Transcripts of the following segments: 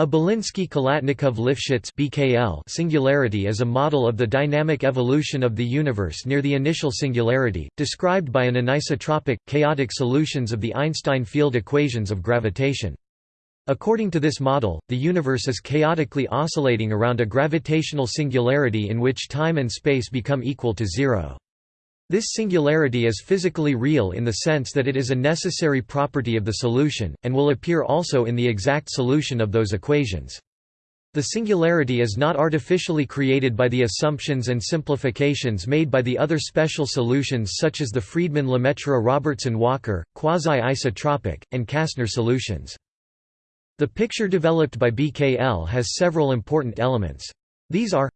A Belinsky-Khalatnikov-Lifshitz (BKL) singularity is a model of the dynamic evolution of the universe near the initial singularity, described by an anisotropic, chaotic solutions of the Einstein field equations of gravitation. According to this model, the universe is chaotically oscillating around a gravitational singularity in which time and space become equal to zero. This singularity is physically real in the sense that it is a necessary property of the solution, and will appear also in the exact solution of those equations. The singularity is not artificially created by the assumptions and simplifications made by the other special solutions such as the Friedmann-Lemaitre-Robertson-Walker, quasi-isotropic, and Kasner solutions. The picture developed by BKL has several important elements. These are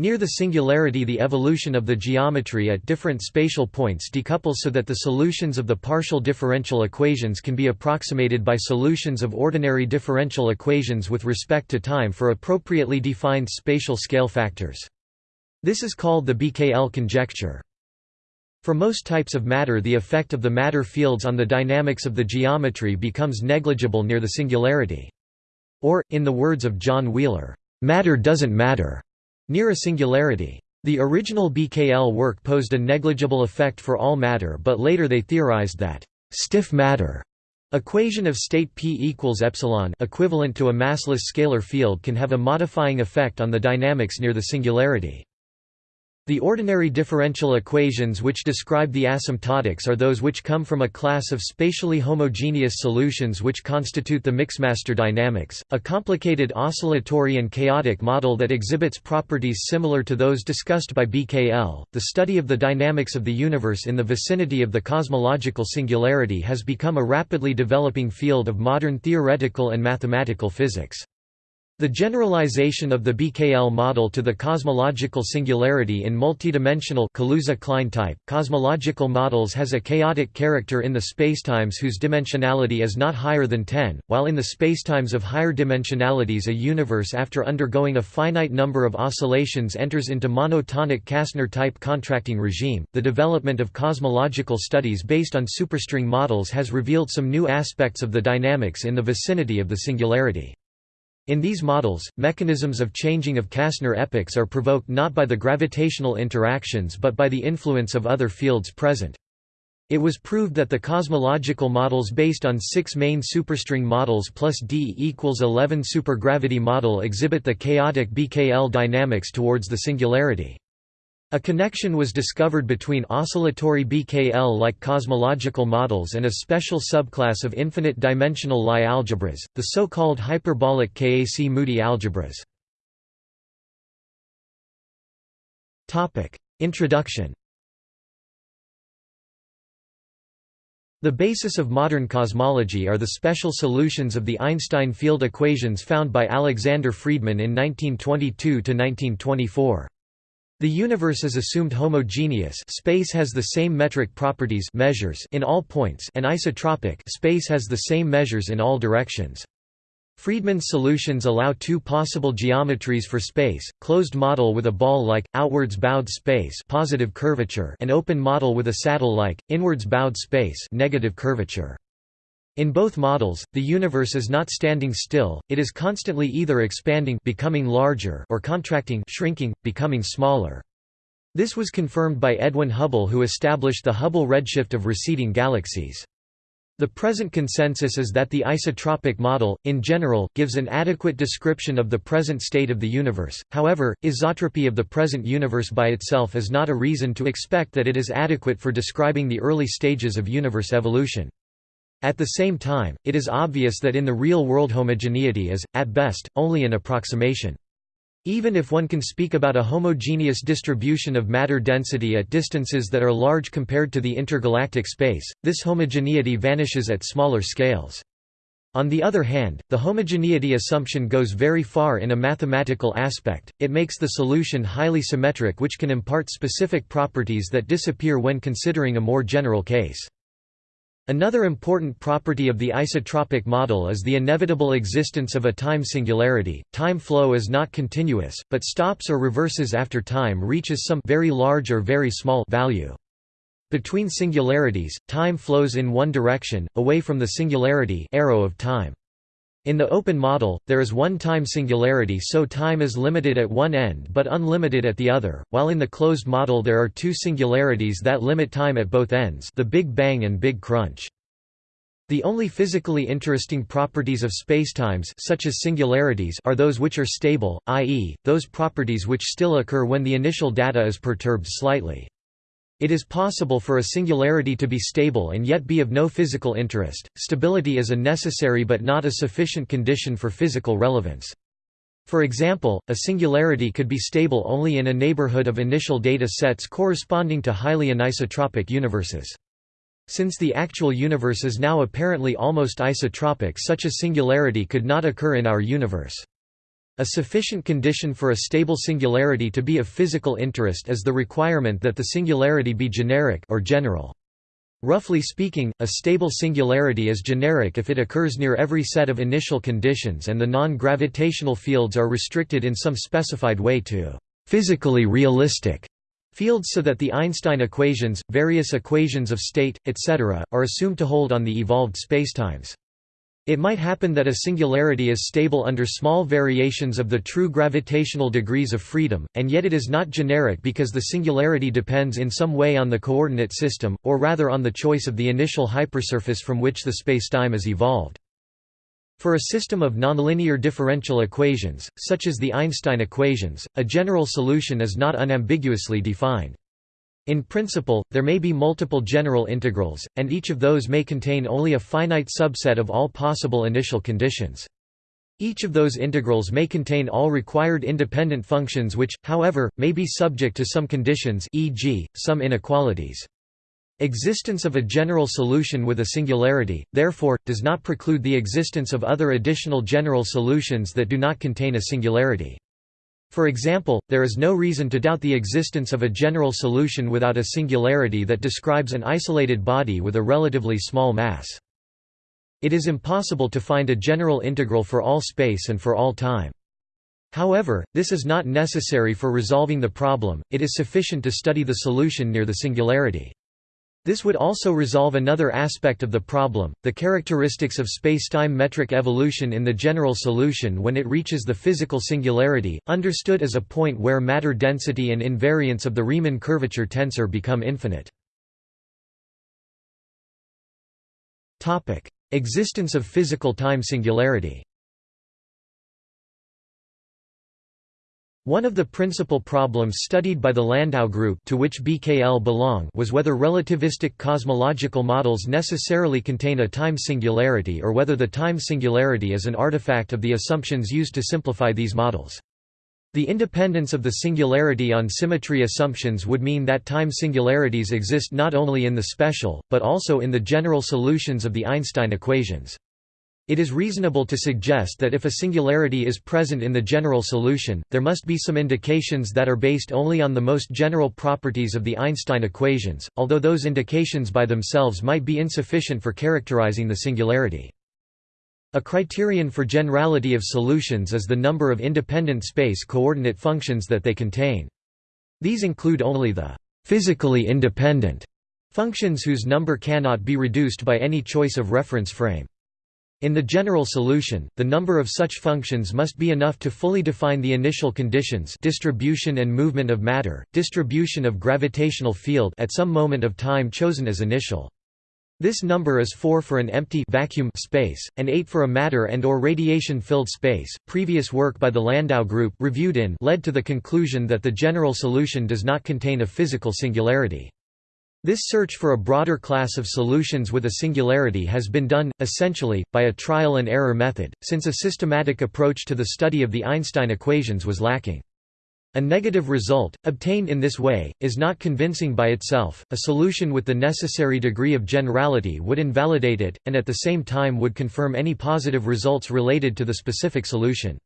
Near the singularity the evolution of the geometry at different spatial points decouples so that the solutions of the partial differential equations can be approximated by solutions of ordinary differential equations with respect to time for appropriately defined spatial scale factors. This is called the BKL conjecture. For most types of matter the effect of the matter fields on the dynamics of the geometry becomes negligible near the singularity. Or, in the words of John Wheeler, "...matter doesn't matter." Near a singularity. The original BKL work posed a negligible effect for all matter but later they theorized that stiff matter equation of state p equals epsilon equivalent to a massless scalar field can have a modifying effect on the dynamics near the singularity. The ordinary differential equations which describe the asymptotics are those which come from a class of spatially homogeneous solutions which constitute the Mixmaster dynamics, a complicated oscillatory and chaotic model that exhibits properties similar to those discussed by BKL. The study of the dynamics of the universe in the vicinity of the cosmological singularity has become a rapidly developing field of modern theoretical and mathematical physics. The generalization of the BKL model to the cosmological singularity in multidimensional Kaluza-Klein type cosmological models has a chaotic character in the spacetimes whose dimensionality is not higher than 10, while in the spacetimes of higher dimensionalities a universe after undergoing a finite number of oscillations enters into monotonic Kasner type contracting regime. The development of cosmological studies based on superstring models has revealed some new aspects of the dynamics in the vicinity of the singularity. In these models, mechanisms of changing of Kasner epochs are provoked not by the gravitational interactions but by the influence of other fields present. It was proved that the cosmological models based on six main superstring models plus d equals 11 supergravity model exhibit the chaotic BKL dynamics towards the singularity. A connection was discovered between oscillatory BKL-like cosmological models and a special subclass of infinite-dimensional Lie algebras, the so-called hyperbolic Kac-Moody algebras. Introduction The basis of modern cosmology are the special solutions of the Einstein field equations found by Alexander Friedmann in 1922–1924. The universe is assumed homogeneous space has the same metric properties measures in all points and isotropic space has the same measures in all directions. Friedmann's solutions allow two possible geometries for space, closed model with a ball-like, outwards bowed space positive curvature and open model with a saddle-like, inwards bowed space negative curvature. In both models, the universe is not standing still, it is constantly either expanding becoming larger or contracting shrinking, becoming smaller. This was confirmed by Edwin Hubble who established the Hubble redshift of receding galaxies. The present consensus is that the isotropic model, in general, gives an adequate description of the present state of the universe, however, isotropy of the present universe by itself is not a reason to expect that it is adequate for describing the early stages of universe evolution. At the same time, it is obvious that in the real world homogeneity is, at best, only an approximation. Even if one can speak about a homogeneous distribution of matter density at distances that are large compared to the intergalactic space, this homogeneity vanishes at smaller scales. On the other hand, the homogeneity assumption goes very far in a mathematical aspect, it makes the solution highly symmetric which can impart specific properties that disappear when considering a more general case. Another important property of the isotropic model is the inevitable existence of a time singularity. Time flow is not continuous, but stops or reverses after time reaches some very large or very small value. Between singularities, time flows in one direction, away from the singularity arrow of time. In the open model, there is one time singularity so time is limited at one end but unlimited at the other, while in the closed model there are two singularities that limit time at both ends the Big Bang and Big Crunch. The only physically interesting properties of spacetimes such as singularities are those which are stable, i.e., those properties which still occur when the initial data is perturbed slightly. It is possible for a singularity to be stable and yet be of no physical interest. Stability is a necessary but not a sufficient condition for physical relevance. For example, a singularity could be stable only in a neighborhood of initial data sets corresponding to highly anisotropic universes. Since the actual universe is now apparently almost isotropic such a singularity could not occur in our universe. A sufficient condition for a stable singularity to be of physical interest is the requirement that the singularity be generic or general. Roughly speaking, a stable singularity is generic if it occurs near every set of initial conditions and the non-gravitational fields are restricted in some specified way to physically realistic fields so that the Einstein equations, various equations of state, etc., are assumed to hold on the evolved spacetimes. It might happen that a singularity is stable under small variations of the true gravitational degrees of freedom, and yet it is not generic because the singularity depends in some way on the coordinate system, or rather on the choice of the initial hypersurface from which the spacetime is evolved. For a system of nonlinear differential equations, such as the Einstein equations, a general solution is not unambiguously defined. In principle, there may be multiple general integrals, and each of those may contain only a finite subset of all possible initial conditions. Each of those integrals may contain all required independent functions which, however, may be subject to some conditions e.g., some inequalities. Existence of a general solution with a singularity, therefore, does not preclude the existence of other additional general solutions that do not contain a singularity. For example, there is no reason to doubt the existence of a general solution without a singularity that describes an isolated body with a relatively small mass. It is impossible to find a general integral for all space and for all time. However, this is not necessary for resolving the problem, it is sufficient to study the solution near the singularity. This would also resolve another aspect of the problem, the characteristics of spacetime metric evolution in the general solution when it reaches the physical singularity, understood as a point where matter density and invariance of the Riemann curvature tensor become infinite. Existence of physical time singularity One of the principal problems studied by the Landau group to which BKL belong was whether relativistic cosmological models necessarily contain a time singularity or whether the time singularity is an artifact of the assumptions used to simplify these models. The independence of the singularity on symmetry assumptions would mean that time singularities exist not only in the special, but also in the general solutions of the Einstein equations. It is reasonable to suggest that if a singularity is present in the general solution, there must be some indications that are based only on the most general properties of the Einstein equations, although those indications by themselves might be insufficient for characterizing the singularity. A criterion for generality of solutions is the number of independent space coordinate functions that they contain. These include only the physically independent functions whose number cannot be reduced by any choice of reference frame. In the general solution, the number of such functions must be enough to fully define the initial conditions distribution and movement of matter, distribution of gravitational field at some moment of time chosen as initial. This number is 4 for an empty vacuum space, and 8 for a matter and or radiation-filled space. Previous work by the Landau group reviewed in led to the conclusion that the general solution does not contain a physical singularity. This search for a broader class of solutions with a singularity has been done, essentially, by a trial-and-error method, since a systematic approach to the study of the Einstein equations was lacking. A negative result, obtained in this way, is not convincing by itself, a solution with the necessary degree of generality would invalidate it, and at the same time would confirm any positive results related to the specific solution.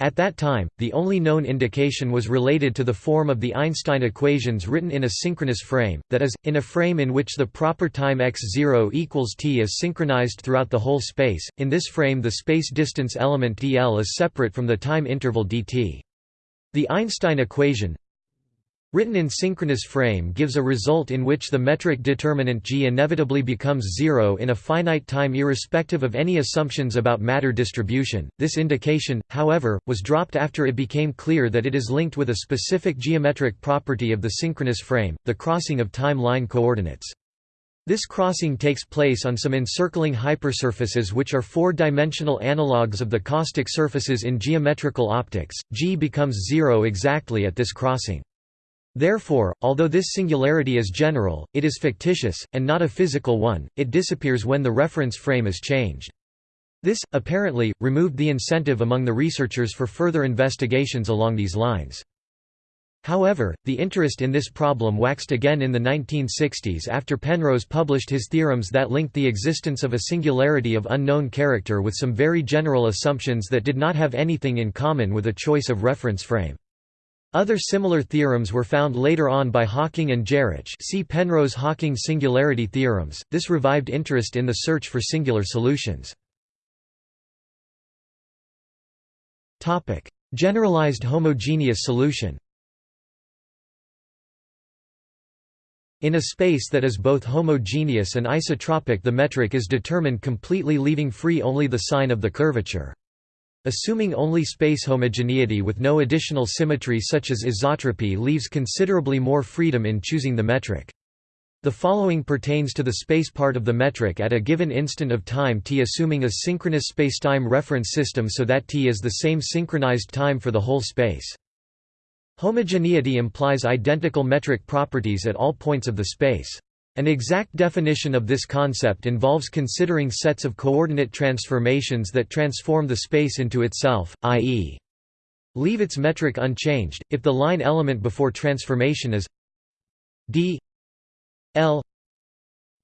At that time, the only known indication was related to the form of the Einstein equations written in a synchronous frame, that is, in a frame in which the proper time x0 equals t is synchronized throughout the whole space. In this frame the space distance element dl is separate from the time interval dt. The Einstein equation Written in synchronous frame gives a result in which the metric determinant g inevitably becomes zero in a finite time irrespective of any assumptions about matter distribution. This indication, however, was dropped after it became clear that it is linked with a specific geometric property of the synchronous frame, the crossing of time line coordinates. This crossing takes place on some encircling hypersurfaces which are four-dimensional analogues of the caustic surfaces in geometrical optics. G becomes zero exactly at this crossing. Therefore, although this singularity is general, it is fictitious, and not a physical one, it disappears when the reference frame is changed. This, apparently, removed the incentive among the researchers for further investigations along these lines. However, the interest in this problem waxed again in the 1960s after Penrose published his theorems that linked the existence of a singularity of unknown character with some very general assumptions that did not have anything in common with a choice of reference frame. Other similar theorems were found later on by Hawking and Geroch see Penrose-Hawking singularity theorems. This revived interest in the search for singular solutions. Topic: Generalized homogeneous solution. In a space that is both homogeneous and isotropic the metric is determined completely leaving free only the sign of the curvature. Assuming only space homogeneity with no additional symmetry such as isotropy leaves considerably more freedom in choosing the metric. The following pertains to the space part of the metric at a given instant of time t assuming a synchronous spacetime reference system so that t is the same synchronized time for the whole space. Homogeneity implies identical metric properties at all points of the space. An exact definition of this concept involves considering sets of coordinate transformations that transform the space into itself, i.e. leave its metric unchanged, if the line element before transformation is d l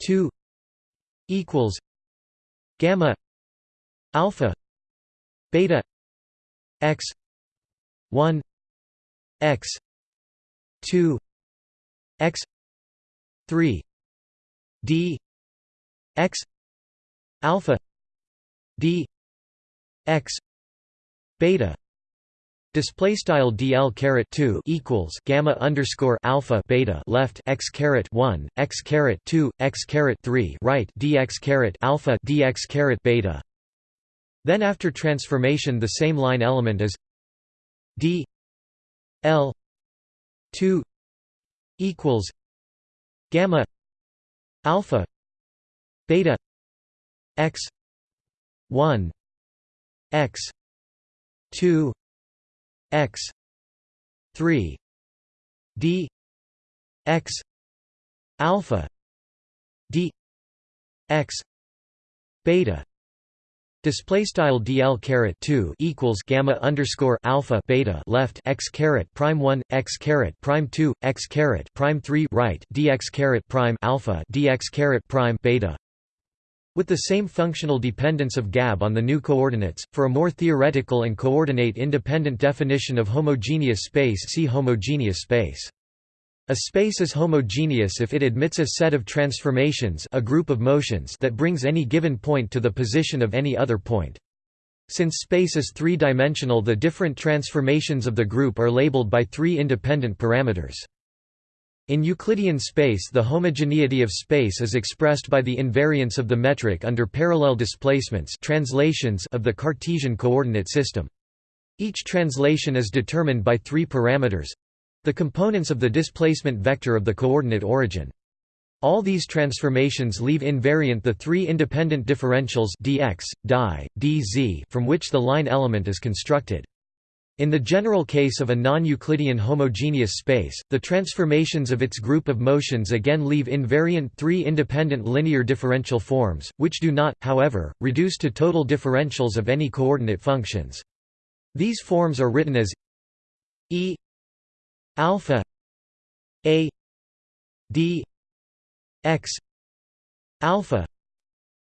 2 equals gamma alpha beta x 1 x 2 x 3 d x alpha d x beta Display style dl caret two equals gamma underscore alpha beta left x caret one x caret two x caret three right dx caret alpha dx caret beta. Then after transformation, the same line element is d l two equals gamma alpha beta x 1 x 2 x 3 d x alpha d x beta Display style dl caret two equals gamma underscore alpha beta left x caret prime one x caret prime two x caret prime three right dx caret prime alpha dx caret prime beta. With the same functional dependence of gab on the new coordinates, for a more theoretical and coordinate independent definition of homogeneous space see homogeneous space. A space is homogeneous if it admits a set of transformations a group of motions that brings any given point to the position of any other point. Since space is three-dimensional the different transformations of the group are labeled by three independent parameters. In Euclidean space the homogeneity of space is expressed by the invariance of the metric under parallel displacements translations of the Cartesian coordinate system. Each translation is determined by three parameters the components of the displacement vector of the coordinate origin. All these transformations leave invariant the three independent differentials dx, dy, dz from which the line element is constructed. In the general case of a non-Euclidean homogeneous space, the transformations of its group of motions again leave invariant three independent linear differential forms, which do not, however, reduce to total differentials of any coordinate functions. These forms are written as e alpha a d x alpha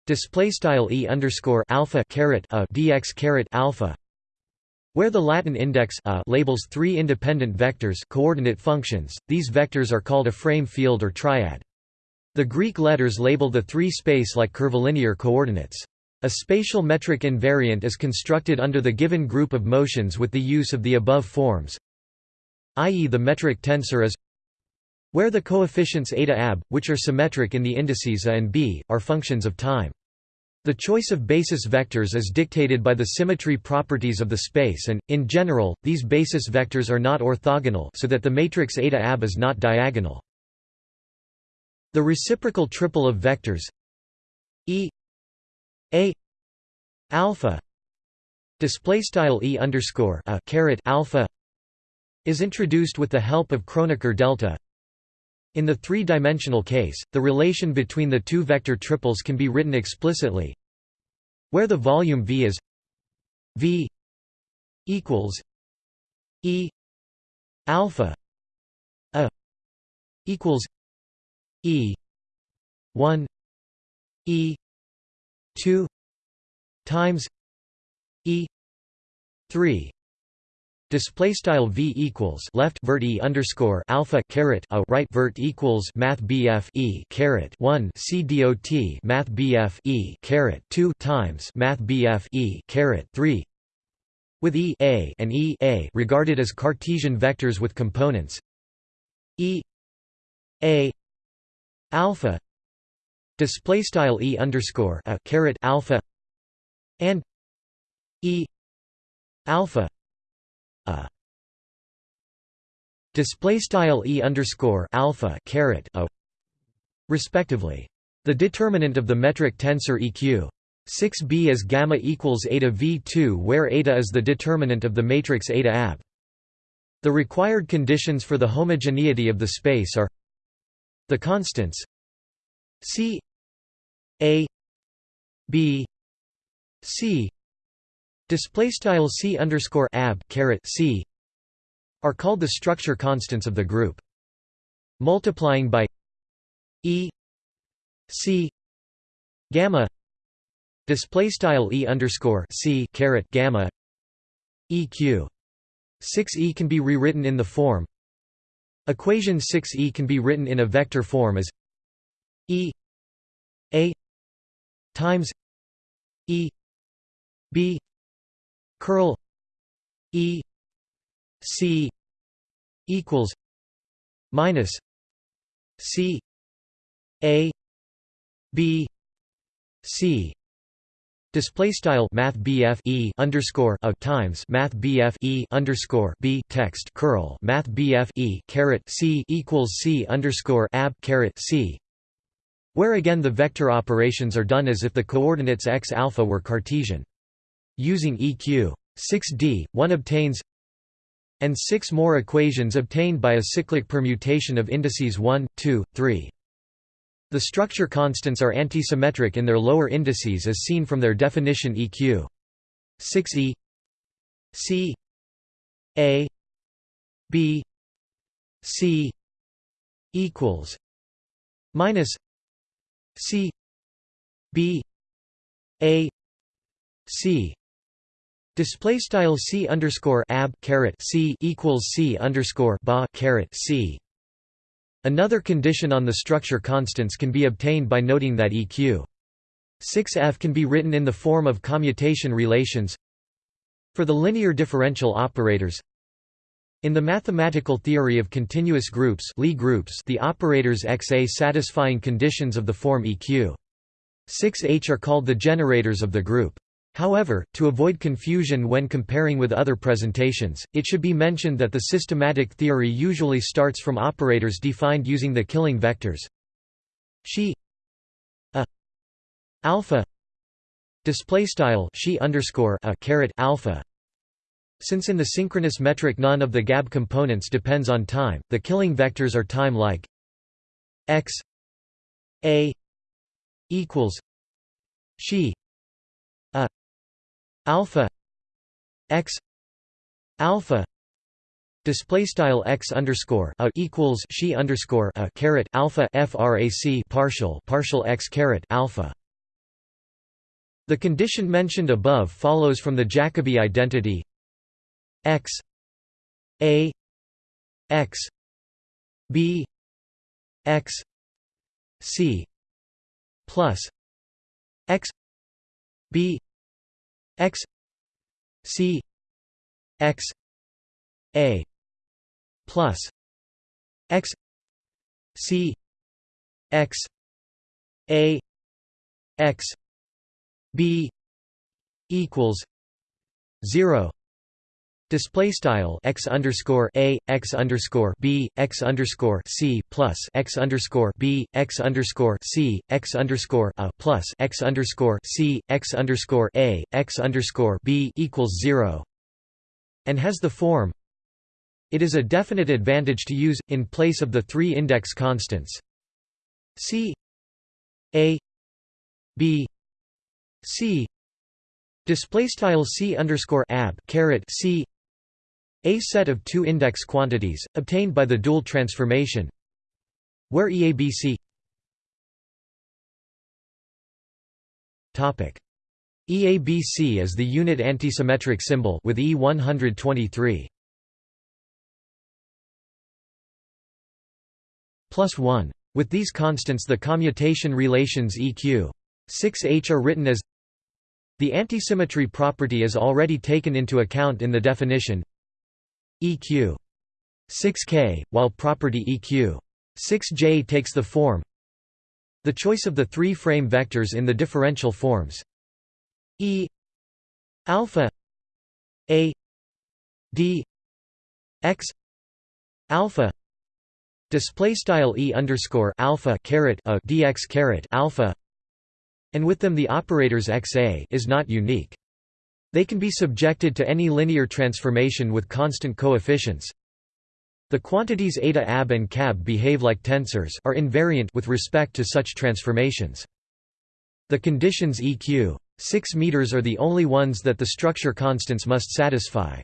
display style e underscore alpha caret a dx caret alpha where the Latin index a labels three independent vectors coordinate functions, these vectors are called a frame field or triad. The Greek letters label the three space-like curvilinear coordinates. A spatial metric invariant is constructed under the given group of motions with the use of the above forms i.e. the metric tensor is where the coefficients eta ab, which are symmetric in the indices a and b, are functions of time. The choice of basis vectors is dictated by the symmetry properties of the space and, in general, these basis vectors are not orthogonal so that the matrix eta ab is not diagonal. The reciprocal triple of vectors E A alpha display style E underscore a caret alpha is introduced with the help of Kronecker delta. In the three-dimensional case, the relation between the two vector triples can be written explicitly where the volume V is V equals E alpha a equals E one E two times E three Display style v equals left vert e underscore alpha caret a right vert equals math bf e caret one c dot math bf e caret two times math bf e caret three. With e a and e a regarded as Cartesian vectors with components. E a alpha display style e underscore a caret alpha and e alpha a display style e underscore alpha caret a respectively. The determinant of the metric tensor EQ 6b is gamma equals eta v2 where eta is the determinant of the matrix eta ab. The required conditions for the homogeneity of the space are the constants c a b c display style c underscore ab caret c are called the structure constants of the group. Multiplying by e c gamma display style e underscore c caret gamma eq 6e can be rewritten in the form equation 6e can be written in a vector form as e a times e b curl E C equals minus C A B C Display style Math BF E underscore a times Math BF E underscore B text curl Math BF E caret C equals C underscore ab caret C where again the vector operations are done as if the coordinates x alpha were Cartesian. Using EQ 6d, one obtains and six more equations obtained by a cyclic permutation of indices 1, 2, 3. The structure constants are antisymmetric in their lower indices as seen from their definition EQ 6e c a b c equals minus c b a c Display style c underscore ab caret c equals c underscore ba caret c. Another condition on the structure constants can be obtained by noting that eq 6f can be written in the form of commutation relations for the linear differential operators. In the mathematical theory of continuous groups, Lie groups, the operators xa satisfying conditions of the form eq 6h are called the generators of the group. However, to avoid confusion when comparing with other presentations, it should be mentioned that the systematic theory usually starts from operators defined using the killing vectors. She a alpha display style she underscore a caret alpha. Since in the synchronous metric none of the gab components depends on time the killing vectors are time like x a equals she a alpha x alpha display style x underscore a equals she underscore a caret alpha frac partial partial x caret alpha. The condition mentioned above follows from the Jacobi identity x a x b x c plus x b x c x a plus x c x a x b equals 0 Display style x underscore a x underscore b x underscore c plus x underscore b x underscore c x underscore a plus x underscore c x underscore a x underscore b equals zero, and has the form. It is a definite advantage to use in place of the three index constants c a b c display style c underscore ab caret c a set of two index quantities, obtained by the dual transformation where EABC EABC is the unit antisymmetric symbol with E123 plus 1. With these constants the commutation relations EQ 6H are written as the antisymmetry property is already taken into account in the definition EQ 6K, while property EQ 6J takes the form. The choice of the three frame vectors in the differential forms. E. Alpha. A. D. X. Alpha. Display style E underscore alpha caret a dx caret alpha. And with them the operators xa is not unique they can be subjected to any linear transformation with constant coefficients. The quantities eta ab and cab behave like tensors are invariant with respect to such transformations. The conditions EQ 6 meters are the only ones that the structure constants must satisfy.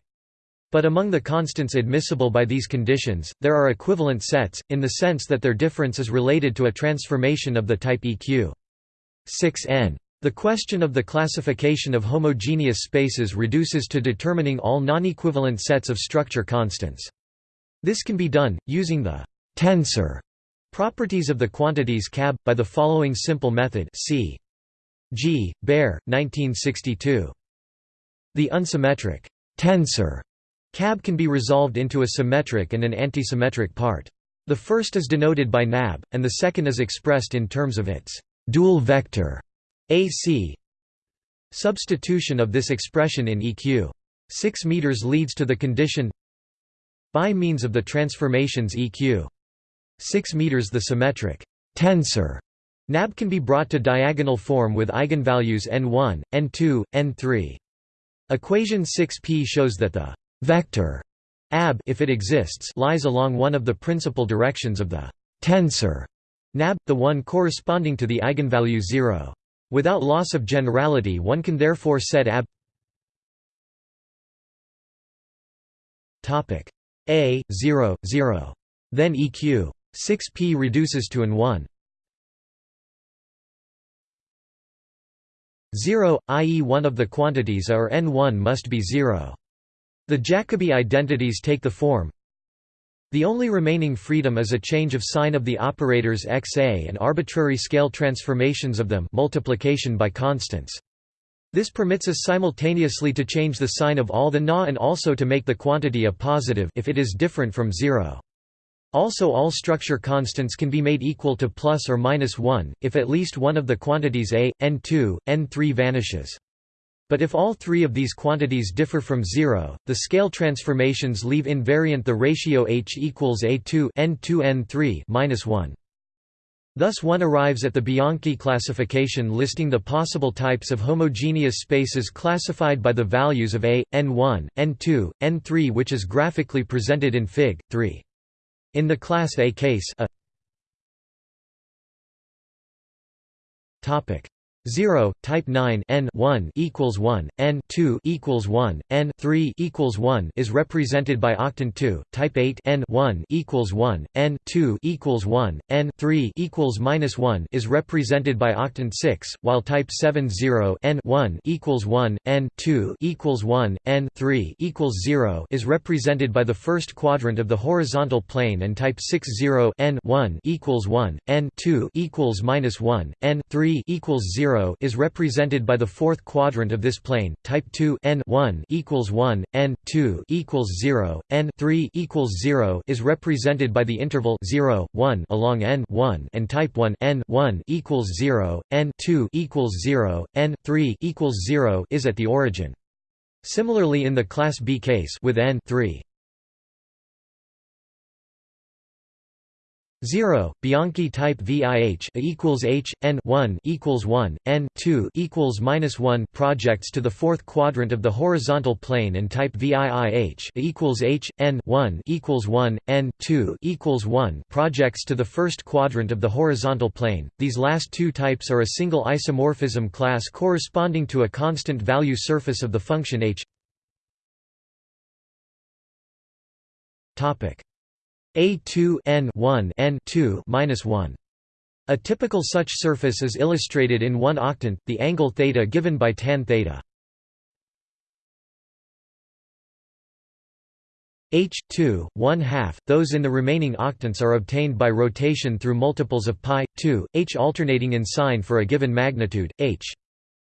But among the constants admissible by these conditions, there are equivalent sets, in the sense that their difference is related to a transformation of the type EQ 6n. The question of the classification of homogeneous spaces reduces to determining all non-equivalent sets of structure constants. This can be done, using the «tensor» properties of the quantities cab, by the following simple method c. G. Behr, 1962. The unsymmetric «tensor» cab can be resolved into a symmetric and an antisymmetric part. The first is denoted by nab, and the second is expressed in terms of its dual vector AC Substitution of this expression in EQ 6 meters leads to the condition by means of the transformations EQ 6 meters the symmetric tensor NAB can be brought to diagonal form with eigenvalues n1, n2, n3. Equation 6p shows that the vector ab if it exists lies along one of the principal directions of the tensor nab, the one corresponding to the eigenvalue 0. Without loss of generality one can therefore set ab. A 0 0 then eq 6p reduces to an 1 0 i.e. one of the quantities a or n1 must be 0 the jacobi identities take the form the only remaining freedom is a change of sign of the operators xa and arbitrary scale transformations of them multiplication by constants. This permits us simultaneously to change the sign of all the na and also to make the quantity a positive if it is different from zero. Also all structure constants can be made equal to plus or minus 1, if at least one of the quantities a, n2, n3 vanishes. But if all three of these quantities differ from zero, the scale transformations leave invariant the ratio h equals a2 n2 n3 minus 1. Thus one arrives at the Bianchi classification listing the possible types of homogeneous spaces classified by the values of a, n1, n2, n3 which is graphically presented in Fig. 3. In the class A case a 0 type 9 n 1 equals 1 n 2 equals 1 n 3 equals 1 is represented by octant 2 type 8 n 1 equals 1 n 2 equals 1 n 3 equals minus 1 is represented by octant 6 while type 7 0 n 1 equals 1 n 2 equals 1 n 3 equals 0 is represented by the first quadrant of the horizontal plane and type 6 0 n 1 equals 1 n 2 equals minus 1 n 3 equals 0 0 is represented by the fourth quadrant of this plane. Type 2 n 1 equals 1, n 2 equals 0, n 3 equals 0 is represented by the interval 0, 1 along n 1 and type 1 n 1 equals 0, n 2 equals 0, n 3 equals 0 is at the origin. Similarly in the class B case with n 3 0 Bianchi type VIH equals H n 1 equals 1 n 2 equals minus 1 projects to the fourth quadrant of the horizontal plane and type VIIH equals H n 1 equals 1 n 2 equals 1 projects to the first quadrant of the horizontal plane. These last two types are a single isomorphism class corresponding to a constant value surface of the function H. Topic a2 n 1 n 2 minus 1. A typical such surface is illustrated in one octant, the angle theta given by tan theta. h 2 1 half. Those in the remaining octants are obtained by rotation through multiples of pi 2, h alternating in sign for a given magnitude h.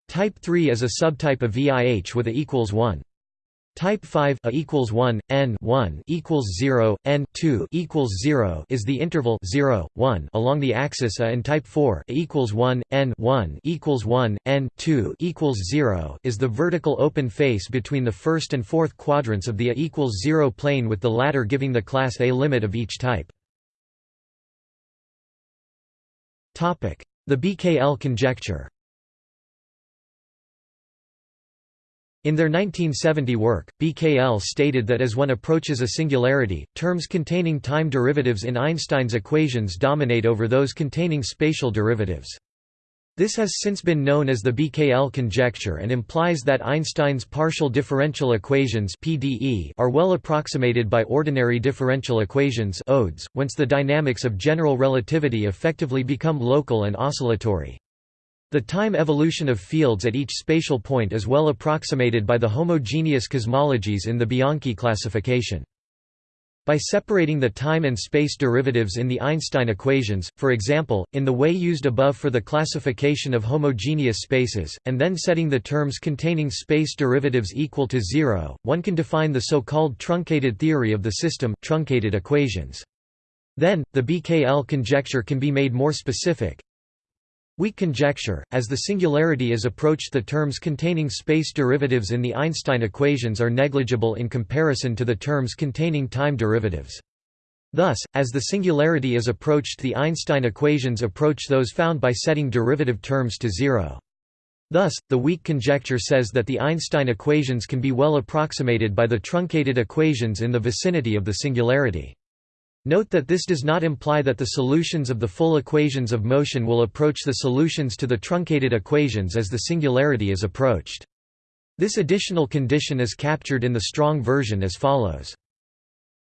Type 3 is a subtype of VIH with a equals 1. Type 5 a equals 1 n 1 equals 0 n 2 equals 0 is the interval 0 1 along the axis a and type 4 a equals 1 n 1 equals 1 n 2 equals 0 is the vertical open face between the first and fourth quadrants of the a equals 0 plane with the latter giving the class A limit of each type. Topic: The BKL conjecture. In their 1970 work, BKL stated that as one approaches a singularity, terms containing time derivatives in Einstein's equations dominate over those containing spatial derivatives. This has since been known as the BKL conjecture and implies that Einstein's partial differential equations (PDE) are well approximated by ordinary differential equations (ODEs), whence the dynamics of general relativity effectively become local and oscillatory. The time evolution of fields at each spatial point is well approximated by the homogeneous cosmologies in the Bianchi classification. By separating the time and space derivatives in the Einstein equations, for example, in the way used above for the classification of homogeneous spaces, and then setting the terms containing space derivatives equal to zero, one can define the so-called truncated theory of the system truncated equations. Then, the BKL conjecture can be made more specific, Weak conjecture, as the singularity is approached the terms containing space derivatives in the Einstein equations are negligible in comparison to the terms containing time derivatives. Thus, as the singularity is approached the Einstein equations approach those found by setting derivative terms to zero. Thus, the weak conjecture says that the Einstein equations can be well approximated by the truncated equations in the vicinity of the singularity. Note that this does not imply that the solutions of the full equations of motion will approach the solutions to the truncated equations as the singularity is approached. This additional condition is captured in the strong version as follows.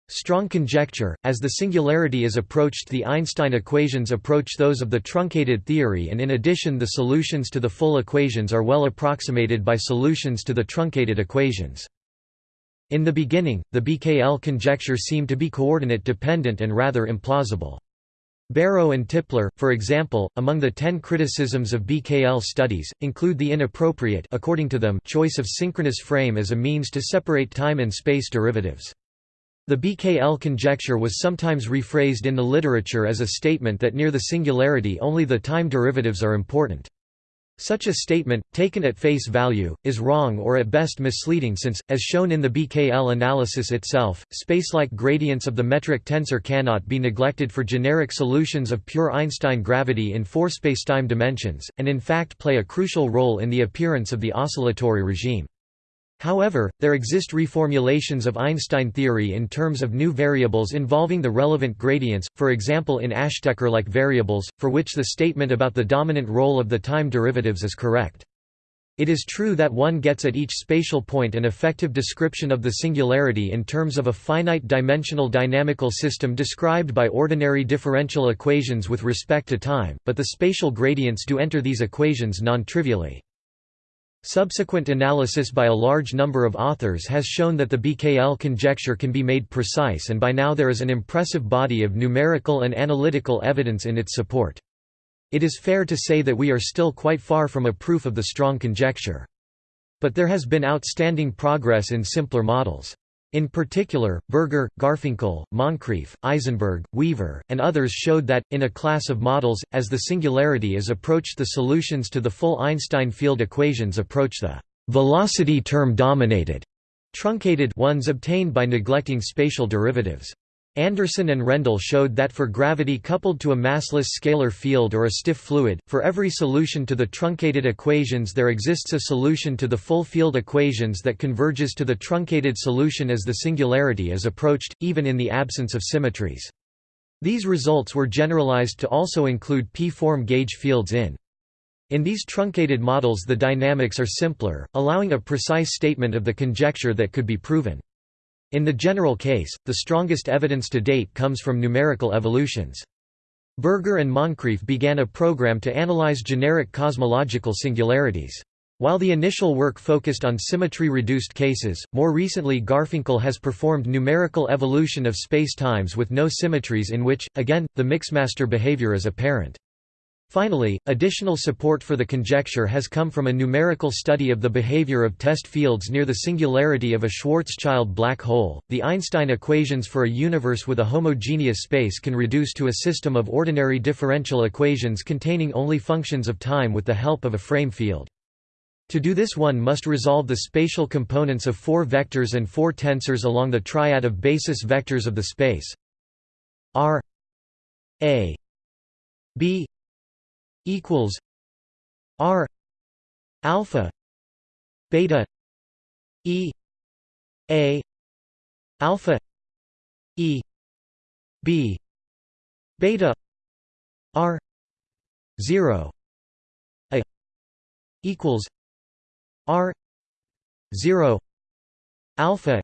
Strong conjecture, as the singularity is approached the Einstein equations approach those of the truncated theory and in addition the solutions to the full equations are well approximated by solutions to the truncated equations. In the beginning, the BKL conjecture seemed to be coordinate dependent and rather implausible. Barrow and Tipler, for example, among the ten criticisms of BKL studies, include the inappropriate according to them choice of synchronous frame as a means to separate time and space derivatives. The BKL conjecture was sometimes rephrased in the literature as a statement that near the singularity only the time derivatives are important. Such a statement, taken at face value, is wrong or at best misleading since, as shown in the BKL analysis itself, spacelike gradients of the metric tensor cannot be neglected for generic solutions of pure Einstein gravity in four spacetime dimensions, and in fact play a crucial role in the appearance of the oscillatory regime. However, there exist reformulations of Einstein theory in terms of new variables involving the relevant gradients, for example in Ashtekar-like variables, for which the statement about the dominant role of the time derivatives is correct. It is true that one gets at each spatial point an effective description of the singularity in terms of a finite-dimensional dynamical system described by ordinary differential equations with respect to time, but the spatial gradients do enter these equations non-trivially. Subsequent analysis by a large number of authors has shown that the BKL conjecture can be made precise and by now there is an impressive body of numerical and analytical evidence in its support. It is fair to say that we are still quite far from a proof of the strong conjecture. But there has been outstanding progress in simpler models. In particular, Berger, Garfinkle, Moncrief, Isenberg, Weaver, and others showed that, in a class of models, as the singularity is approached the solutions to the full Einstein field equations approach the velocity term dominated truncated ones obtained by neglecting spatial derivatives. Andersson and Rendall showed that for gravity coupled to a massless scalar field or a stiff fluid, for every solution to the truncated equations there exists a solution to the full field equations that converges to the truncated solution as the singularity is approached, even in the absence of symmetries. These results were generalized to also include p-form gauge fields in. In these truncated models the dynamics are simpler, allowing a precise statement of the conjecture that could be proven. In the general case, the strongest evidence to date comes from numerical evolutions. Berger and Moncrief began a program to analyze generic cosmological singularities. While the initial work focused on symmetry-reduced cases, more recently Garfinkle has performed numerical evolution of spacetimes with no symmetries in which, again, the Mixmaster behavior is apparent. Finally, additional support for the conjecture has come from a numerical study of the behavior of test fields near the singularity of a Schwarzschild black hole. The Einstein equations for a universe with a homogeneous space can reduce to a system of ordinary differential equations containing only functions of time with the help of a frame field. To do this one must resolve the spatial components of four vectors and four tensors along the triad of basis vectors of the space r a b equals R alpha beta E A alpha E B beta R zero A equals R zero alpha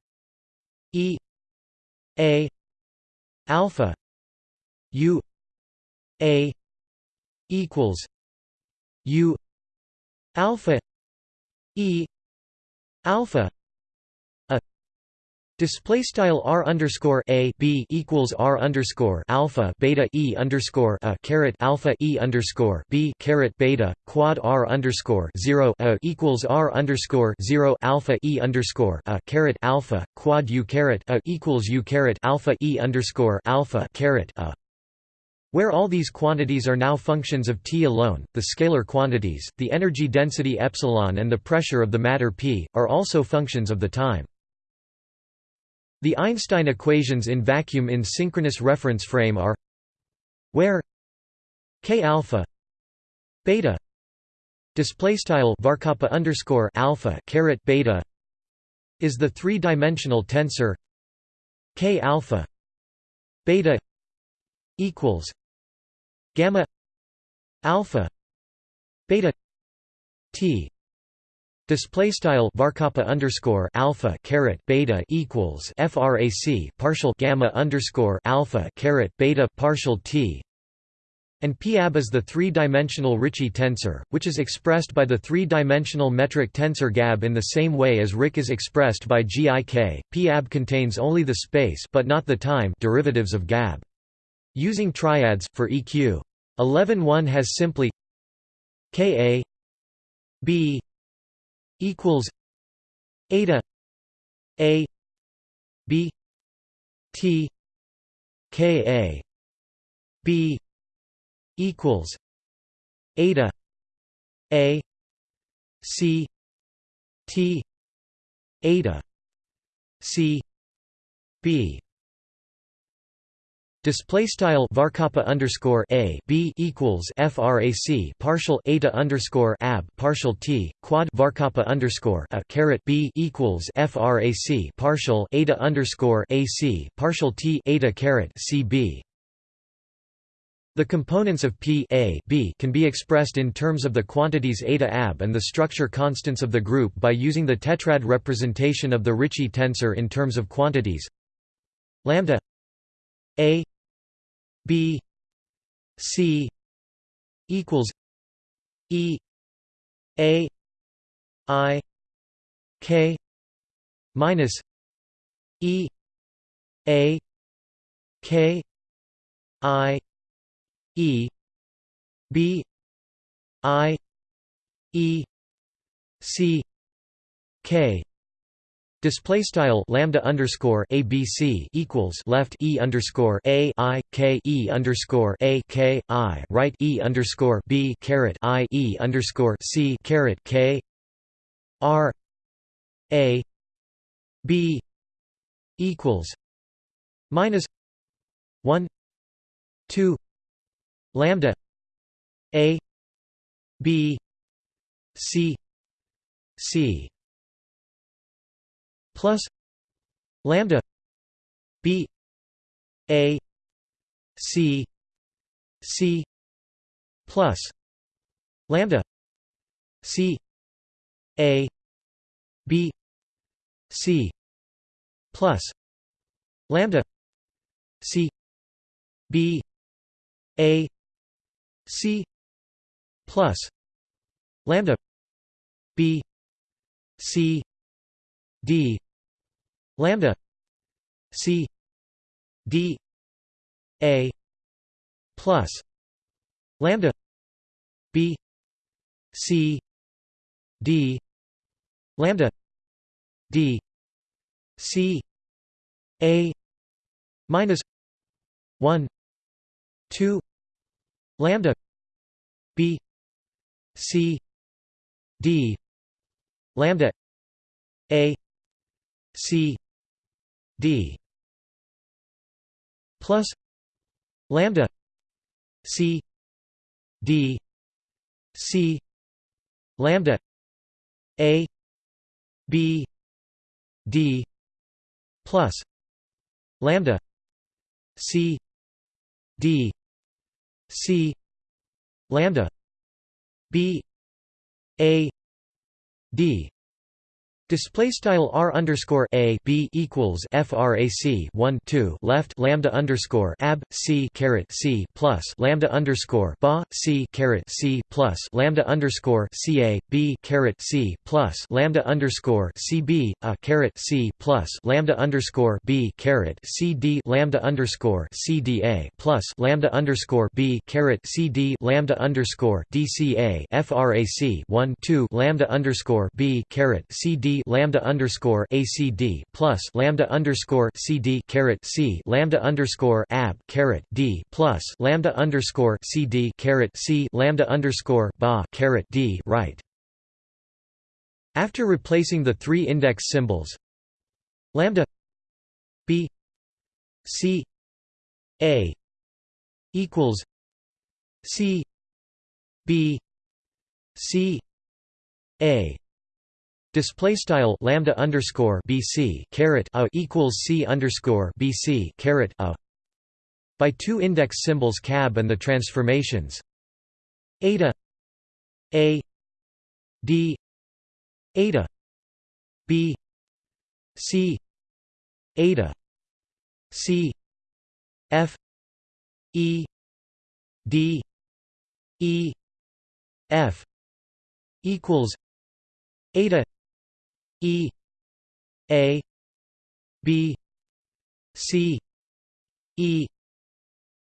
E A alpha U A equals U alpha E alpha a. Display style r underscore a b equals r underscore alpha beta e underscore a caret alpha e underscore b caret beta quad r underscore zero a equals r underscore zero alpha e underscore a caret alpha quad u caret a equals u caret alpha e underscore alpha caret a where all these quantities are now functions of T alone, the scalar quantities, the energy density epsilon and the pressure of the matter P, are also functions of the time. The Einstein equations in vacuum in synchronous reference frame are where k alpha beta display style varkappa underscore alpha caret beta is the three-dimensional tensor k alpha beta equals gamma alpha beta t display style varkappa underscore alpha caret beta equals frac partial gamma underscore alpha caret beta partial t and PAB is the three-dimensional Ricci tensor, which is expressed by the three-dimensional metric tensor GAB in the same way as RIC is expressed by GIK. PAB contains only the space but not the time derivatives of GAB. Using triads, for EQ 11 has simply Ka B equals eta A B T Ka B equals eta A C T eta C B Display style varkappa underscore a b equals frac partial eta underscore ab partial t quad varkappa underscore a caret b equals frac partial eta underscore ac partial t eta caret cb. The components of P a, b can be expressed in terms of the quantities eta ab and the structure constants of the group by using the tetrad representation of the Ricci tensor in terms of quantities lambda a B C equals E A I K minus E A K I E B I E C K Display style lambda underscore ABC equals left E underscore A I K E underscore A K I right E underscore B caret I E underscore C caret K R A B equals minus one two lambda A B C C plus lambda b a c c plus lambda c a b c plus lambda c b a c plus lambda b c d lambda c d a plus lambda b c d lambda d c a minus 1 2 lambda b c d lambda a C D plus lambda C D C lambda A B D plus lambda C D C lambda B A D Display style r underscore a b equals frac 1 2 left lambda underscore ab c caret c plus lambda underscore ba c caret c plus lambda underscore ca b caret c plus lambda underscore cb a caret c plus lambda underscore b caret c d lambda underscore cda plus lambda underscore b caret cd lambda underscore dca frac 1 2 lambda underscore b caret lambda underscore ACD plus lambda underscore CD caret C lambda underscore AB caret D plus lambda underscore CD caret C lambda underscore ba caret D right. After replacing the three index symbols lambda B C A equals C B C A Display style lambda underscore BC caret a equals C underscore BC caret a by two index symbols cab and the transformations. Eta a d eta b c eta c f e d e f equals eta E A B C E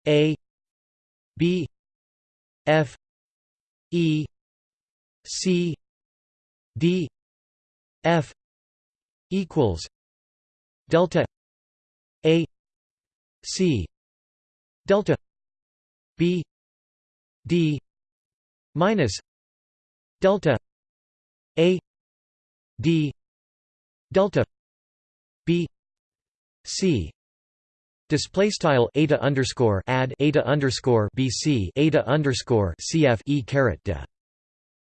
A B F E C D F equals delta A C delta B D minus delta A D delta b c display style eta underscore add eta underscore bc eta underscore cf e caret de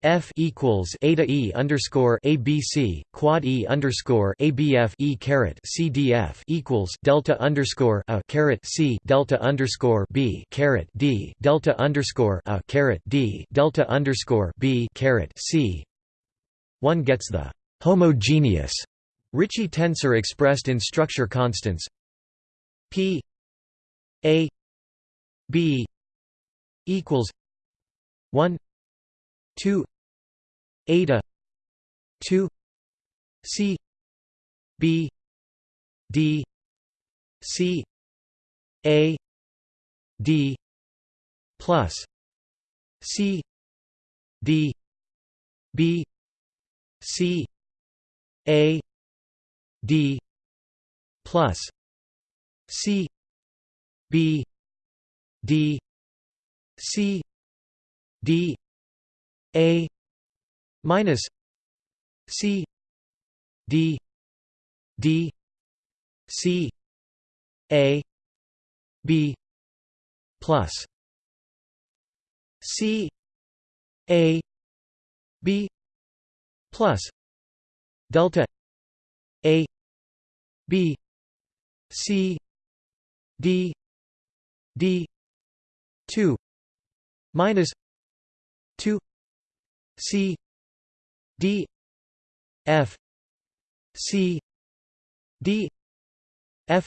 f equals eta e underscore abc quad e underscore abf e caret cdf equals delta underscore a caret c delta underscore b caret d delta underscore a caret d delta underscore b caret c. One gets the homogeneous Ricci tensor expressed in structure constants. P A B equals 1 2 eta 2 C B D C A D plus C d b c a d plus c b d c d a minus c d d c a b plus c a b plus delta a b c d d 2 minus 2 c d f c d f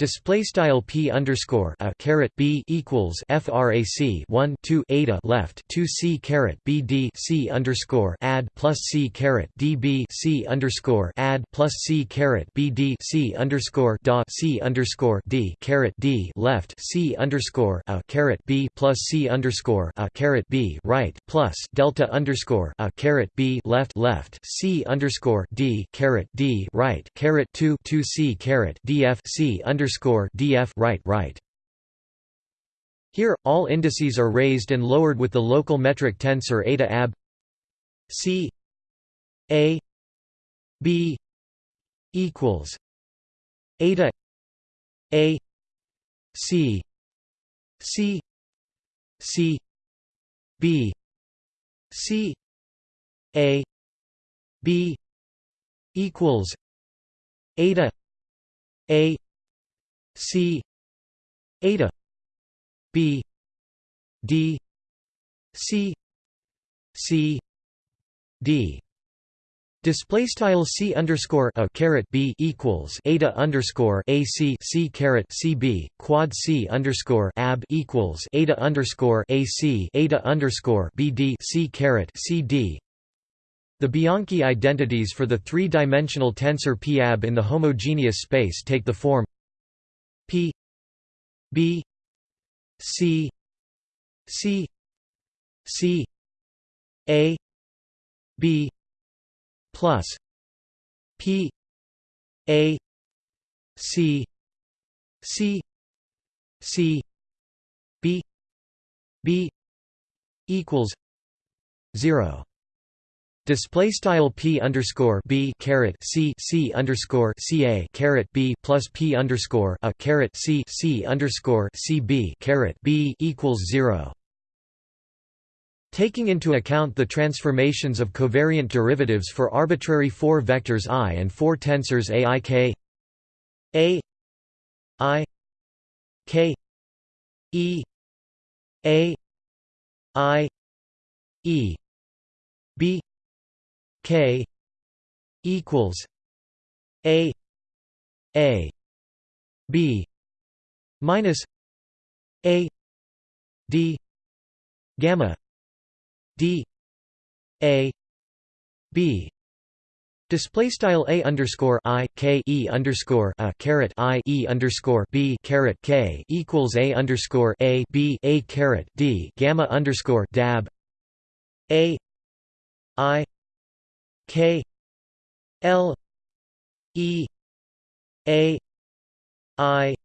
Display style p underscore a caret b equals frac 1 2 eta left 2 c caret b d c underscore add plus c caret d b c underscore add plus c caret b d c underscore dot c underscore d caret d left c underscore a caret b plus c underscore a caret b right plus delta underscore a caret b left left c underscore d caret d right caret 2 2 c caret df c underscore underscore df right right. Here, all indices are raised and lowered with the local metric tensor eta ab. C. A. B. equals eta a. C. C. C. B. C. A. B. equals eta a C eta B D C C D Display style c underscore a caret b equals eta underscore a c c caret c b quad c underscore ab equals eta underscore a c eta underscore b d c caret c d. The Bianchi identities for the three-dimensional tensor p ab in the homogeneous space take the form P B C C C A B plus P A C C C B B equals zero Display style p underscore b caret c c underscore c a caret b plus p underscore a caret c c underscore c b caret b equals zero. Taking into account the transformations of covariant derivatives for arbitrary four vectors i and four tensors a i k a i k e a i e b K equals A A B minus A D gamma D A B. Display style a underscore i k e underscore a caret i e underscore b caret k equals a underscore a b a caret d gamma underscore dab a i K L E A I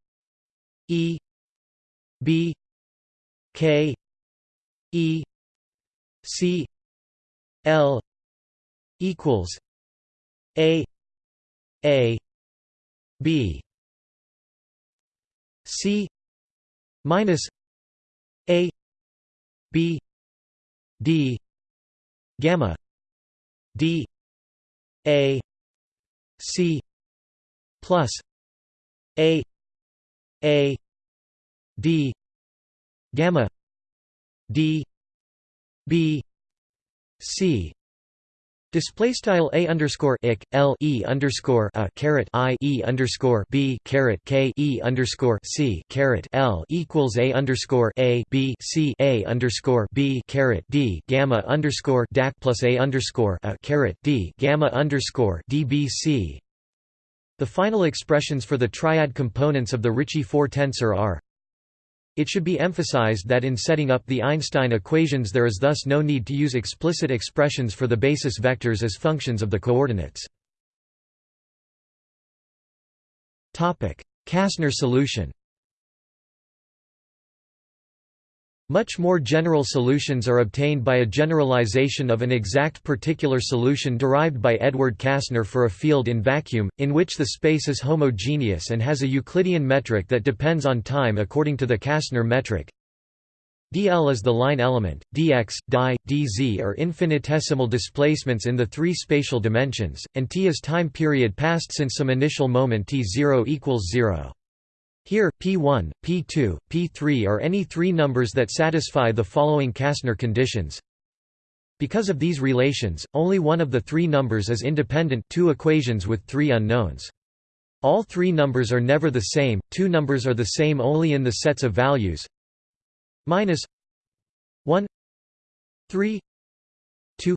E B K E C L equals A A B. C minus A B D gamma D a C plus A A D gamma D B C Display style a underscore ik l e underscore a caret i e underscore b caret k e underscore c caret l equals a underscore a b c a underscore b caret d gamma underscore dac plus a underscore a caret d gamma underscore dbc. The final expressions for the triad components of the Ricci 4 tensor are It should be emphasized that in setting up the Einstein equations there is thus no need to use explicit expressions for the basis vectors as functions of the coordinates. Kasner solution Much more general solutions are obtained by a generalization of an exact particular solution derived by Edward Kasner for a field in vacuum, in which the space is homogeneous and has a Euclidean metric that depends on time according to the Kasner metric. dl is the line element, dx, di, dz are infinitesimal displacements in the three spatial dimensions, and t is time period passed since some initial moment t0 equals 0. Here, P1, P2, P3 are any three numbers that satisfy the following Kasner conditions. Because of these relations, only one of the three numbers is independent two equations with three unknowns. All three numbers are never the same, two numbers are the same only in the sets of values minus 1 3 2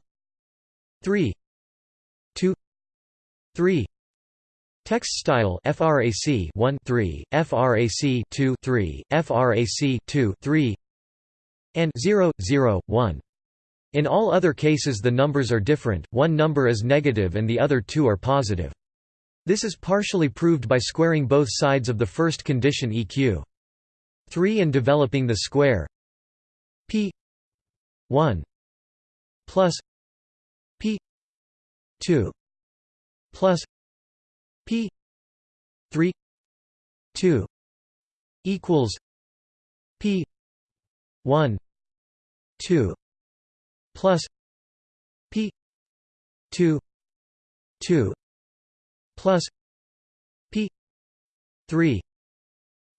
3 2 3 Text style frac 1 3 frac 2 3 frac 2 3 and 0 0 1 in all other cases the numbers are different one number is negative and the other two are positive. This is partially proved by squaring both sides of the first condition eq 3 and developing the square p 1 plus p 2 plus P three two equals P one two plus P two two plus P three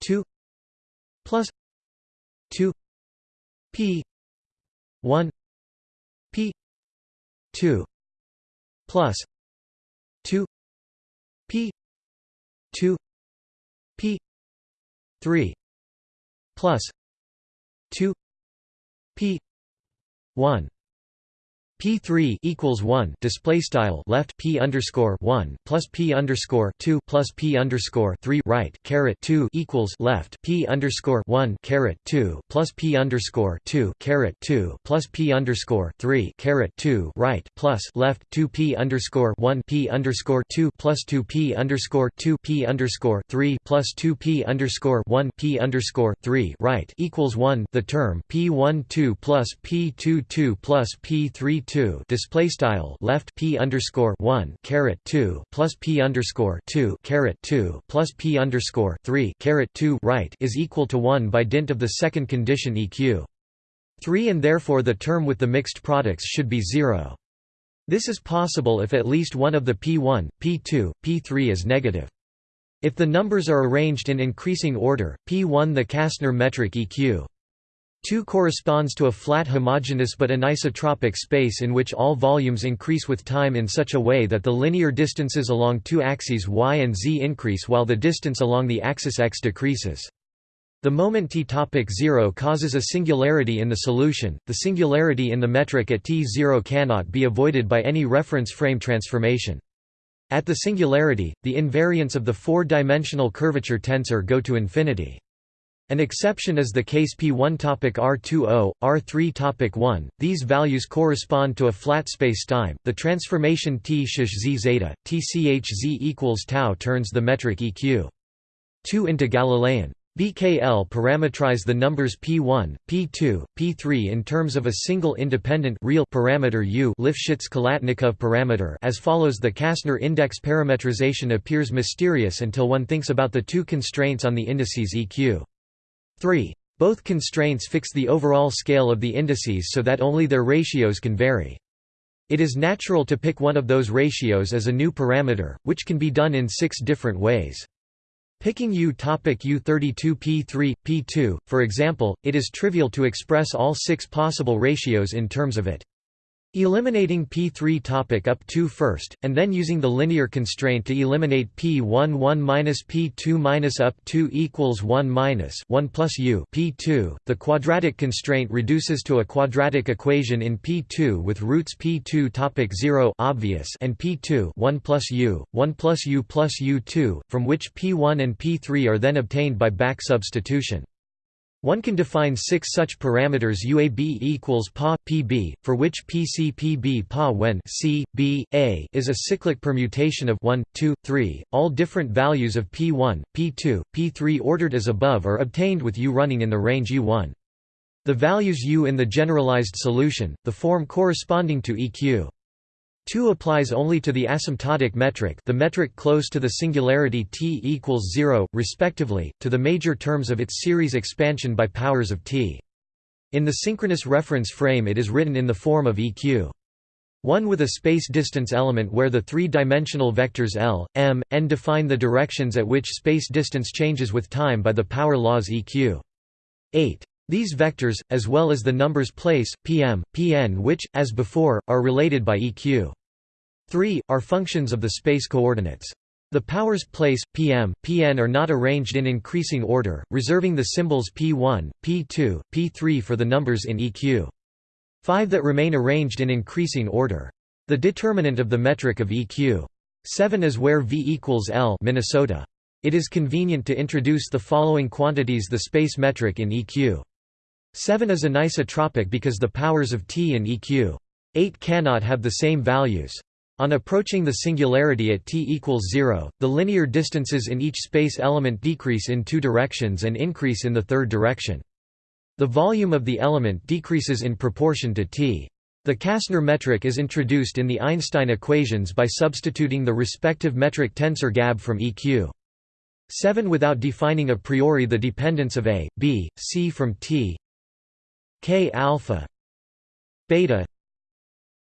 two plus two P one P two plus two P two P three plus two P one P3 equals 1 display style left P underscore 1 plus P underscore 2 plus P underscore 3 right caret 2 equals left P underscore 1 caret 2 plus P underscore 2 caret 2 plus P underscore 3 caret 2 right plus left 2 P underscore 1 P underscore 2 plus 2 P underscore 2 P underscore 3 plus 2 P underscore 1 P underscore 3 right equals 1 the term P 1 2 plus P 2 2 plus P 3 two display style left p underscore one caret two plus p underscore two caret two plus p underscore three caret two right is equal to one by dint of the second condition eq. 3 and therefore the term with the mixed products should be 0. This is possible if at least one of the p1, p2, p3 is negative. If the numbers are arranged in increasing order, p1 the Kasner metric eq. 2 corresponds to a flat homogeneous but anisotropic space in which all volumes increase with time in such a way that the linear distances along two axes y and z increase while the distance along the axis x decreases. The moment t topic 0 causes a singularity in the solution, the singularity in the metric at t0 cannot be avoided by any reference frame transformation. At the singularity, the invariants of the four-dimensional curvature tensor go to infinity. An exception is the case P1 topic R20, R3 topic 1. These values correspond to a flat spacetime. The transformation T sh z zeta, tch z equals tau turns the metric EQ 2 into Galilean. BKL parameterize the numbers P1, P2, P3 in terms of a single independent real parameter U Lifshitz-Khalatnikov parameter as follows The Kasner index parametrization appears mysterious until one thinks about the two constraints on the indices EQ 3. Both constraints fix the overall scale of the indices so that only their ratios can vary. It is natural to pick one of those ratios as a new parameter, which can be done in six different ways. Picking U topic U32 P3, P2, for example, it is trivial to express all six possible ratios in terms of it. Eliminating P3 topic up 2 first, and then using the linear constraint to eliminate P1 1 minus P2 minus up 2 equals 1 minus 1 plus U P2. The quadratic constraint reduces to a quadratic equation in P2 with roots P2 topic 0 obvious and P2 1 plus U 1 plus U plus U2, from which P1 and P3 are then obtained by back substitution. One can define six such parameters UAB equals PA PB, for which PC PB PA when C, B, A is a cyclic permutation of 1, 2, 3. All different values of P1, P2, P3 ordered as above are obtained with U running in the range U1. The values U in the generalized solution, the form corresponding to EQ 2 applies only to the asymptotic metric the metric close to the singularity t equals 0, respectively, to the major terms of its series expansion by powers of t. In the synchronous reference frame it is written in the form of eq. 1 with a space distance element where the three-dimensional vectors L, M, N define the directions at which space distance changes with time by the power laws eq. 8. These vectors, as well as the numbers place, pm, pn which, as before, are related by eq. 3, are functions of the space coordinates. The powers place, pm, pn are not arranged in increasing order, reserving the symbols p1, p2, p3 for the numbers in eq. 5 that remain arranged in increasing order. The determinant of the metric of eq. 7 is where v equals L Minnesota. It is convenient to introduce the following quantities the space metric in eq. 7 is anisotropic because the powers of t in eq. 8 cannot have the same values. On approaching the singularity at t equals 0, the linear distances in each space element decrease in two directions and increase in the third direction. The volume of the element decreases in proportion to t. The Kasner metric is introduced in the Einstein equations by substituting the respective metric tensor Gab from EQ. 7 without defining a priori the dependence of A, B, C from T K alpha beta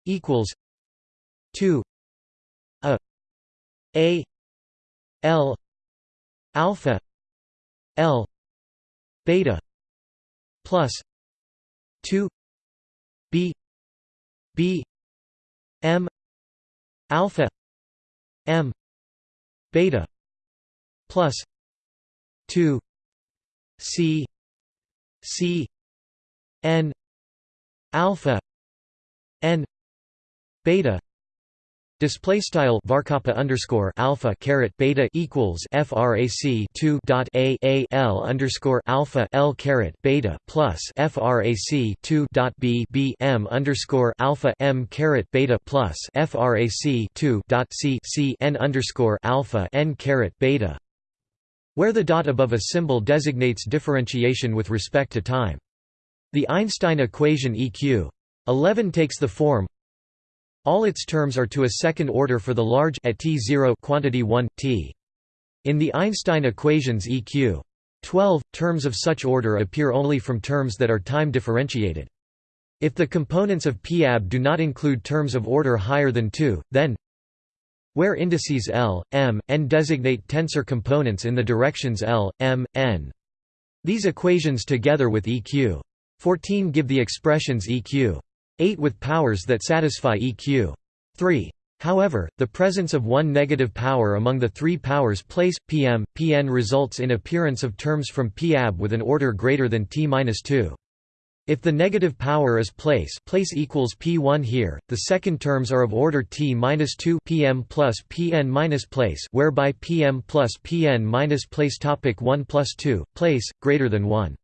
equals 2 a. A. L. Alpha. L. Beta. Plus. 2 b. B. M. Alpha. M. Beta. Plus. 2 c. C. N. Alpha. N. Beta Display style varkappa underscore alpha caret beta equals frac 2 dot a a l underscore alpha l caret beta plus frac 2 dot b b m underscore alpha m caret beta plus frac 2 dot c c n underscore alpha n caret beta, where the dot above a symbol designates differentiation with respect to time. The Einstein equation EQ 11 takes the form all its terms are to a second order for the large at t0 quantity 1 t. In the Einstein equations EQ 12, terms of such order appear only from terms that are time differentiated. If the components of PAB do not include terms of order higher than 2, then where indices L, M, N designate tensor components in the directions L, M, N. These equations together with EQ 14 give the expressions EQ 8 with powers that satisfy EQ. 3. However, the presence of one negative power among the three powers place, Pm, Pn results in appearance of terms from Pab with an order greater than T-2. If the negative power is place place equals P1 here, the second terms are of order T-2 Pm plus Pn minus place whereby Pm plus Pn minus place topic 1 plus 2, place, greater than 1.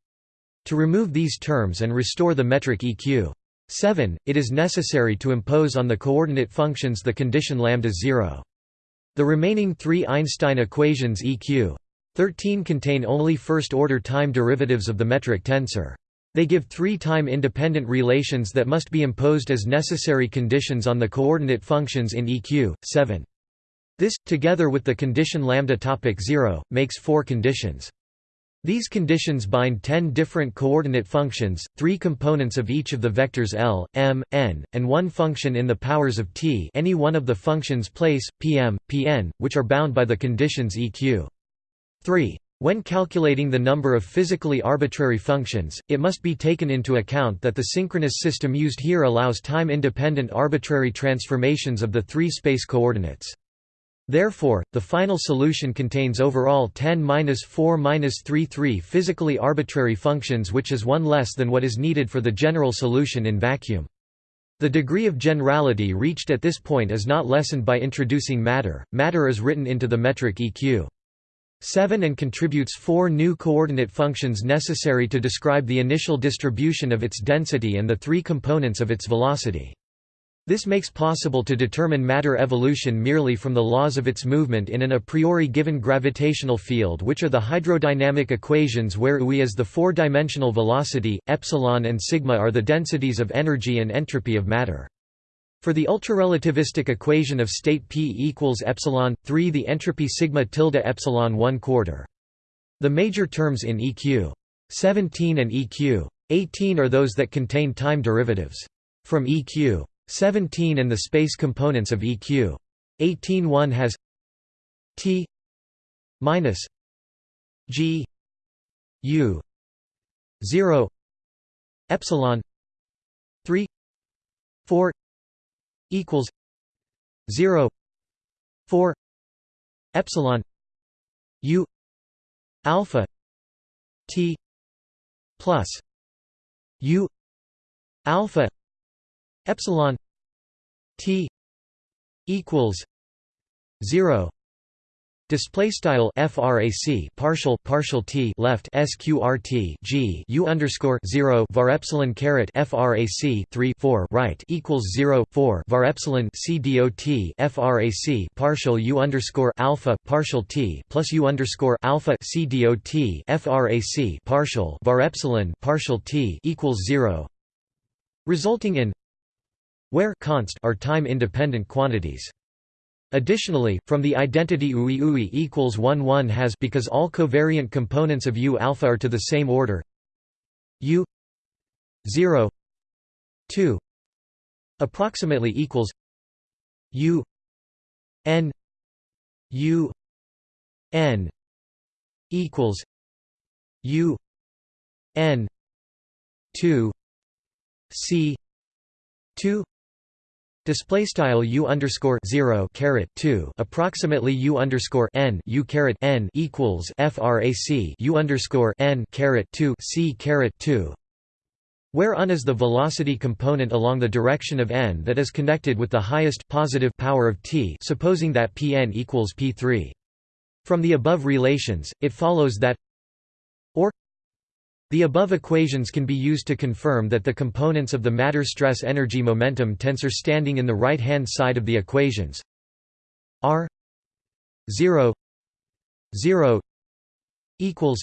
To remove these terms and restore the metric EQ 7, it is necessary to impose on the coordinate functions the condition lambda 0. The remaining three Einstein equations EQ 13 contain only first-order time derivatives of the metric tensor. They give three time-independent relations that must be imposed as necessary conditions on the coordinate functions in EQ 7. This, together with the condition lambda topic 0, makes four conditions. These conditions bind 10 different coordinate functions, three components of each of the vectors L, M, N, and one function in the powers of t any one of the functions place, Pm, Pn, which are bound by the conditions eq. 3. When calculating the number of physically arbitrary functions, it must be taken into account that the synchronous system used here allows time-independent arbitrary transformations of the three space coordinates. Therefore, the final solution contains overall 10-4-33 physically arbitrary functions which is one less than what is needed for the general solution in vacuum. The degree of generality reached at this point is not lessened by introducing matter, matter is written into the metric EQ. 7 and contributes four new coordinate functions necessary to describe the initial distribution of its density and the three components of its velocity. This makes possible to determine matter evolution merely from the laws of its movement in an a priori given gravitational field which are the hydrodynamic equations where U is the four-dimensional velocity, epsilon and sigma are the densities of energy and entropy of matter. For the ultrarelativistic equation of state P equals epsilon 3 the entropy sigma tilde epsilon 1 quarter. The major terms in EQ 17 and EQ 18 are those that contain time derivatives. From EQ 17 and the space components of EQ 18 one has T minus G U 0 epsilon 3 4 equals 0 4 epsilon u alpha t plus u alpha epsilon t equals 0 Display style frac partial partial t left sqrt g u underscore zero var epsilon caret frac three four right equals zero four var epsilon c dot frac partial u underscore alpha partial t plus u underscore alpha c dot frac partial var epsilon partial t equals zero, resulting in where const are time independent quantities. Additionally, from the identity UI UI equals 1 1 has because all covariant components of U alpha are to the same order U 0 2 approximately equals U n U n equals U n 2 C 2 Display style u underscore zero caret two approximately u underscore n u caret n equals frac u underscore n caret two c caret two, where un is the velocity component along the direction of n that is connected with the highest positive power of t, supposing that Pn equals p3. From the above relations, it follows that the above equations can be used to confirm that the components of the matter stress energy momentum tensor standing in the right-hand side of the equations. Are 0 0 equals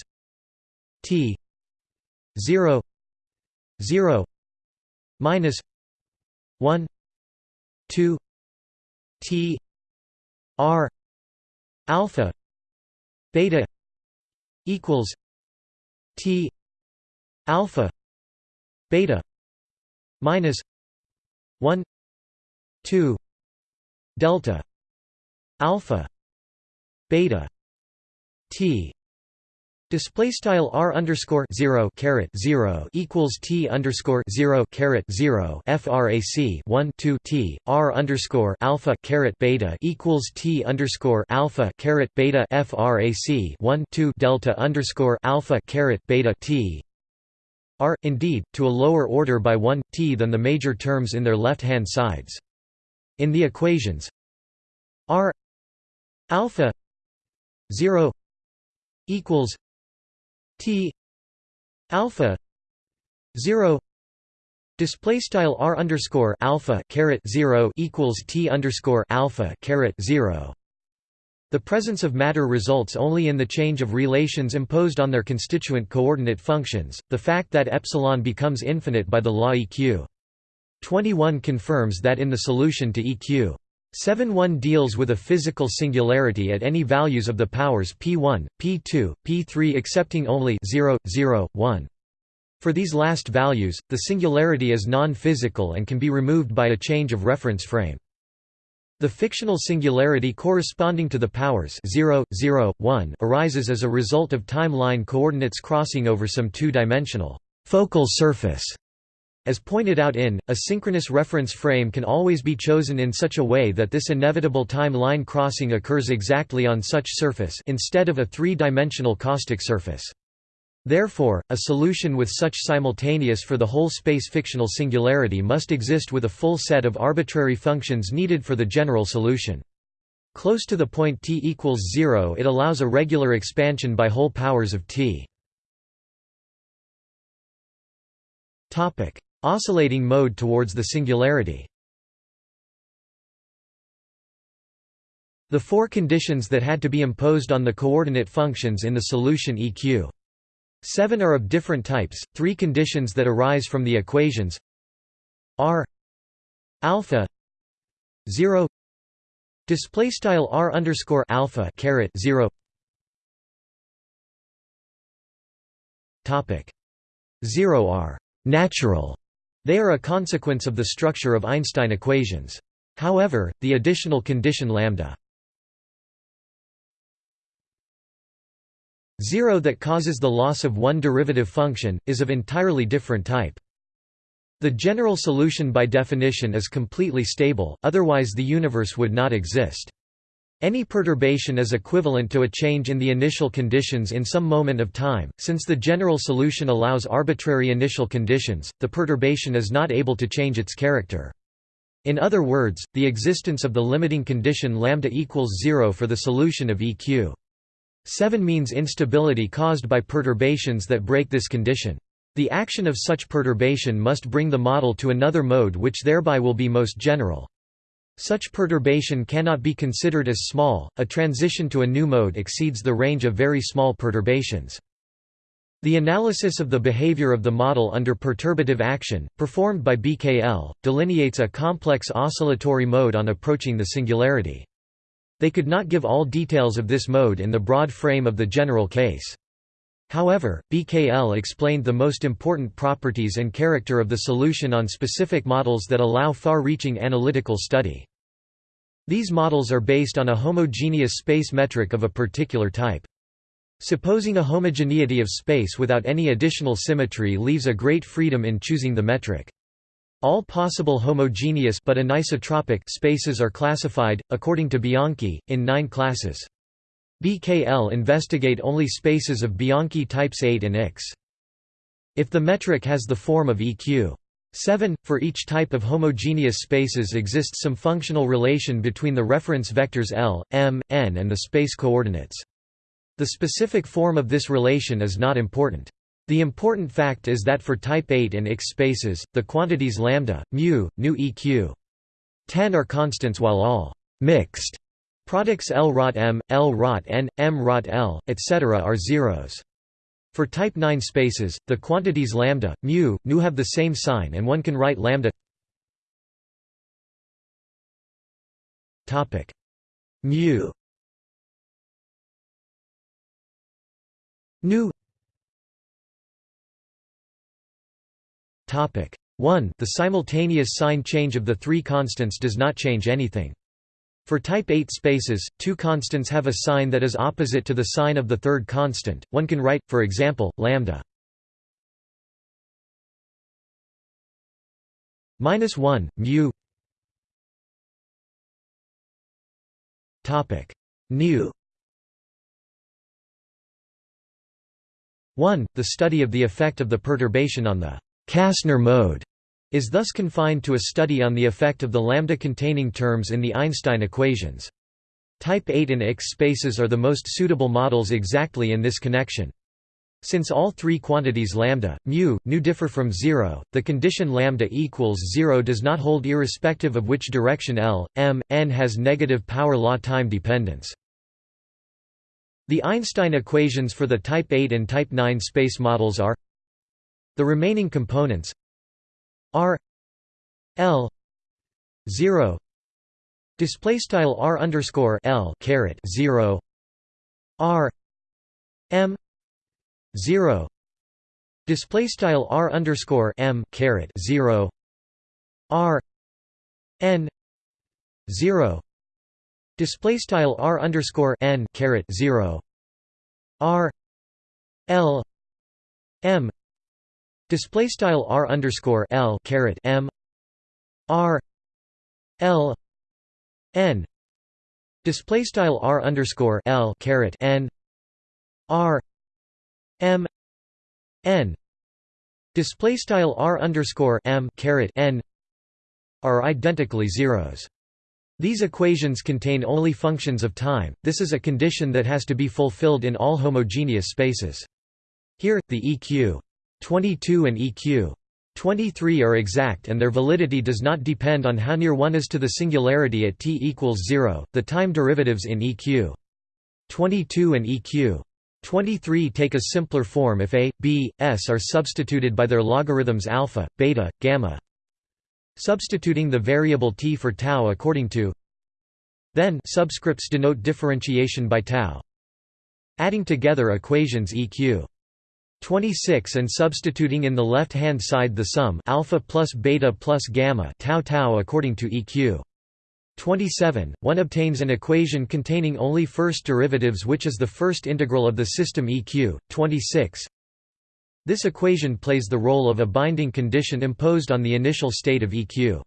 t 0 0 minus 1 2 t r alpha beta equals t alpha beta minus 1 2 delta alpha beta t. Display style r underscore zero caret zero equals t underscore zero caret zero frac one two t. R underscore alpha caret beta equals t underscore alpha caret beta frac one two delta underscore alpha caret beta t are, indeed, to a lower order by 1, t than the major terms in their left-hand sides. In the equations r alpha 0 equals t alpha 0 Display style r underscore alpha caret zero equals t underscore alpha caret zero the presence of matter results only in the change of relations imposed on their constituent coordinate functions, the fact that epsilon becomes infinite by the law EQ. 21 confirms that in the solution to EQ. 7-1 deals with a physical singularity at any values of the powers p1, p2, p3 excepting only 0, 0, 1. For these last values, the singularity is non-physical and can be removed by a change of reference frame. The fictional singularity corresponding to the powers 0, 0, 1 arises as a result of time-line coordinates crossing over some two-dimensional focal surface. As pointed out in, a synchronous reference frame can always be chosen in such a way that this inevitable time-line crossing occurs exactly on such surface instead of a three-dimensional caustic surface. Therefore, a solution with such simultaneous for the whole space fictional singularity must exist with a full set of arbitrary functions needed for the general solution. Close to the point t equals 0 it allows a regular expansion by whole powers of t. Oscillating mode towards the singularity The four conditions that had to be imposed on the coordinate functions in the solution EQ. 7 are of different types, three conditions that arise from the equations. R alpha 0 display style r underscore alpha caret 0 topic 0 r. Natural. They are a consequence of the structure of einstein equations. However the additional condition lambda 0 that causes the loss of one derivative function, is of entirely different type. The general solution by definition is completely stable, otherwise the universe would not exist. Any perturbation is equivalent to a change in the initial conditions in some moment of time. Since the general solution allows arbitrary initial conditions, the perturbation is not able to change its character. In other words, the existence of the limiting condition lambda equals 0 for the solution of EQ. 7 means instability caused by perturbations that break this condition. The action of such perturbation must bring the model to another mode which thereby will be most general. Such perturbation cannot be considered as small, a transition to a new mode exceeds the range of very small perturbations. The analysis of the behavior of the model under perturbative action, performed by BKL, delineates a complex oscillatory mode on approaching the singularity. They could not give all details of this mode in the broad frame of the general case. However, BKL explained the most important properties and character of the solution on specific models that allow far-reaching analytical study. These models are based on a homogeneous space metric of a particular type. Supposing a homogeneity of space without any additional symmetry leaves a great freedom in choosing the metric. All possible homogeneous but anisotropic spaces are classified, according to Bianchi, in nine classes. BKL investigate only spaces of Bianchi types 8 and X. If the metric has the form of EQ 7, for each type of homogeneous spaces exists some functional relation between the reference vectors L, M, N and the space coordinates. The specific form of this relation is not important. The important fact is that for type 8 and X spaces, the quantities lambda, mu, nu eq 10 are constants while all mixed products L rot m, L rot n, m rot L, etc. are zeros. For type 9 spaces, the quantities lambda, mu, nu have the same sign and one can write lambda mu nu 1 The simultaneous sign change of the three constants does not change anything. For type 8 spaces, two constants have a sign that is opposite to the sign of the third constant. One can write, for example, lambda. Minus 1 mu. Topic. Nu. 1 the study of the effect of the perturbation on the Kasner mode is thus confined to a study on the effect of the lambda-containing terms in the Einstein equations. Type 8 and X spaces are the most suitable models exactly in this connection. Since all three quantities lambda, mu, nu differ from zero, the condition lambda equals zero does not hold irrespective of which direction L, m, n has negative power law time dependence. The Einstein equations for the type 8 and type 9 space models are the remaining components R L zero display style R underscore L caret zero R M zero display style R underscore M caret zero R N zero display style R underscore N caret zero R L M Display style r underscore l caret m r l n display style r underscore l caret n r m n display style r underscore m caret n are identically zeros. These equations contain only functions of time, this is a condition that has to be fulfilled in all homogeneous spaces. Here, the EQ 22 and EQ 23 are exact and their validity does not depend on how near one is to the singularity at t equals 0. The time derivatives in EQ 22 and EQ 23 take a simpler form if a, b, s are substituted by their logarithms alpha, beta, gamma, Substituting the variable t for tau according to then subscripts denote differentiation by tau. Adding together equations eq 26 and substituting in the left-hand side the sum alpha plus beta plus gamma tau tau according to eq 27, one obtains an equation containing only first derivatives which is the first integral of the system eq 26 this equation plays the role of a binding condition imposed on the initial state of EQ.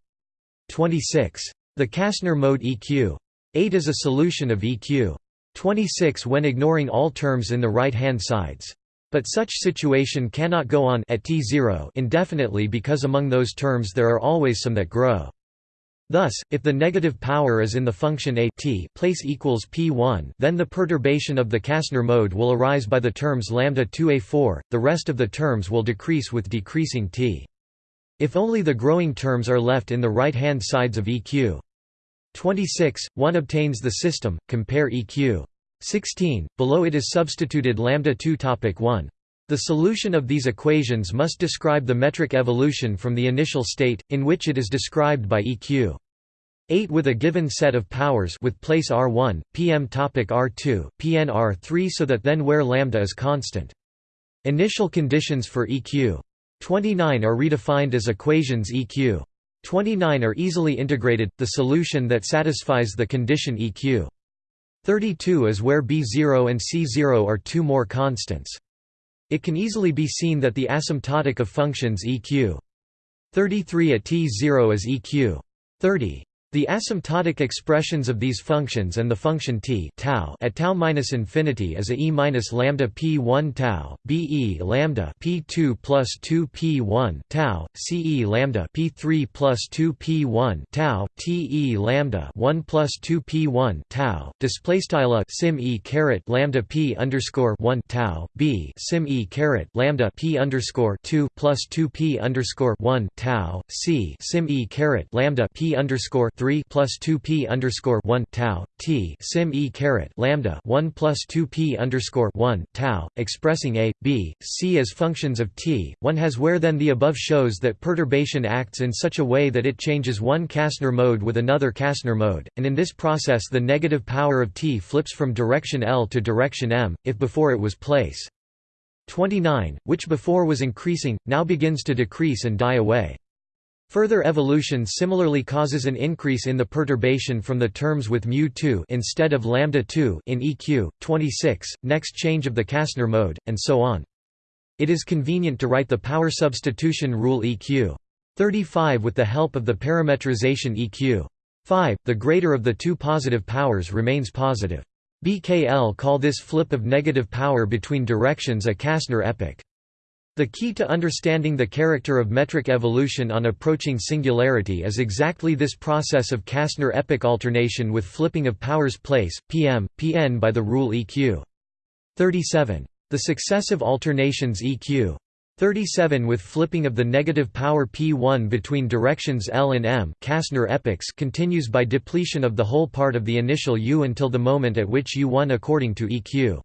26. The Kasner mode EQ. 8 is a solution of EQ. 26 when ignoring all terms in the right-hand sides. But such situation cannot go on at t0 indefinitely because among those terms there are always some that grow. Thus, if the negative power is in the function a t place equals p1, then the perturbation of the Kasner mode will arise by the terms lambda 2a4. The rest of the terms will decrease with decreasing t. If only the growing terms are left in the right-hand sides of EQ 26, one obtains the system. Compare EQ 16. Below it is substituted lambda 2 topic 1. The solution of these equations must describe the metric evolution from the initial state, in which it is described by EQ. 8 with a given set of powers with place R1, PM topic R2, PN R3 so that then where lambda is constant. Initial conditions for EQ 29 are redefined as equations EQ 29 are easily integrated, the solution that satisfies the condition EQ 32 is where B0 and C0 are two more constants. It can easily be seen that the asymptotic of functions eq 33 at t0 is eq 30. The asymptotic expressions of these functions and the function t tau at tau minus infinity is a e minus lambda p 1 tau, b e lambda p 2 plus 2 p 1 tau, c e lambda p 3 plus 2 p 1 tau, t e lambda 1 plus 2 p 1 tau. Display style sim e caret lambda p underscore 1 tau, b sim e caret lambda p underscore 2 plus 2 p underscore 1 tau, c sim e caret lambda p underscore 3 3 plus 2 p underscore 1 tau t sim e caret lambda 1 plus 2 p underscore 1 tau, expressing a, b, c as functions of t. One has where then the above shows that perturbation acts in such a way that it changes one Kasner mode with another Kasner mode, and in this process the negative power of t flips from direction L to direction m, if before it was place 29, which before was increasing, now begins to decrease and die away. Further evolution similarly causes an increase in the perturbation from the terms with mu2 instead of lambda 2 in EQ 26, next change of the Kasner mode, and so on. It is convenient to write the power substitution rule EQ 35 with the help of the parametrization EQ 5. The greater of the two positive powers remains positive. BKL call this flip of negative power between directions a Kasner epoch. The key to understanding the character of metric evolution on approaching singularity is exactly this process of Kasner epoch alternation with flipping of powers place, pm, pn by the rule eq. 37. The successive alternations eq. 37 with flipping of the negative power p1 between directions L and m Kasner epochs continues by depletion of the whole part of the initial u until the moment at which u1 according to eq.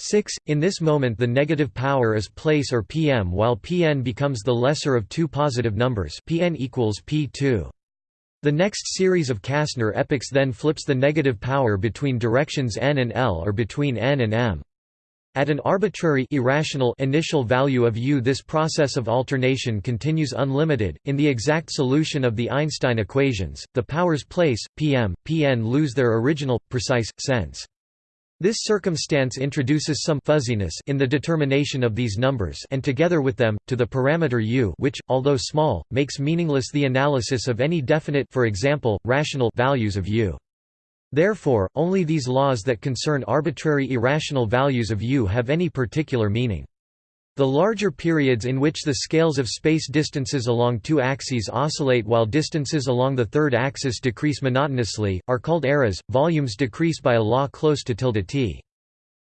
6. In this moment the negative power is place or pm while pn becomes the lesser of two positive numbers pn equals p2. The next series of Kasner epochs then flips the negative power between directions n and l or between n and m. At an arbitrary irrational initial value of u this process of alternation continues unlimited. In the exact solution of the Einstein equations, the powers place, pm, pn lose their original, precise, sense. This circumstance introduces some fuzziness in the determination of these numbers and together with them, to the parameter u which, although small, makes meaningless the analysis of any definite for example, rational values of u. Therefore, only these laws that concern arbitrary irrational values of u have any particular meaning. The larger periods in which the scales of space distances along two axes oscillate while distances along the third axis decrease monotonously, are called eras. Volumes decrease by a law close to tilde t.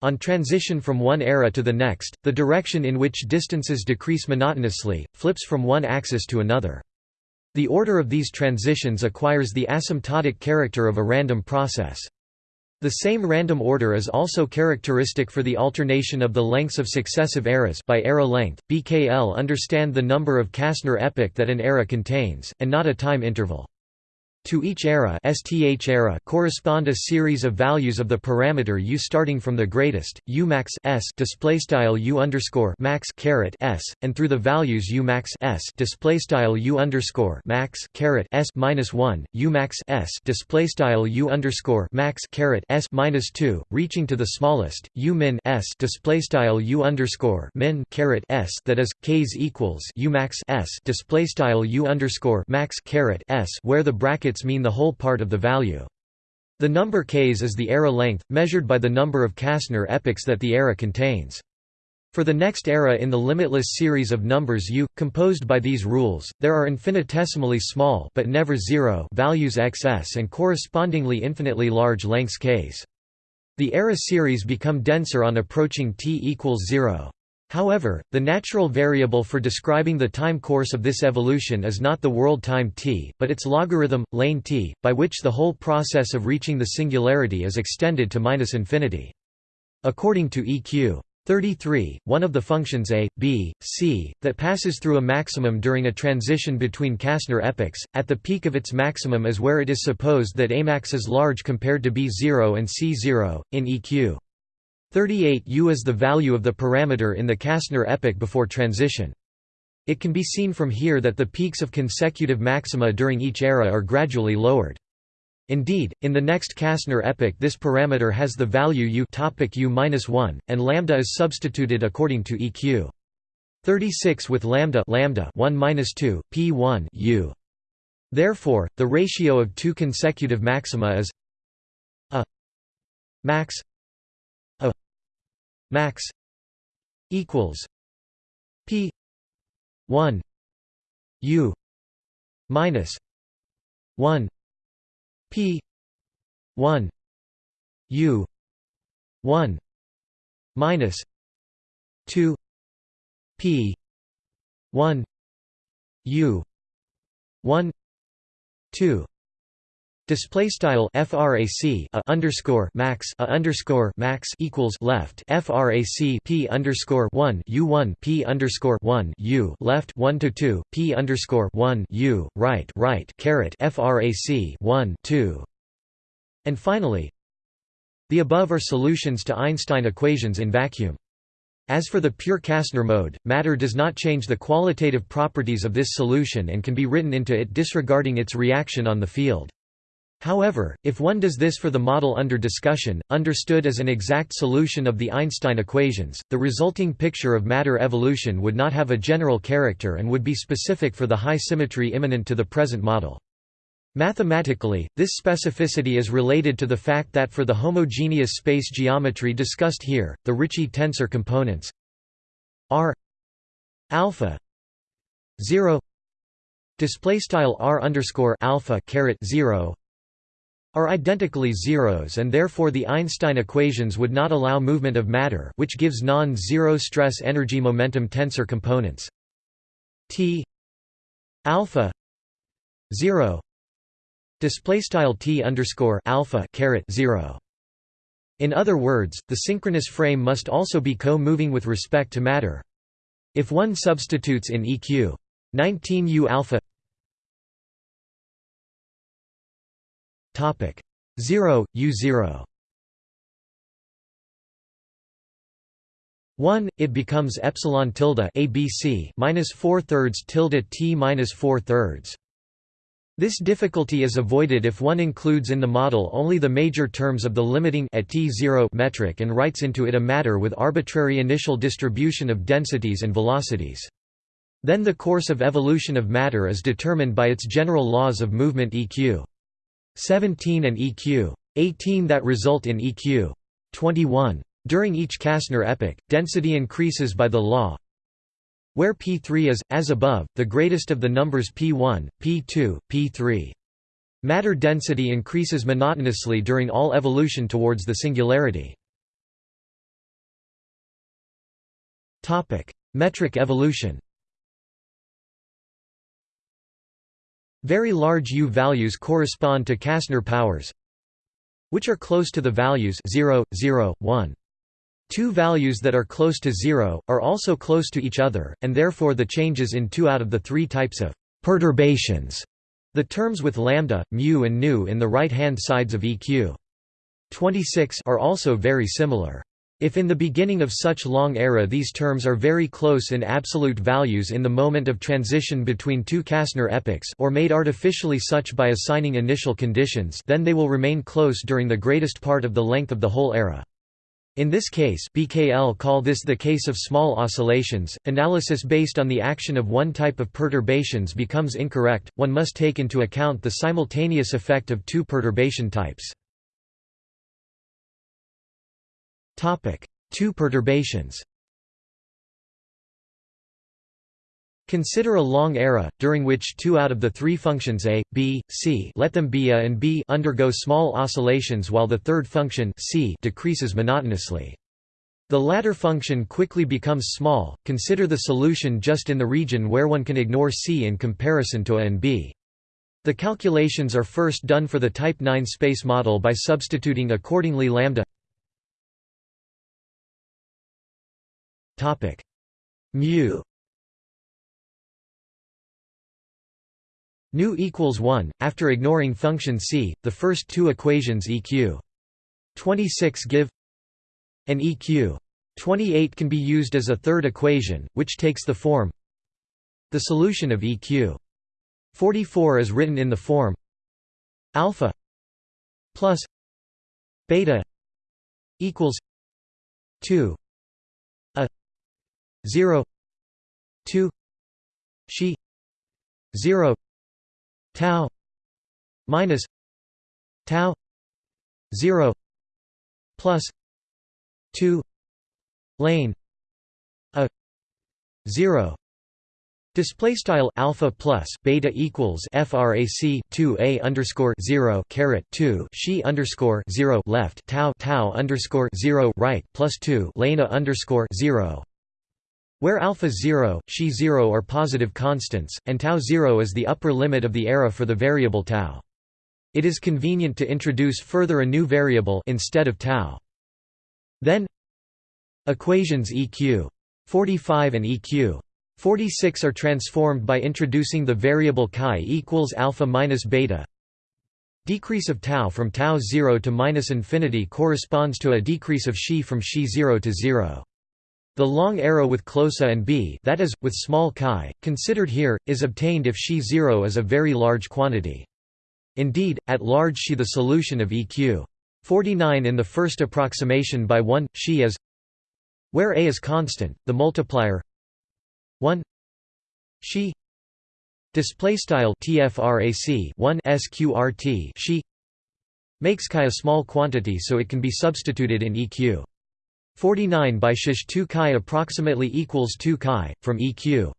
On transition from one era to the next, the direction in which distances decrease monotonously, flips from one axis to another. The order of these transitions acquires the asymptotic character of a random process. The same random order is also characteristic for the alternation of the lengths of successive eras by era length. BKL understand the number of Kasner epoch that an era contains, and not a time interval. To each era, STH era correspond a series of values of the parameter u starting from the greatest, u max s display style u underscore max caret s, and through the values u max s display style u underscore max caret s minus one, u max s display style u underscore max caret s minus two, reaching to the smallest, u min s display style u underscore min caret s that is k's equals u max s display style u underscore max caret s where the brackets mean the whole part of the value. The number k's is the era length, measured by the number of Kasner epochs that the era contains. For the next era in the limitless series of numbers u, composed by these rules, there are infinitesimally small but never zero values xs and correspondingly infinitely large lengths k's. The era series become denser on approaching t equals 0. However, the natural variable for describing the time course of this evolution is not the world time t, but its logarithm, ln t, by which the whole process of reaching the singularity is extended to minus infinity. According to EQ 33, one of the functions a, b, c, that passes through a maximum during a transition between Kasner epochs, at the peak of its maximum is where it is supposed that Amax is large compared to B0 and C0, in EQ 38 U is the value of the parameter in the Kasner epoch before transition. It can be seen from here that the peaks of consecutive maxima during each era are gradually lowered. Indeed, in the next Kasner epoch this parameter has the value u topic u-1, and lambda is substituted according to EQ. 36 with lambda lambda 1 2 p1 u. Therefore, the ratio of two consecutive maxima is a max max equals p 1 u minus 1 p 1 u 1 minus 2 p 1 u 1 2 Display style frac a underscore max a underscore max equals left frac p underscore one u one p underscore one u left one to two p underscore one u right right caret frac one two, and finally, the above are solutions to Einstein equations in vacuum. As for the pure Kasner mode, matter does not change the qualitative properties of this solution and can be written into it disregarding its reaction on the field. However, if one does this for the model under discussion, understood as an exact solution of the Einstein equations, the resulting picture of matter evolution would not have a general character and would be specific for the high symmetry immanent to the present model. Mathematically, this specificity is related to the fact that for the homogeneous space geometry discussed here, the Ricci tensor components r alpha 0 display style r underscore alpha caret 0 are identically zeros and therefore the Einstein equations would not allow movement of matter which gives non-zero stress energy momentum tensor components. T alpha 0 display style t underscore alpha caret 0 in other words the synchronous frame must also be co-moving with respect to matter. If one substitutes in eq 19 u alpha Topic 0 U0 1 it becomes epsilon tilde abc minus 4 thirds tilde t minus 4 thirds this difficulty is avoided if one includes in the model only the major terms of the limiting at t0 metric and writes into it a matter with arbitrary initial distribution of densities and velocities. Then the course of evolution of matter is determined by its general laws of movement EQ. 17 and EQ. 18 that result in EQ. 21. During each Kasner epoch, density increases by the law where p3 is, as above, the greatest of the numbers p1, p2, p3. Matter density increases monotonously during all evolution towards the singularity. Metric evolution Very large U values correspond to Kasner powers which are close to the values 0, 0, 1. Two values that are close to zero, are also close to each other, and therefore the changes in two out of the three types of perturbations. The terms with lambda, mu and nu in the right-hand sides of EQ 26 are also very similar. If in the beginning of such long era these terms are very close in absolute values in the moment of transition between two Kasner epochs or made artificially such by assigning initial conditions then they will remain close during the greatest part of the length of the whole era. In this case BKL call this the case of small oscillations. Analysis based on the action of one type of perturbations becomes incorrect, one must take into account the simultaneous effect of two perturbation types. Two perturbations Consider a long era, during which two out of the three functions a, b, c let them be a and b undergo small oscillations while the third function c decreases monotonously. The latter function quickly becomes small, consider the solution just in the region where one can ignore c in comparison to a and b. The calculations are first done for the type 9 space model by substituting accordingly lambda mu. Nu equals 1, after ignoring function c, the first two equations EQ 26 give an EQ 28 can be used as a third equation, which takes the form the solution of EQ 44 is written in the form alpha plus beta equals 2 a 0 2 she 0 tau minus tau 0 plus 2 lane a 0 Display style alpha plus beta equals frac 2 a underscore 0 caret 2 she underscore 0 left tau tau underscore 0 right plus 2 lena underscore 0 where alpha 0, she 0 are positive constants, and tau 0 is the upper limit of the era for the variable tau. It is convenient to introduce further a new variable instead of tau. Then equations EQ 45 and EQ 46 are transformed by introducing the variable chi equals alpha minus beta. Decrease of tau from tau 0 to minus infinity corresponds to a decrease of she from she 0 to 0. The long arrow with closa and b that is, with small chi, considered here, is obtained if she 0 is a very large quantity. Indeed, at large she the solution of EQ 49 in the first approximation by 1, she is where a is constant, the multiplier 1 she display style tfrac 1 sqrt she makes chi a small quantity so it can be substituted in EQ 49 by shish 2 chi approximately equals 2 chi, from EQ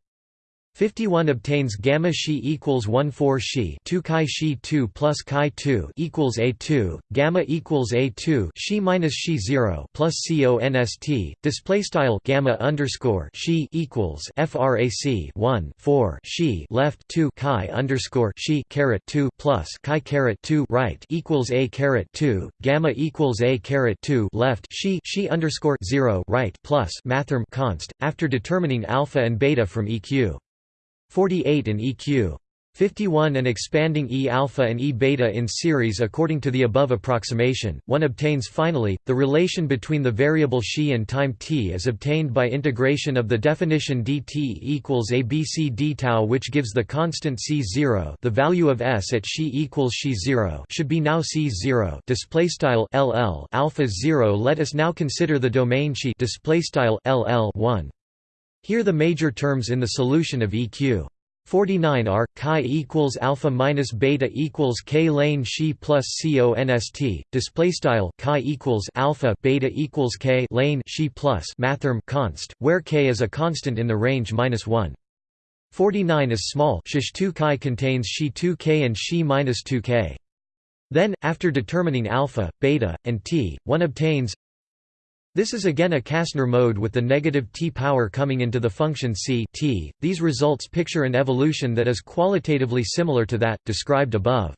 51 obtains gamma she equals 1 4 she 2 chi she 2 plus chi 2 equals a2 gamma equals a2 she minus she 0 plus const display style gamma underscore she equals frac 1 4 she left 2 chi underscore she caret 2 plus chi caret 2 right equals a caret 2 gamma equals a caret 2 left she she underscore 0 right plus mathrm const after determining alpha and beta from eq 48 and EQ 51 and expanding E alpha and E beta in series according to the above approximation, one obtains finally, the relation between the variable xi and time t is obtained by integration of the definition dt equals abc d tau which gives the constant c0 the value of s at xi equals xi 0 should be now c0 display style ll alpha 0 let us now consider the domain xi. Display style ll 1 here the major terms in the solution of EQ 49 are chi equals alpha minus beta equals k lane she plus const display style chi equals alpha beta equals k lane she plus mathrm const where k is a constant in the range minus 1 49 is small shish 2 chi contains she 2 k and she minus 2 k. Then after determining alpha beta and t one obtains this is again a Kasner mode with the negative t power coming into the function c t. These results picture an evolution that is qualitatively similar to that, described above.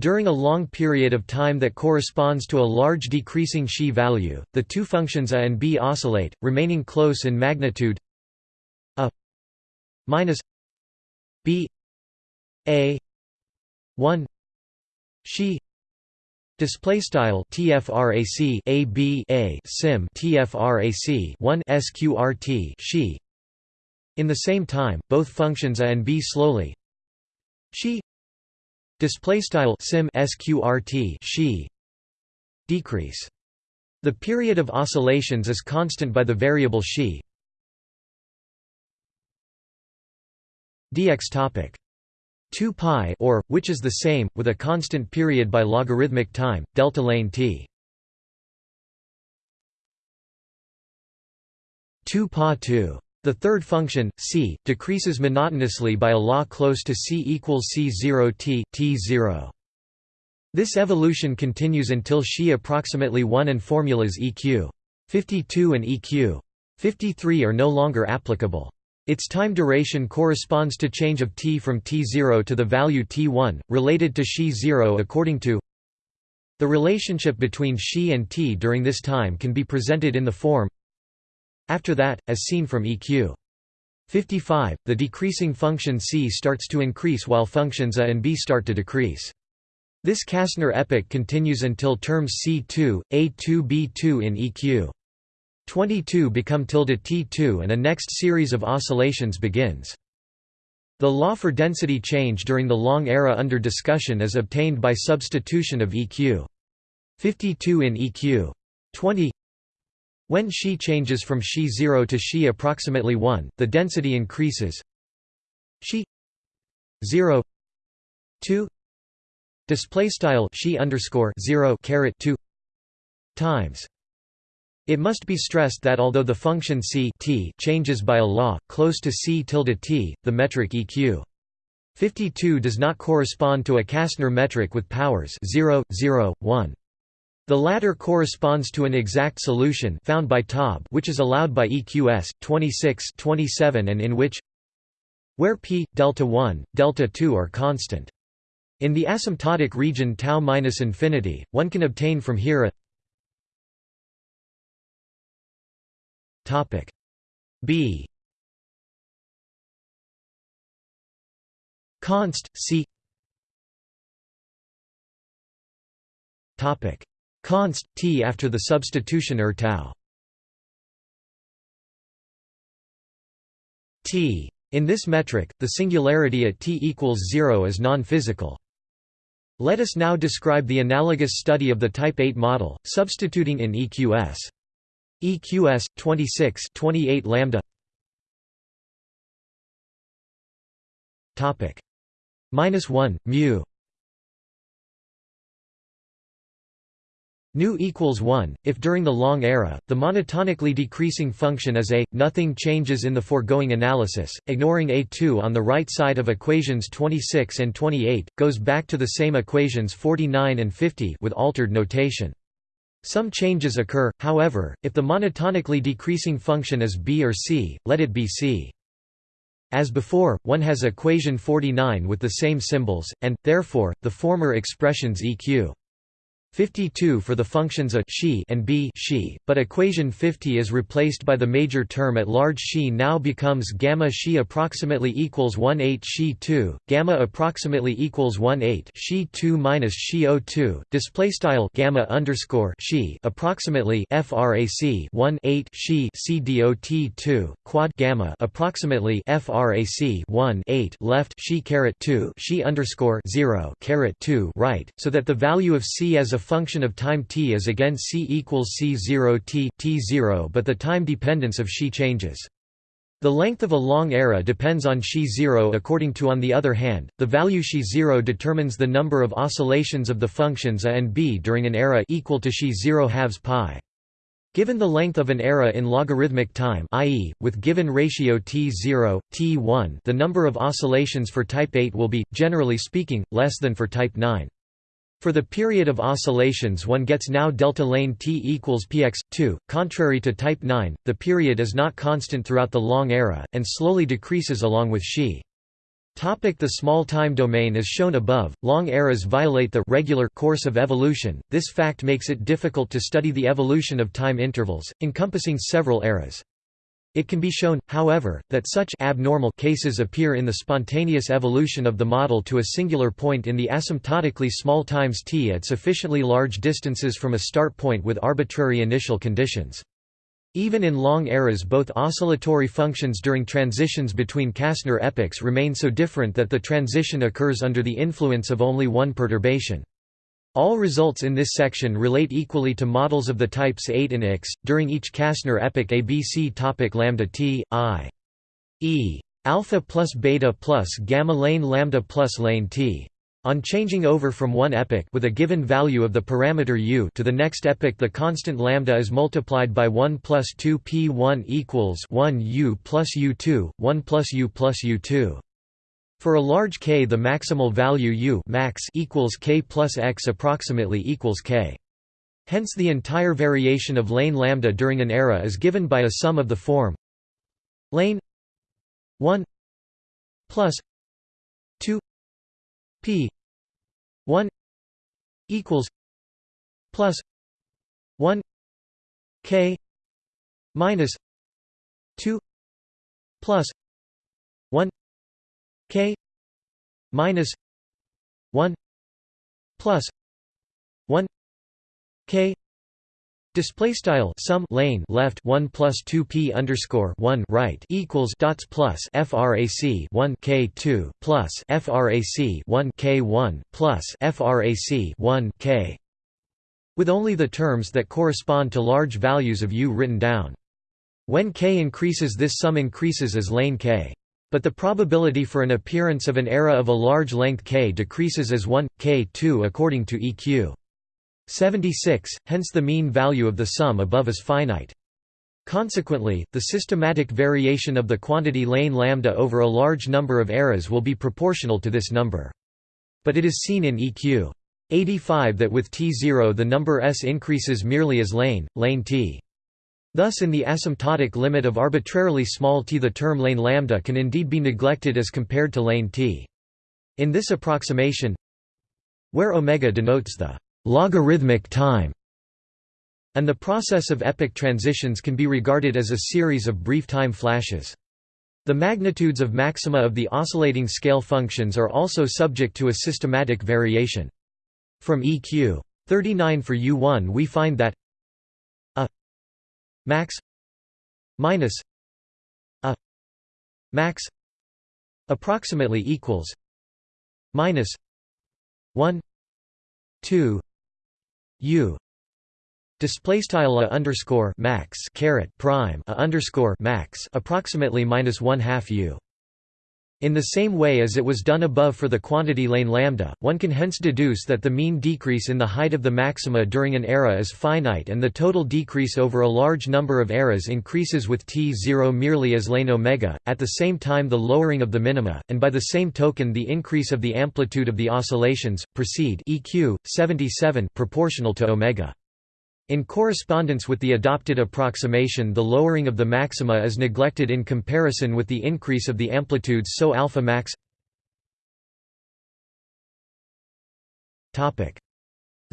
During a long period of time that corresponds to a large decreasing xi value, the two functions a and b oscillate, remaining close in magnitude a minus b a 1 xi Display style tfrac a b a sim tfrac 1 sqrt she. In the same time, both functions a and b slowly she display style sim sqrt she decrease. The period of oscillations is constant by the variable she. dx topic 2 pi or which is the same with a constant period by logarithmic time delta lane t. 2 pa 2 the third function c decreases monotonously by a law close to c equals c0 t t0 this evolution continues until xi approximately 1 and formulas eq 52 and eq 53 are no longer applicable its time duration corresponds to change of t from t0 to the value t1, related to xi 0 according to the relationship between xi and t during this time can be presented in the form after that, as seen from eq. 55, the decreasing function c starts to increase while functions a and b start to decrease. This Kasner epoch continues until terms c2, a2 b2 in eq. 22 become tilde T2 and a next series of oscillations begins. The law for density change during the long era under discussion is obtained by substitution of EQ. 52 in EQ. 20 When Xi changes from Xi 0 to Xi approximately 1, the density increases Xi 0 2 display style Xi underscore 0 caret 2 times it must be stressed that although the function c t changes by a law, close to c tilde t, the metric eq 52 does not correspond to a Kasner metric with powers 0, 0, 1. The latter corresponds to an exact solution found by Taub which is allowed by EQS 26 27 and in which where p delta 1 delta 2 are constant. In the asymptotic region tau minus infinity, one can obtain from here a Topic. B. Const C. Topic. Const T after the substitution er tau. T. In this metric, the singularity at t equals 0 is non-physical. Let us now describe the analogous study of the Type 8 model, substituting in EQS. EQS 26 28 lambda. Topic. Minus 1 mu. Nu equals 1, if during the long era, the monotonically decreasing function is a, nothing changes in the foregoing analysis, ignoring a2 on the right side of equations 26 and 28, goes back to the same equations 49 and 50 with altered notation. Some changes occur, however, if the monotonically decreasing function is b or c, let it be c. As before, one has equation 49 with the same symbols, and, therefore, the former expressions eq 52 for the functions a xi and b she, but equation 50 is replaced by the major term at large. She now becomes gamma she approximately equals 1 8 she 2, gamma approximately equals 1 8 she 2 minus xi 02, display style gamma underscore xi approximately frac 1 8 she c dot 2 quad gamma approximately frac 1 8 left she caret 2 she underscore 0 caret 2 right, so that the value of c as a function of time t is again c equals c0 t t0 but the time dependence of xi changes. The length of a long era depends on xi0 according to on the other hand, the value xi0 determines the number of oscillations of the functions a and b during an era equal to xi0 halves pi. Given the length of an era in logarithmic time i.e., with given ratio t0, t1 the number of oscillations for type 8 will be, generally speaking, less than for type 9. For the period of oscillations one gets now delta lane t equals px, 2. Contrary to type 9, the period is not constant throughout the long era, and slowly decreases along with xi. Topic the small time domain is shown above. Long eras violate the regular course of evolution. This fact makes it difficult to study the evolution of time intervals, encompassing several eras. It can be shown, however, that such abnormal cases appear in the spontaneous evolution of the model to a singular point in the asymptotically small times t at sufficiently large distances from a start point with arbitrary initial conditions. Even in long eras both oscillatory functions during transitions between Kasner epochs remain so different that the transition occurs under the influence of only one perturbation. All results in this section relate equally to models of the types 8 and X, during each Kasner epoch ABC topic lambda t, i. e. alpha plus beta plus gamma lane lambda plus lane t. On changing over from one epoch with a given value of the parameter u to the next epoch the constant lambda is multiplied by 1 plus 2 p1 equals 1 u plus u2, 1 plus u plus u2. For a large k the maximal value u max equals k plus x approximately equals k. Hence the entire variation of lane lambda during an era is given by a sum of the form lane 1 plus 2 p 1 equals plus 1 k minus 2 plus 1 k minus 1 plus 1 k Display style sum lane left one plus two p underscore one right equals dots plus frac one k two plus frac one k one plus frac one k, with only the terms that correspond to large values of u written down. When k increases, this sum increases as lane k. But the probability for an appearance of an era of a large length k decreases as 1, k2 according to EQ. 76, hence the mean value of the sum above is finite. Consequently, the systematic variation of the quantity lane lambda over a large number of eras will be proportional to this number. But it is seen in EQ. 85 that with T0 the number s increases merely as lane, lane t. Thus in the asymptotic limit of arbitrarily small t the term lane lambda can indeed be neglected as compared to lane t. In this approximation where omega denotes the logarithmic time and the process of epoch transitions can be regarded as a series of brief time flashes. The magnitudes of maxima of the oscillating scale functions are also subject to a systematic variation. From EQ 39 for U1 we find that max minus a max approximately equals minus 1 2 u display style a underscore max caret prime a underscore max approximately minus 1 half u in the same way as it was done above for the quantity lane lambda, one can hence deduce that the mean decrease in the height of the maxima during an era is finite and the total decrease over a large number of eras increases with t0 merely as lane omega, at the same time the lowering of the minima, and by the same token the increase of the amplitude of the oscillations, proceed EQ, 77 proportional to omega. In correspondence with the adopted approximation the lowering of the maxima is neglected in comparison with the increase of the amplitudes so alpha max.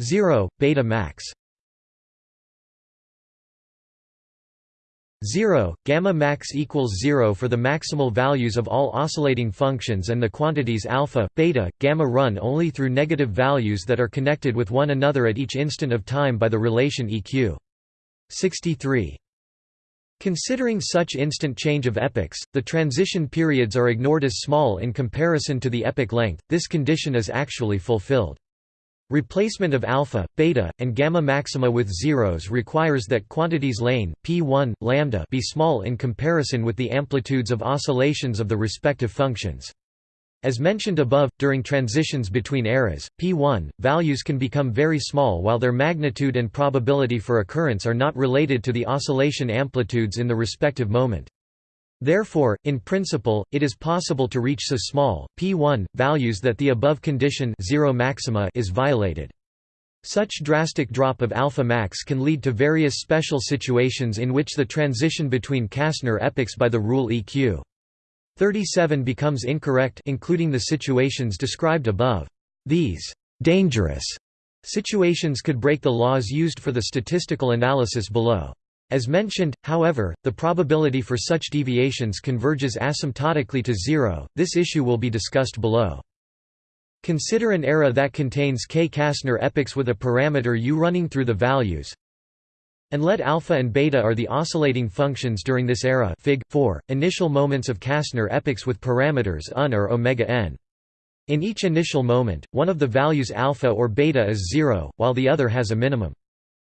0, beta max 0, gamma max equals 0 for the maximal values of all oscillating functions and the quantities alpha, beta, gamma run only through negative values that are connected with one another at each instant of time by the relation eq. 63. Considering such instant change of epochs, the transition periods are ignored as small in comparison to the epoch length, this condition is actually fulfilled. Replacement of alpha, beta, and gamma maxima with zeros requires that quantities lane p1, lambda be small in comparison with the amplitudes of oscillations of the respective functions. As mentioned above, during transitions between eras, p1, values can become very small while their magnitude and probability for occurrence are not related to the oscillation amplitudes in the respective moment. Therefore, in principle, it is possible to reach so small, p1, values that the above condition zero maxima is violated. Such drastic drop of alpha max can lead to various special situations in which the transition between Kasner epochs by the rule EQ 37 becomes incorrect including the situations described above. These dangerous situations could break the laws used for the statistical analysis below. As mentioned, however, the probability for such deviations converges asymptotically to zero, this issue will be discussed below. Consider an era that contains k Kasner epochs with a parameter u running through the values and let alpha and beta are the oscillating functions during this era Fig. 4, initial moments of Kastner epochs with parameters un or omega n. In each initial moment, one of the values alpha or beta is zero, while the other has a minimum.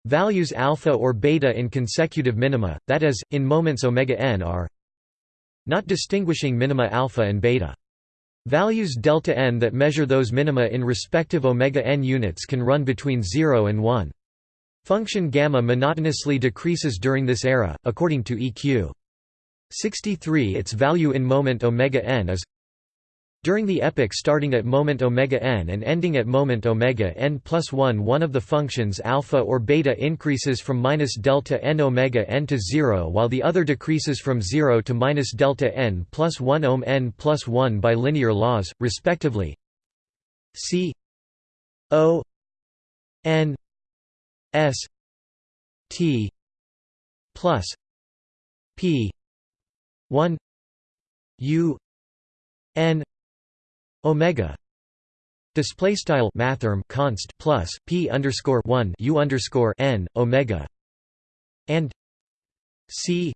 Values alpha or beta in consecutive minima, that is, in moments omega n are not distinguishing minima alpha and beta. Values delta n that measure those minima in respective omega n units can run between 0 and 1. Function gamma monotonously decreases during this era, according to EQ. 63 its value in moment omega n is during the epoch starting at moment omega n and ending at moment omega n plus 1 one of the functions alpha or beta increases from minus delta n omega n to 0 while the other decreases from 0 to minus delta n plus 1 ohm n plus 1 by linear laws, respectively. C o n s t plus p 1 u n omega. Display style mathrm const plus p underscore 1 u underscore n omega. And c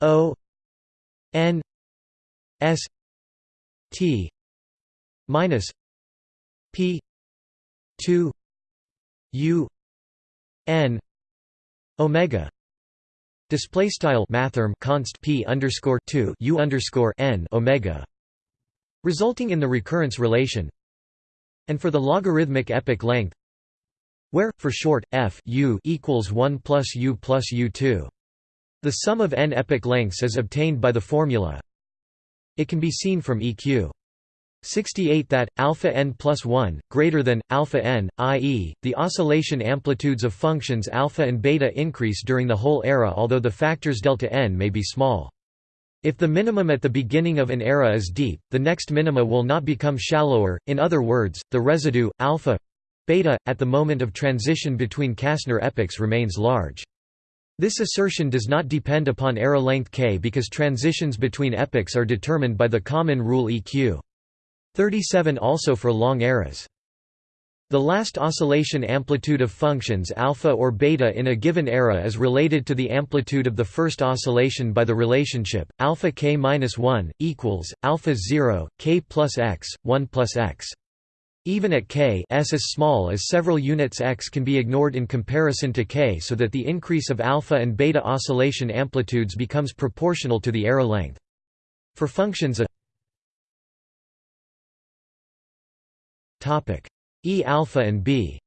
o n s t minus p 2 u n omega. Display style mathrm const p underscore 2 u underscore n omega resulting in the recurrence relation and for the logarithmic epoch length where, for short, f u equals 1 plus u plus u2. The sum of n epoch lengths is obtained by the formula. It can be seen from EQ 68 that alpha n plus 1 greater than alpha n, i.e., the oscillation amplitudes of functions alpha and beta increase during the whole era, although the factors delta n may be small. If the minimum at the beginning of an era is deep, the next minima will not become shallower, in other words, the residue, alpha beta, at the moment of transition between Kasner epochs remains large. This assertion does not depend upon era length k because transitions between epochs are determined by the common rule EQ. 37 also for long eras. The last oscillation amplitude of functions alpha or beta in a given era is related to the amplitude of the first oscillation by the relationship alpha k minus 1 equals alpha 0 k plus x 1 plus x. Even at k s as small as several units x can be ignored in comparison to k so that the increase of alpha and beta oscillation amplitudes becomes proportional to the era length. For functions a topic E alpha and B.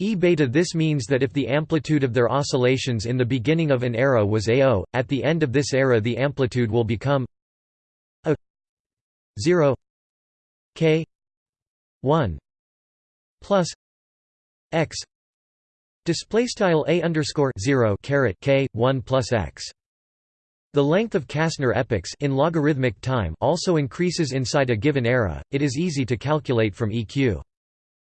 E beta This means that if the amplitude of their oscillations in the beginning of an era was AO, at the end of this era the amplitude will become a 0 k 1 plus x. Display style a underscore 0 caret k 1 plus x the length of Kasner epochs in logarithmic time also increases inside a given era. It is easy to calculate from EQ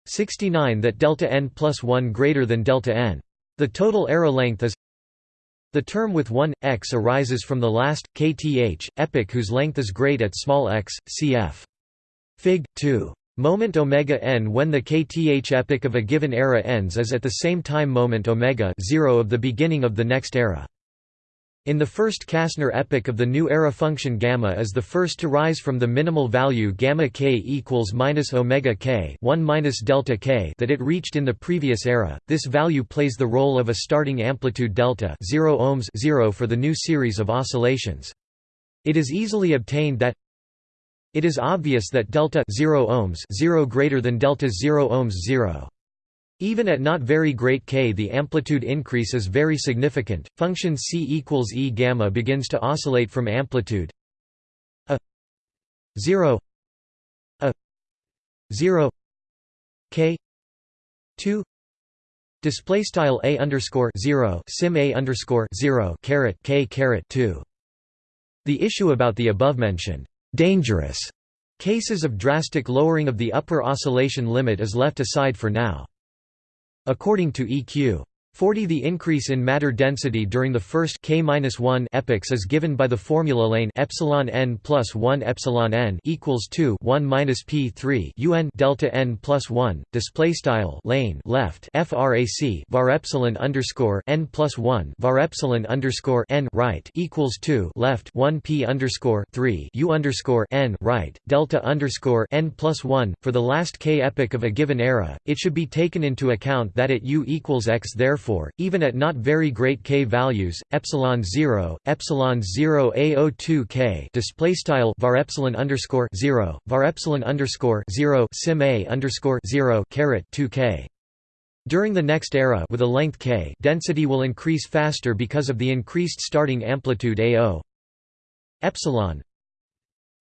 69 that delta n plus 1 greater than delta n. The total era length is the term with 1 x arises from the last kth epoch whose length is great at small x, cf. Fig. 2. Moment omega n when the kth epoch of a given era ends is at the same time moment omega 0 of the beginning of the next era. In the first Kasner epoch of the new era function gamma is the first to rise from the minimal value gamma k equals minus omega k 1 minus delta k that it reached in the previous era. This value plays the role of a starting amplitude delta 0 ohms 0 for the new series of oscillations. It is easily obtained that it is obvious that delta 0 ohms 0 greater than delta 0 ohms 0 even at not very great k the amplitude increase is very significant. Function c equals e gamma begins to oscillate from amplitude a 0 a 0 k 2 display style a underscore 0 sim a underscore 0 caret k caret 2 the issue about the above mentioned dangerous cases of drastic lowering of the upper oscillation limit is left aside for now According to EQ 40 The increase in matter density during the first k-1 epochs is given by the formula lane epsilon n plus 1 epsilon n equals 2 1 minus p 3 un delta n plus 1 display style lane left frac var epsilon underscore n plus 1 var epsilon underscore n right equals 2 left 1 p underscore 3 u underscore n right delta underscore n plus 1 for the last k epoch of a given era. It should be taken into account that at u equals x therefore therefore, even at not very great k values, epsilon 0, epsilon 0 a02 k display style var epsilon underscore 0, var epsilon underscore 0 sim a underscore 0 caret 2 k. During the next era with a length k, density will increase faster because of the increased starting amplitude AO. Epsilon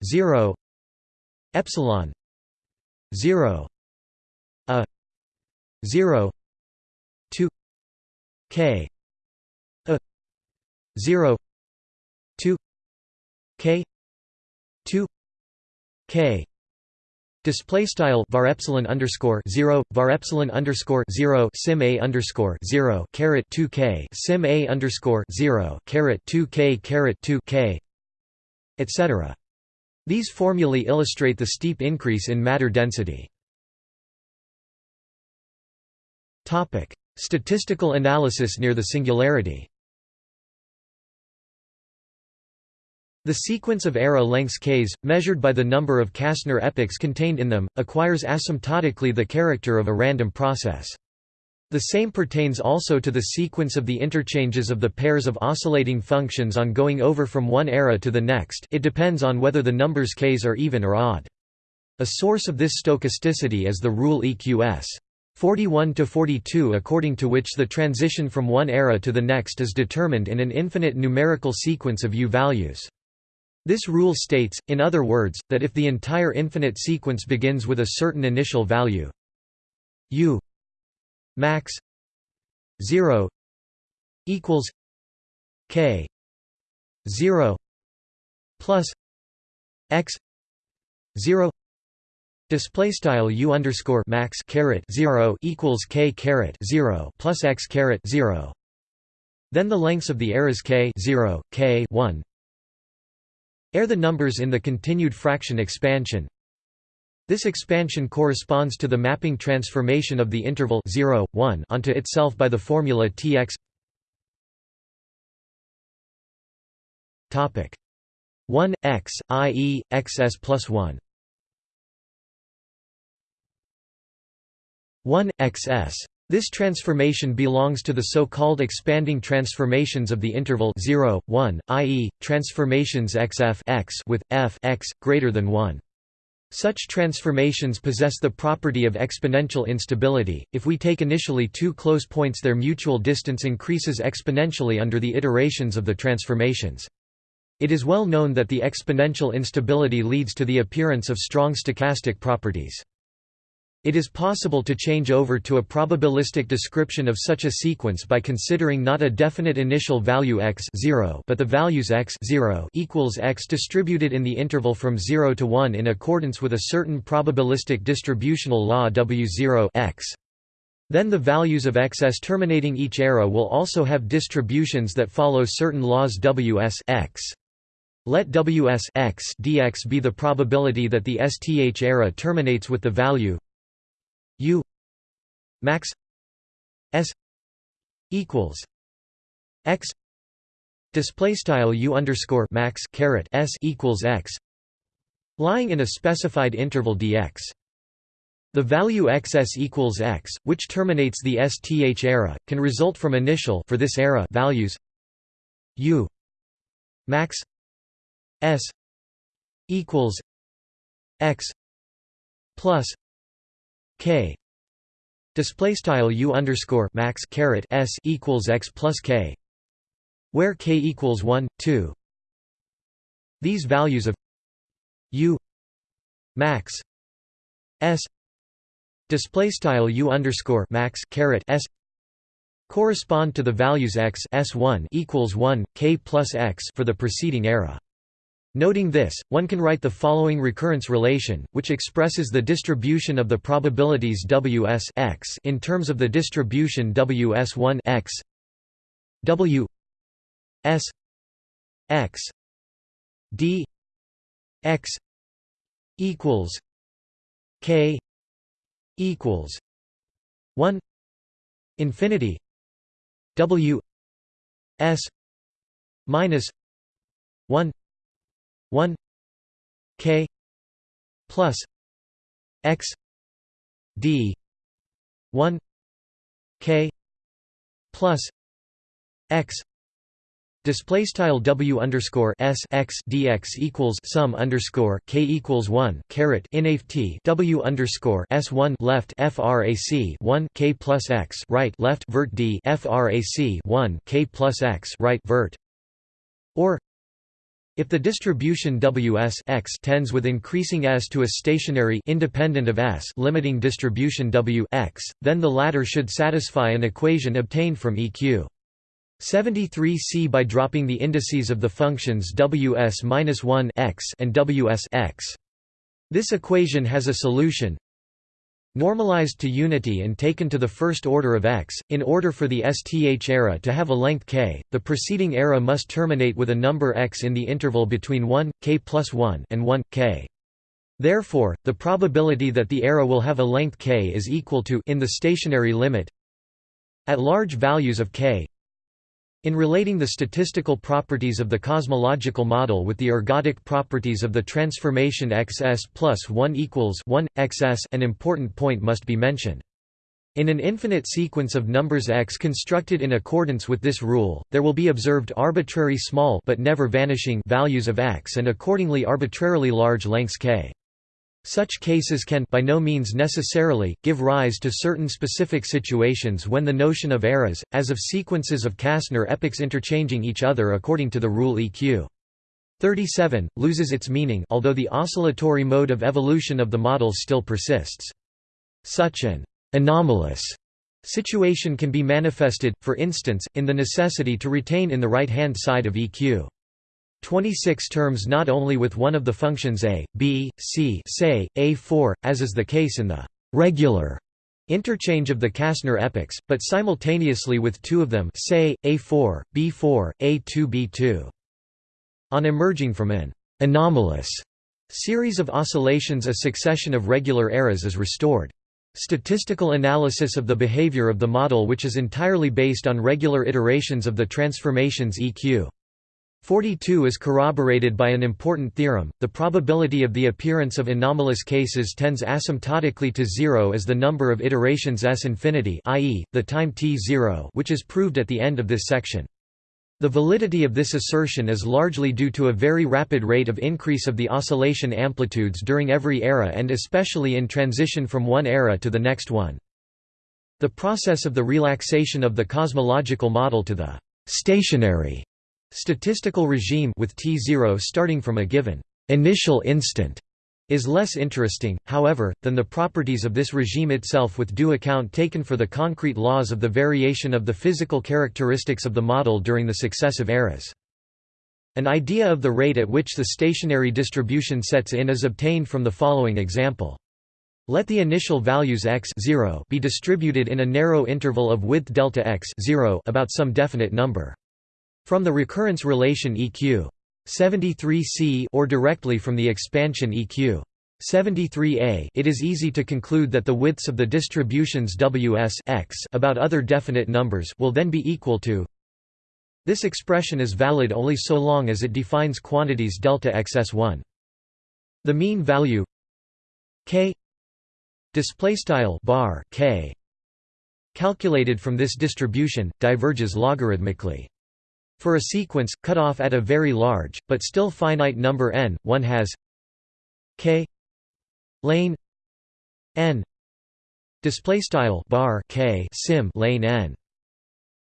0 epsilon 0 a 0 k. A. 0 2 k. 2 k. Display style var epsilon underscore zero var epsilon underscore zero sim a underscore zero caret two k sim a underscore zero caret two k caret two k etc. These formulae illustrate the steep increase in matter density. Topic Statistical analysis near the singularity The sequence of era lengths k's, measured by the number of Kasner epochs contained in them, acquires asymptotically the character of a random process. The same pertains also to the sequence of the interchanges of the pairs of oscillating functions on going over from one era to the next it depends on whether the numbers k's are even or odd. A source of this stochasticity is the rule EQS. 41 to 42 according to which the transition from one era to the next is determined in an infinite numerical sequence of u values. This rule states, in other words, that if the entire infinite sequence begins with a certain initial value u max 0 equals k 0 plus x 0 Display style u underscore max caret zero equals k caret zero plus x caret zero. Then the lengths of the eras k zero, k one. Air the numbers in the continued fraction expansion. This expansion corresponds to the mapping transformation of the interval 0, 1 onto itself by the formula Tx. Topic 1 x, i.e., xs plus 1 1 xs. This transformation belongs to the so-called expanding transformations of the interval 0, 1, i.e., transformations xf x with f x greater than 1. Such transformations possess the property of exponential instability. If we take initially two close points their mutual distance increases exponentially under the iterations of the transformations. It is well known that the exponential instability leads to the appearance of strong stochastic properties. It is possible to change over to a probabilistic description of such a sequence by considering not a definite initial value x 0 but the values x 0 equals x distributed in the interval from 0 to 1 in accordance with a certain probabilistic distributional law w0 x. Then the values of xs terminating each era will also have distributions that follow certain laws ws x. Let ws x dx be the probability that the sth era terminates with the value U max S equals X display style u underscore max caret s equals x lying in a specified interval dx. The value xs equals x, which terminates the sth era, can result from initial for this era values u max s equals x plus k. Display style u underscore max caret s equals x plus k where k equals 1 2 these values of u max s display style u underscore max caret s correspond to the values x s1 equals 1 k plus x for the preceding era Noting this, one can write the following recurrence relation, which expresses the distribution of the probabilities Ws x in terms of the distribution Ws1 x. W S x d x equals k equals 1 infinity W S minus 1 1 k plus x d 1 k plus x Display style w underscore s x dx equals sum underscore k equals one caret inft w underscore s one left frac one k plus x right left vert d frac one k plus x right vert. Or if the distribution Ws x tends with increasing s to a stationary independent of s limiting distribution W x, then the latter should satisfy an equation obtained from EQ. 73c by dropping the indices of the functions ws-1 x and ws x. This equation has a solution Normalized to unity and taken to the first order of x, in order for the STH era to have a length k, the preceding era must terminate with a number x in the interval between 1, k plus 1 and 1, k. Therefore, the probability that the era will have a length k is equal to in the stationary limit at large values of k in relating the statistical properties of the cosmological model with the ergodic properties of the transformation xs plus 1 equals 1, xs an important point must be mentioned. In an infinite sequence of numbers x constructed in accordance with this rule, there will be observed arbitrary small but never vanishing values of x and accordingly arbitrarily large lengths k. Such cases can by no means necessarily, give rise to certain specific situations when the notion of eras, as of sequences of Kasner epochs interchanging each other according to the rule EQ. 37, loses its meaning although the oscillatory mode of evolution of the models still persists. Such an anomalous situation can be manifested, for instance, in the necessity to retain in the right-hand side of EQ. 26 terms not only with one of the functions a, b, c say, a4, as is the case in the regular interchange of the Kasner epochs, but simultaneously with two of them say, a4, b4, a2 b2. On emerging from an anomalous series of oscillations a succession of regular eras is restored. Statistical analysis of the behavior of the model which is entirely based on regular iterations of the transformations EQ 42 is corroborated by an important theorem, the probability of the appearance of anomalous cases tends asymptotically to zero as the number of iterations s infinity i.e., the time t0 which is proved at the end of this section. The validity of this assertion is largely due to a very rapid rate of increase of the oscillation amplitudes during every era and especially in transition from one era to the next one. The process of the relaxation of the cosmological model to the stationary Statistical regime with T0 starting from a given initial instant is less interesting, however, than the properties of this regime itself with due account taken for the concrete laws of the variation of the physical characteristics of the model during the successive eras. An idea of the rate at which the stationary distribution sets in is obtained from the following example. Let the initial values x 0 be distributed in a narrow interval of width delta x 0 about some definite number. From the recurrence relation EQ 73c or directly from the expansion EQ 73a it is easy to conclude that the widths of the distributions ws x about other definite numbers will then be equal to This expression is valid only so long as it defines quantities delta xs1. The mean value k display style bar k calculated from this distribution diverges logarithmically. For a sequence cut off at a very large but still finite number n, one has k lane n display style bar k sim lane n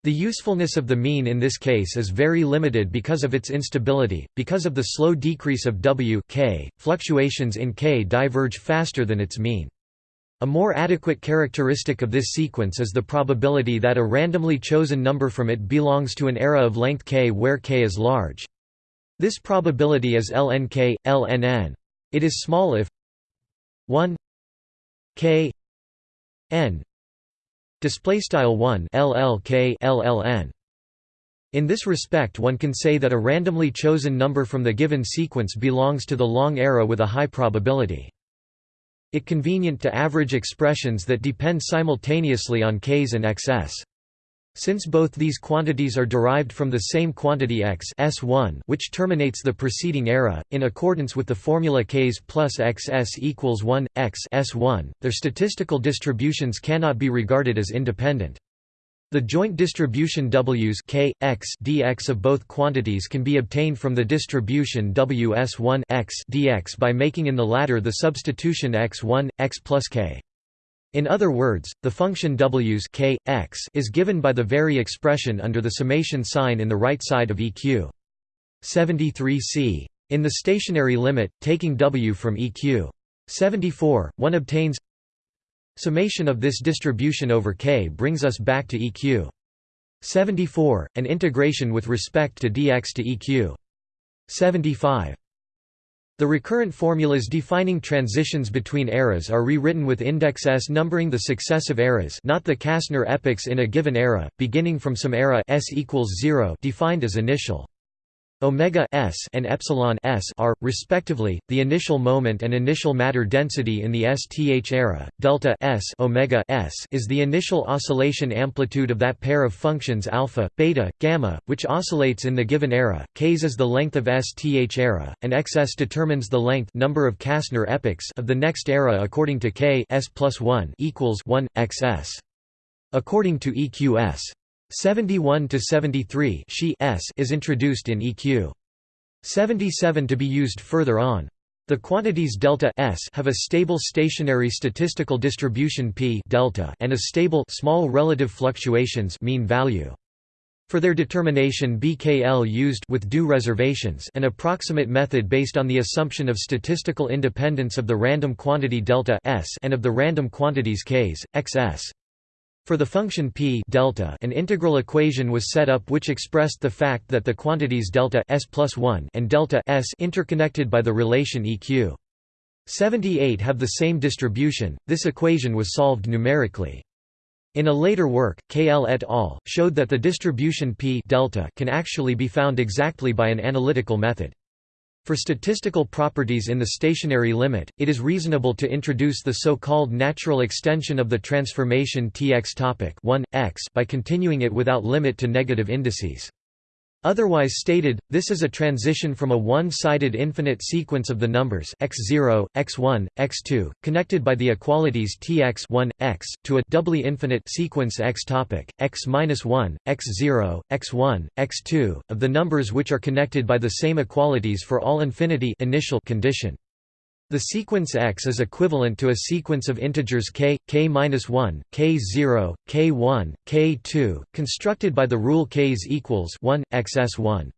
the usefulness of the mean in this case is very limited because of its instability, because of the slow decrease of w k, fluctuations in k diverge faster than its mean. A more adequate characteristic of this sequence is the probability that a randomly chosen number from it belongs to an era of length k where k is large. This probability is lnk, lnn. It is small if 1 k n display style 1 llk lln in this respect one can say that a randomly chosen number from the given sequence belongs to the long era with a high probability it convenient to average expressions that depend simultaneously on k's and xs since both these quantities are derived from the same quantity x S1 which terminates the preceding era, in accordance with the formula k's plus xs equals 1, x S1, their statistical distributions cannot be regarded as independent. The joint distribution W's k, x dx of both quantities can be obtained from the distribution Ws1 x dx by making in the latter the substitution x1, x plus k. In other words, the function w's k, x is given by the very expression under the summation sign in the right side of eq. 73c. In the stationary limit, taking w from eq. 74, one obtains summation of this distribution over k brings us back to eq. 74, and integration with respect to dx to eq. 75. The recurrent formulas defining transitions between eras are rewritten with index s numbering the successive eras not the Kasner epochs in a given era, beginning from some era s equals 0 defined as initial omega s and epsilon s are respectively the initial moment and initial matter density in the sth era. Delta s omega s is the initial oscillation amplitude of that pair of functions alpha beta gamma which oscillates in the given era k's is the length of sth era and xs determines the length number of Kasner epochs of the next era according to k s plus 1 equals 1 xs according to eqs 71 to 73 she s is introduced in EQ. 77 to be used further on. The quantities delta s have a stable stationary statistical distribution p delta and a stable small relative fluctuations mean value. For their determination BKL used with due reservations an approximate method based on the assumption of statistical independence of the random quantity delta s and of the random quantities k's, xs. For the function p delta, an integral equation was set up which expressed the fact that the quantities delta s plus 1 and delta s interconnected by the relation eq. 78 have the same distribution. This equation was solved numerically. In a later work, KL et al. showed that the distribution p delta can actually be found exactly by an analytical method. For statistical properties in the stationary limit, it is reasonable to introduce the so-called natural extension of the transformation Tx topic 1, x by continuing it without limit to negative indices. Otherwise stated, this is a transition from a one-sided infinite sequence of the numbers x0, x1, x2, connected by the equalities tx 1, x, to a doubly infinite sequence x topic, x-1, x0, x1, x2, of the numbers which are connected by the same equalities for all infinity initial condition. The sequence x is equivalent to a sequence of integers k, k-1, k0, k1, k2, constructed by the rule k's equals 1, xs1.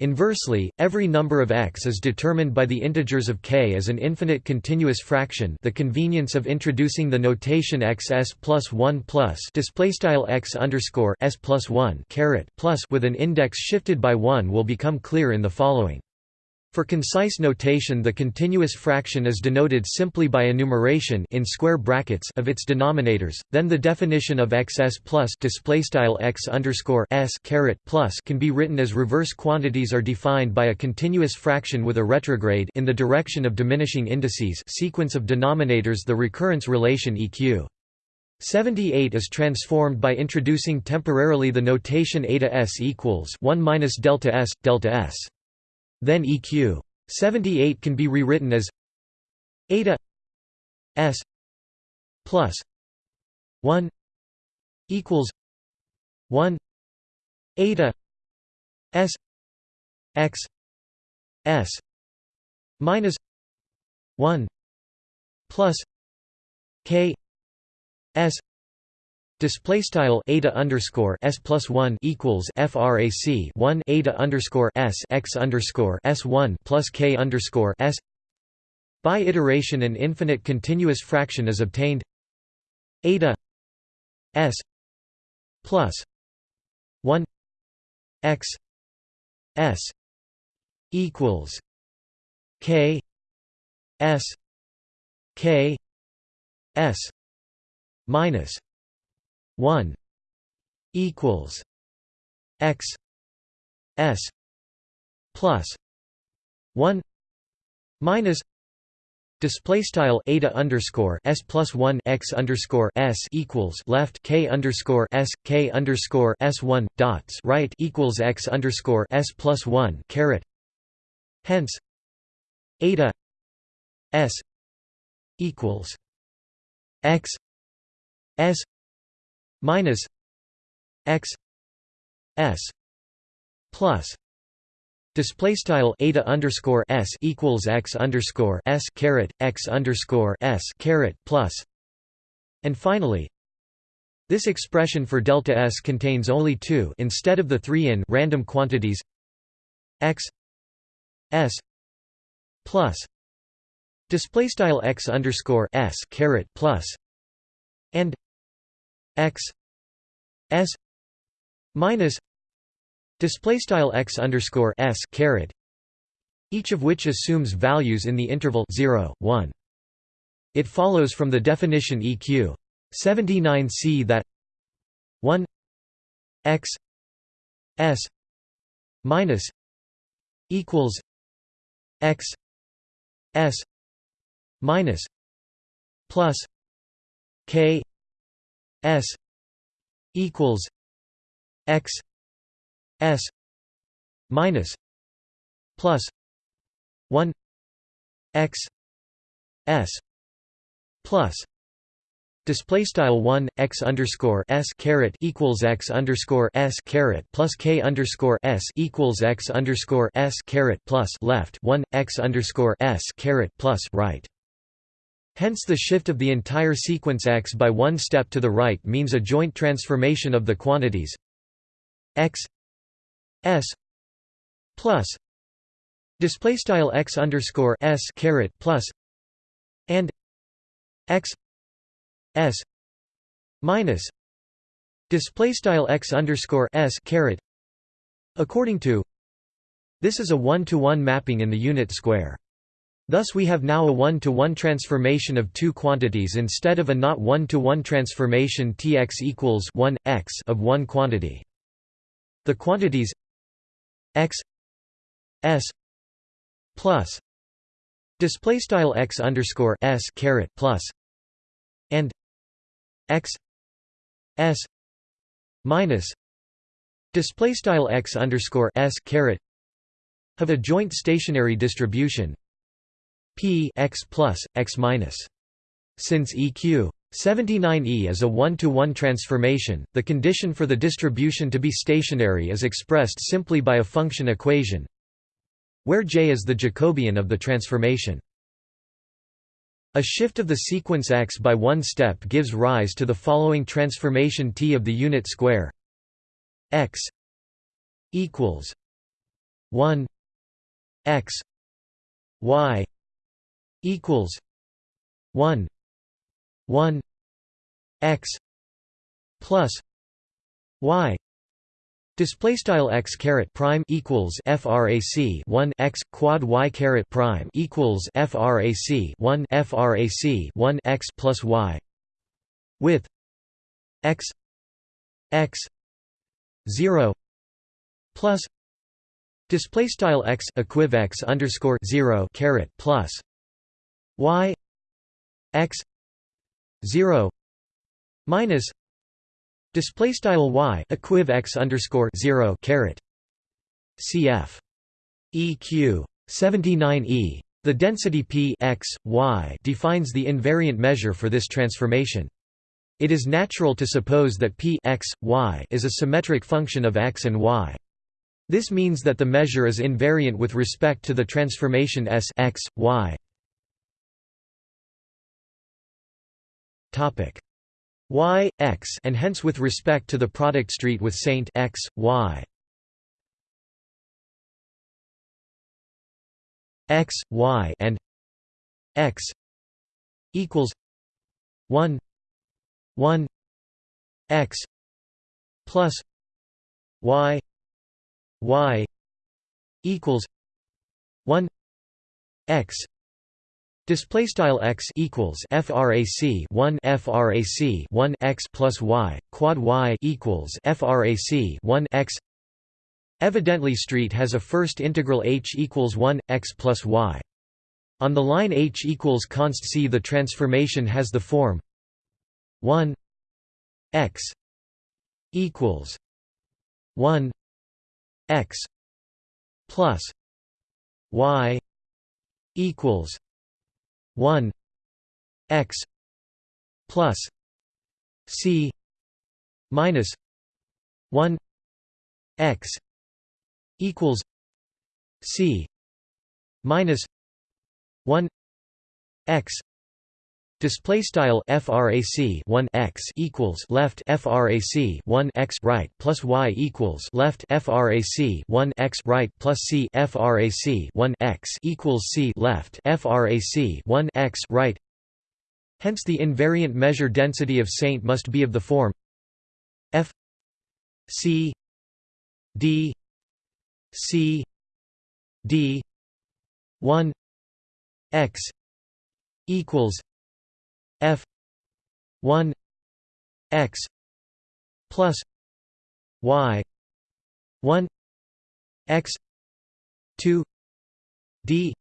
Inversely, every number of x is determined by the integers of k as an infinite continuous fraction the convenience of introducing the notation xs plus 1 plus displaystyle x underscore s plus 1 caret plus with an index shifted by 1 will become clear in the following. For concise notation the continuous fraction is denoted simply by enumeration in square brackets of its denominators, then the definition of xs plus x underscore s caret plus can be written as reverse quantities are defined by a continuous fraction with a retrograde in the direction of diminishing indices sequence of denominators the recurrence relation eq. 78 is transformed by introducing temporarily the notation eta s equals 1 minus delta s delta s. Then eq. 78 can be rewritten as eta s plus 1 equals 1 eta s x s minus 1 plus k s display style eta underscore s plus 1 equals frac 1 eta underscore s x underscore s 1 plus k underscore s. By iteration an infinite continuous fraction is obtained. Eta s plus 1 x s equals k s k s minus 1 equals x s plus 1 minus Display style eta underscore s plus one x underscore s equals left k underscore s k underscore s one dots right equals x underscore s plus one caret. Hence, eta s equals x s minus x s plus Display style eta underscore s equals x underscore s caret x underscore s caret plus, and finally, this expression for delta s contains only two instead of the three in random quantities x s plus display style x underscore s caret plus and x s minus display style x underscore s caret each of which assumes values in the interval 0 1 it follows from the definition eq 79c that 1 x s minus equals x s minus plus k s equals x s minus plus 1 x s plus Display style one x underscore s caret equals x underscore s caret plus k underscore s equals x underscore s caret plus left one x underscore s caret plus right. Hence, the shift of the entire sequence x by one step to the right means a joint transformation of the quantities x s plus display style x underscore s caret plus and x s minus display style x underscore s caret according to this is a one-to-one -one mapping in the unit square. Thus we have now a one-to-one -one transformation of two quantities instead of a not one-to-one -one transformation Tx equals 1 x of one quantity. The quantities x s plus display style x underscore s caret plus and x s minus display style x underscore s caret have a joint stationary distribution p x plus x minus. Since eq 79e is a one-to-one -one transformation, the condition for the distribution to be stationary is expressed simply by a function equation where J is the Jacobian of the transformation. A shift of the sequence x by one step gives rise to the following transformation T of the unit square. X equals 1 x y equals 1 1 x plus y. Display style x caret prime equals frac 1 x quad y caret prime equals frac 1 frac 1 x plus y with x x 0 plus display style x equiv x underscore 0 caret plus y x 0 minus display style y equiv x underscore 0 caret cf eq 79e the density p x, y defines the invariant measure for this transformation. It is natural to suppose that p x, y is a symmetric function of x and y. This means that the measure is invariant with respect to the transformation s x, y. Topic. Y x and hence with respect to the product street with saint x y. X y and x equals 1 1 x plus y y equals 1 x display style x equals frac 1 frac 1 x plus y quad y equals frac 1 x. Evidently street has a first integral h equals 1 x plus y. On the line h equals const c the transformation has the form 1 x equals 1 x plus y equals 1 x plus c minus 1 x equals c minus 1 x Display style frac 1 x equals left frac 1 x right plus y equals left frac 1 x right plus c frac 1 x equals c left frac 1 x right. Hence, the invariant measure density of Saint must be of the form f c d c d 1 x equals f 1 x plus y 1 x 2 d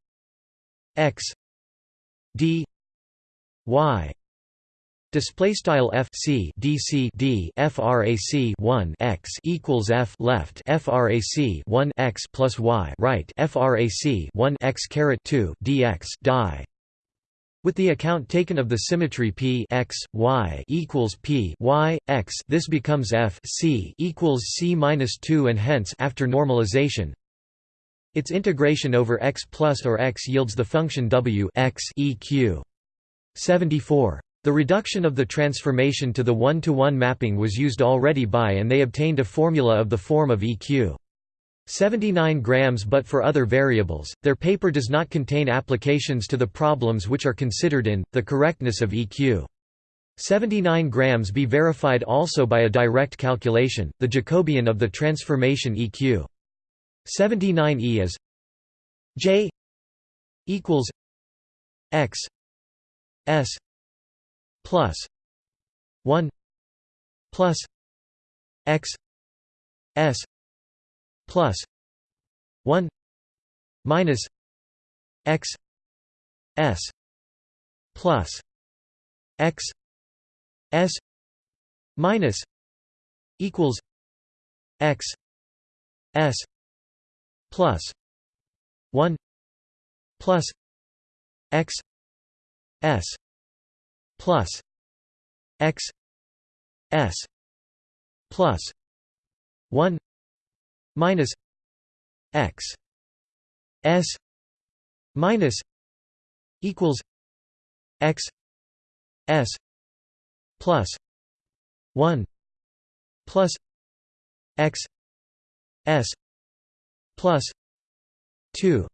x d y Display style f c d c d frac 1 x equals f left frac 1 x plus y right frac 1 x caret 2 dx die with the account taken of the symmetry p x y equals p y x, this becomes f c equals c minus two, and hence after normalization, its integration over x plus or x yields the function w x eq. 74. The reduction of the transformation to the one-to-one -one mapping was used already by and they obtained a formula of the form of eq. 79 grams but for other variables, their paper does not contain applications to the problems which are considered in, the correctness of EQ. 79 grams be verified also by a direct calculation, the Jacobian of the transformation EQ. 79e is J equals X S plus 1 plus X S plus 1 minus x s plus x s minus equals x s plus 1 plus x s plus x s plus 1 minus x s minus equals x s plus 1 plus x s plus 2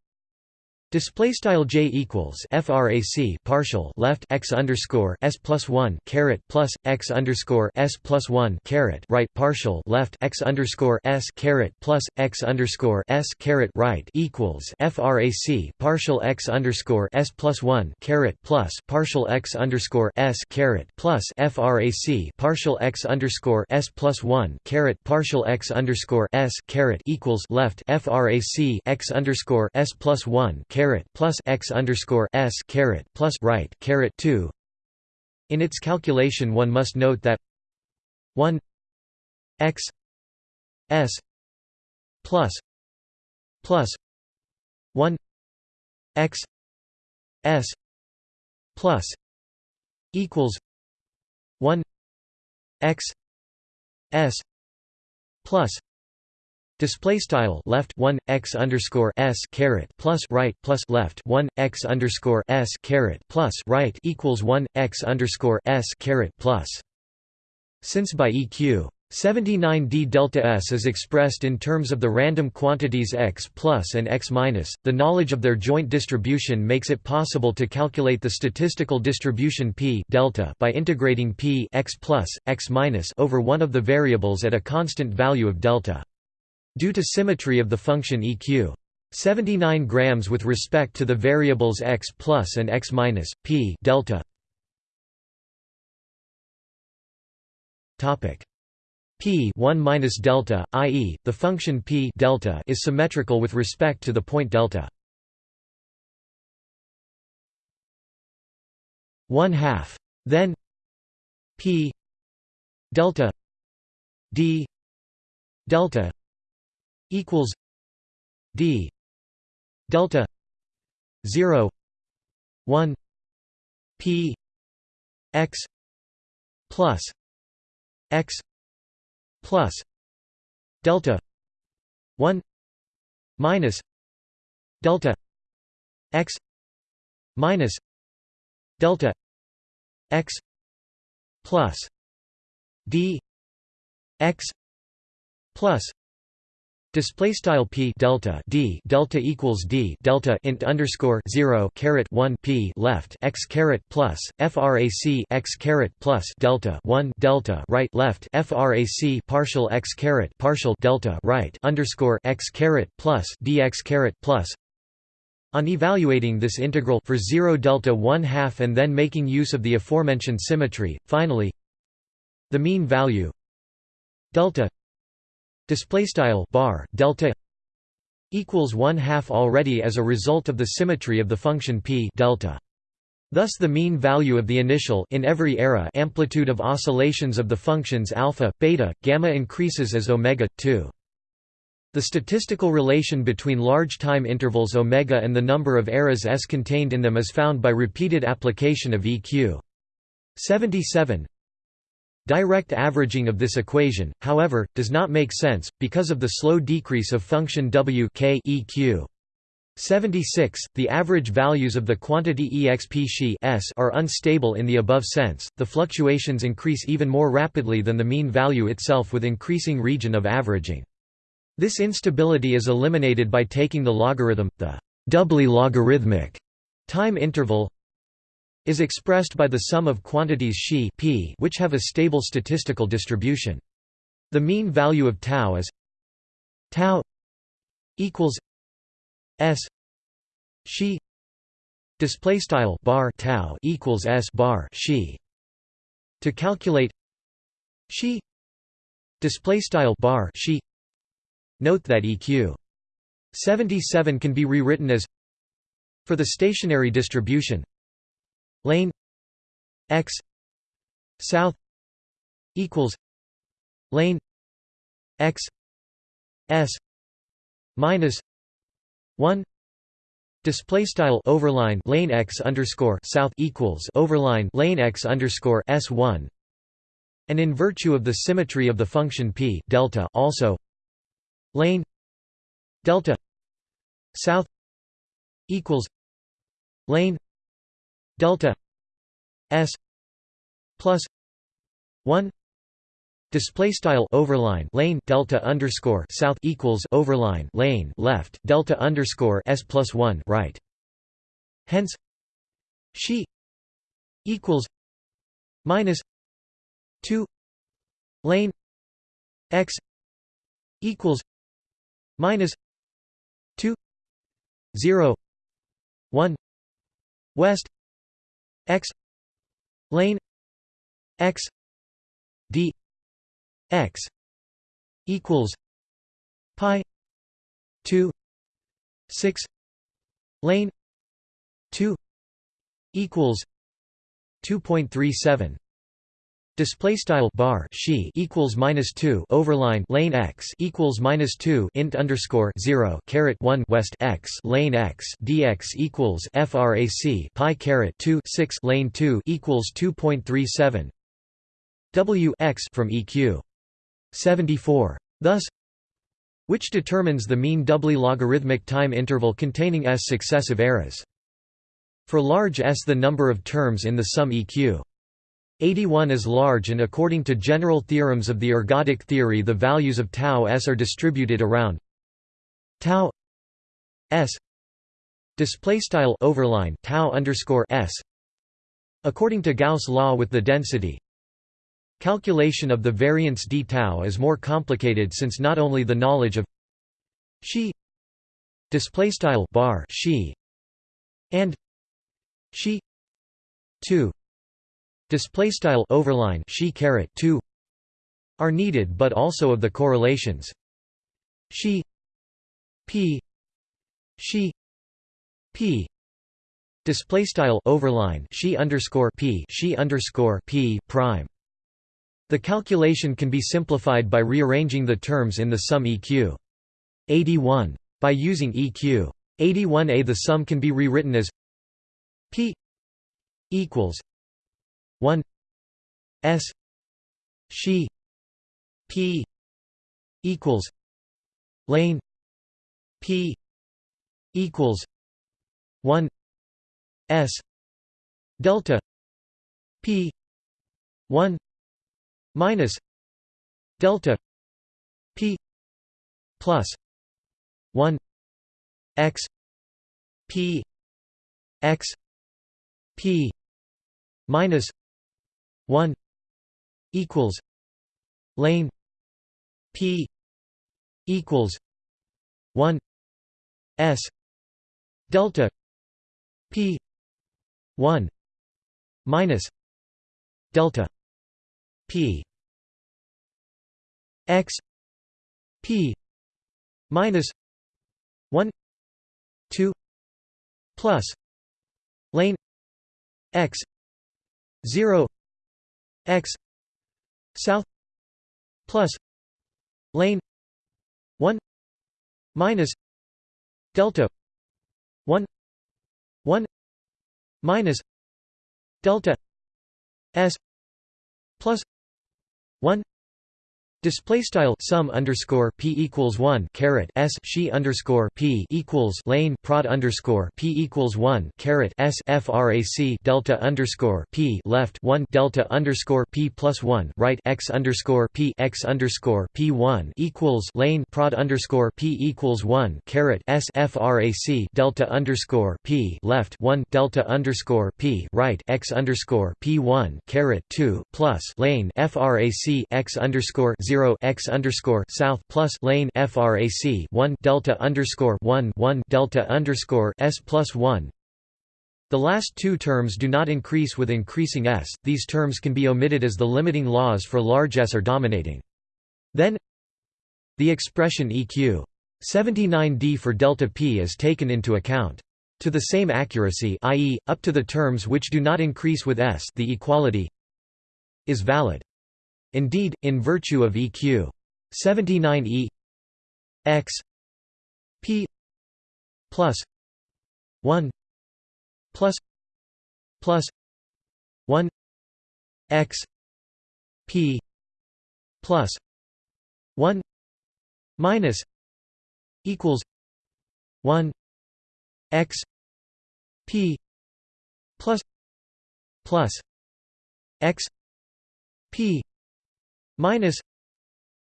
Display style j equals frac partial left x underscore s plus one caret plus x underscore s plus one caret right partial left x underscore s caret plus x underscore s caret right equals frac partial x underscore s plus one caret plus partial x underscore s caret plus frac partial x underscore s plus one caret partial x underscore s caret equals left frac x underscore s plus one caret plus x underscore s caret plus right caret two. In its calculation one must note that 1 x s plus plus 1 x s plus equals 1 x s plus Display style left one x underscore s caret plus right plus left one x underscore s caret plus right equals one x underscore s caret plus. Since by eq 79 d delta s is expressed in terms of the random quantities x plus and x minus, the knowledge of their joint distribution makes it possible to calculate the statistical distribution p delta by integrating p x plus, x minus over one of the variables at a constant value of delta. Due to symmetry of the function eq 79 grams with respect to the variables x plus and x minus, p delta topic p 1 minus delta, i.e., the function p delta is symmetrical with respect to the point delta. 1 half. Then p delta d delta equals d delta 0 1 p x plus x plus delta 1 minus delta x minus delta x plus d x plus Display style p delta d delta equals d delta int underscore zero caret one p left x caret plus frac x caret plus delta one delta right left frac partial x caret partial delta right underscore x caret plus dx caret plus. On evaluating this integral for 0 delta 1 half and then making use of the aforementioned symmetry, finally the mean value delta display style bar delta equals 1 half already as a result of the symmetry of the function p delta Thus the mean value of the initial in every era amplitude of oscillations of the functions alpha, beta, gamma increases as omega 2. The statistical relation between large time intervals omega and the number of eras s contained in them is found by repeated application of EQ. 77 Direct averaging of this equation, however, does not make sense, because of the slow decrease of function w k eq. 76. The average values of the quantity exp xi s are unstable in the above sense, the fluctuations increase even more rapidly than the mean value itself with increasing region of averaging. This instability is eliminated by taking the logarithm, the doubly logarithmic time interval is expressed by the sum of quantities xi p which have a stable statistical distribution. The mean value of tau is tau equals s xi. Display style bar tau equals s bar xi. To calculate xi. Display style bar xi. Note that eq 77 can be rewritten as for the stationary distribution lane x south equals lane x s minus 1 Display style overline lane x underscore south equals overline lane x underscore s one, and in virtue of the symmetry of the function p delta also lane delta south equals lane delta s plus 1 display style overline lane delta underscore south equals overline lane left delta underscore s plus 1 right. Hence she equals minus 2 lane x equals minus 2 0 1 west x lane x d x equals pi 2 6 lane 2 equals 2.37 Display style bar she equals minus two overline lane x equals minus two int underscore zero caret one west x lane x dx equals frac pi caret two six lane two equals two point three seven w x from eq seventy four. Thus, which determines the mean doubly logarithmic time interval containing s successive eras. For large S the number of terms in the sum eq 81 is large and according to general theorems of the ergodic theory the values of tau s are distributed around tau s display style overline tau underscore s according to Gauss law with the density calculation of the variance d tau is more complicated since not only the knowledge of she display style bar she and she 2 display style overline she caret 2 are needed but also of the correlations. She p she p display style overline she underscore p she underscore p prime. The calculation can be simplified by rearranging the terms in the sum eq 81 by using eq 81a the sum can be rewritten as p equals 1 s she p equals lane p equals 1 s delta p 1 minus delta p plus 1 x p x p minus 1 equals lane p equals 1 s delta p 1 minus delta p x p minus 1 2 plus lane x 0 x south plus lane 1 minus delta 1 1 minus delta s plus 1 Display style sum underscore p equals one caret s she underscore p equals lane prod underscore p equals one caret s frac delta underscore p left one delta underscore p plus one right x underscore p x underscore p one equals lane prod underscore p equals one caret s frac delta underscore p left one delta underscore p right x underscore p one caret two plus lane frac x underscore zero 0 x underscore south plus lane frac 1 delta underscore 1 1 delta underscore s plus 1. The last two terms do not increase with increasing s. These terms can be omitted as the limiting laws for large s are dominating. Then the expression eq 79d for delta p is taken into account. To the same accuracy i.e., up to the terms which do not increase with s the equality is valid. Indeed, in virtue of EQ 79 E x p plus 1 plus plus 1 x p plus 1 minus equals 1 x p plus plus x p minus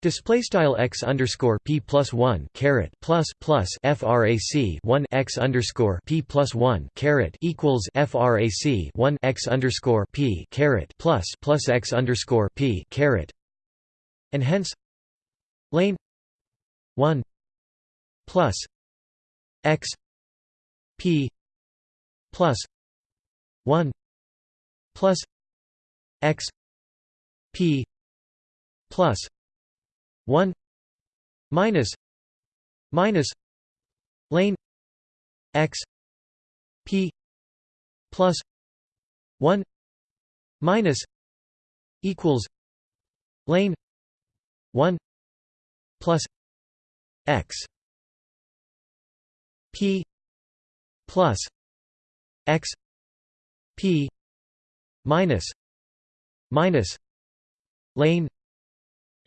display style x underscore p plus one caret plus plus frac one x underscore p plus one caret equals frac one x underscore p caret plus plus x underscore p caret, and hence lane one plus x p plus one plus x p plus 1 minus minus lane x p plus 1 minus equals lane 1 plus x p plus x p minus minus lane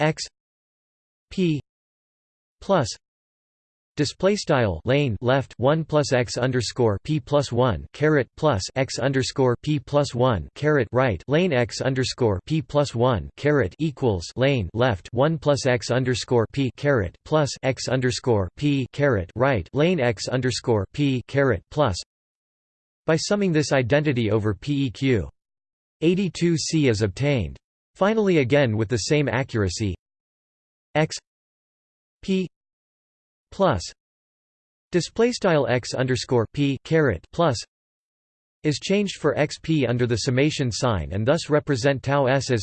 x p plus Display style lane left one plus x underscore p plus one caret plus x underscore p plus one caret right lane x underscore p plus one caret equals lane left one plus x underscore p caret plus x underscore p caret right lane x underscore p caret plus. By summing this identity over PEQ, 82C is obtained. Finally, again with the same accuracy, x p plus display style x underscore p caret plus is changed for xp under the summation sign and thus represent tau s as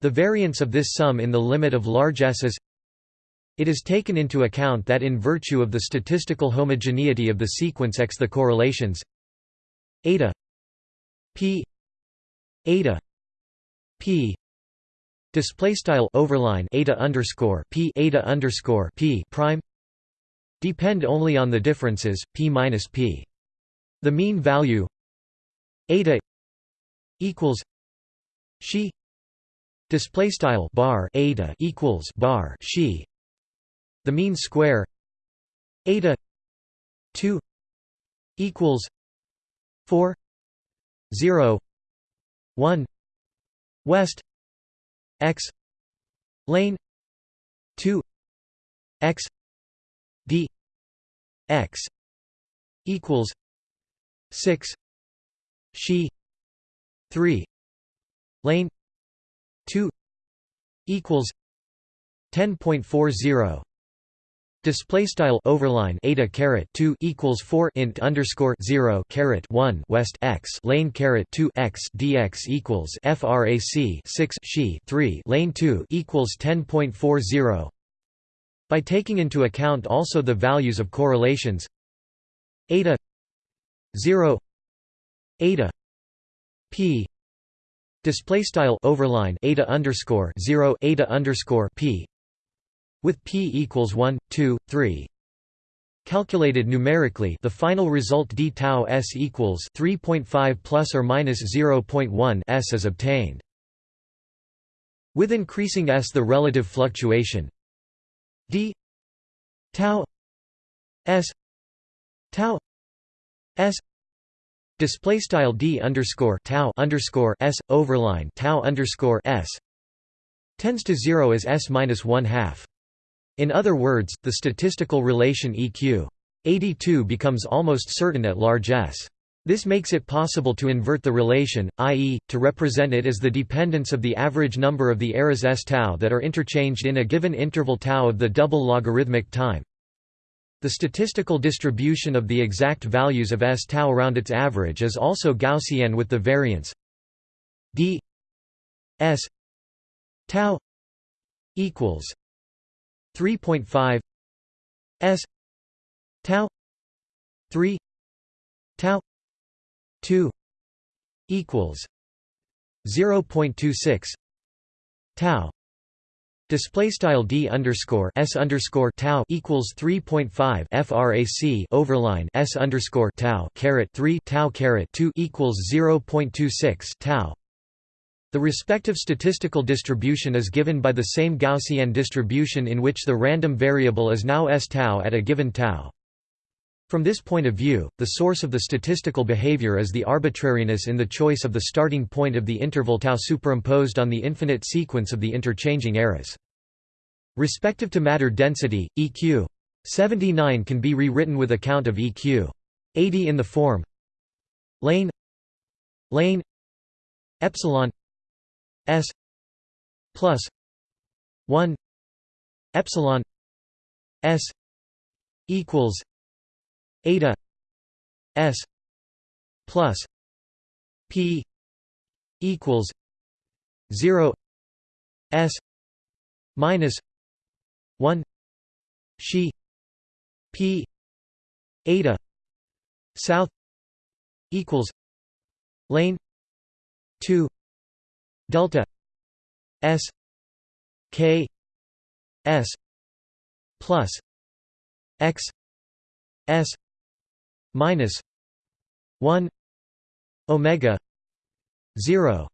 the variance of this sum in the limit of large s is it is taken into account that in virtue of the statistical homogeneity of the sequence x the correlations eta p eta p display style overline eta underscore p eta underscore p prime depend only on the differences p minus p. The mean value eta equals she display style bar eta equals bar she. The mean square eta 2 equals 4 0 1 west x lane 2 x d x equals 6 she 3 lane 2 equals 10.40 Display style overline eta caret two equals four int underscore zero caret one west x lane caret two x dx equals frac six she three lane two equals ten point four zero. By taking into account also the values of correlations eta 0 eta p display style overline eta underscore 0 eta underscore p with p equals 1 2 3 calculated numerically the final result d tau s equals 3.5 plus or minus 0.1 s is obtained with increasing s the relative fluctuation d tau s tau s display style d underscore tau underscore s overline tau underscore s tends to zero as s minus one half. In other words, the statistical relation eq 82 becomes almost certain at large s. This makes it possible to invert the relation, i.e., to represent it as the dependence of the average number of the eras s tau that are interchanged in a given interval tau of the double logarithmic time. The statistical distribution of the exact values of s tau around its average is also Gaussian with the variance d s tau equals 3.5 s tau 3 tau 2 equals 0.26 tau Display style d underscore s underscore tau equals 3.5 frac overline s underscore tau caret 3 tau caret 2 equals 0.26 tau. The respective statistical distribution is given by the same Gaussian distribution in which the random variable is now s tau at a given tau. From this point of view, the source of the statistical behavior is the arbitrariness in the choice of the starting point of the interval tau superimposed on the infinite sequence of the interchanging eras. Respective to matter density, EQ 79 can be rewritten with account of EQ 80 in the form. Lane. Lane. Epsilon s plus 1 epsilon s equals eta s plus p equals 0 s minus 1 she p eta south equals lane 2 delta s k s plus x s minus 1 omega 0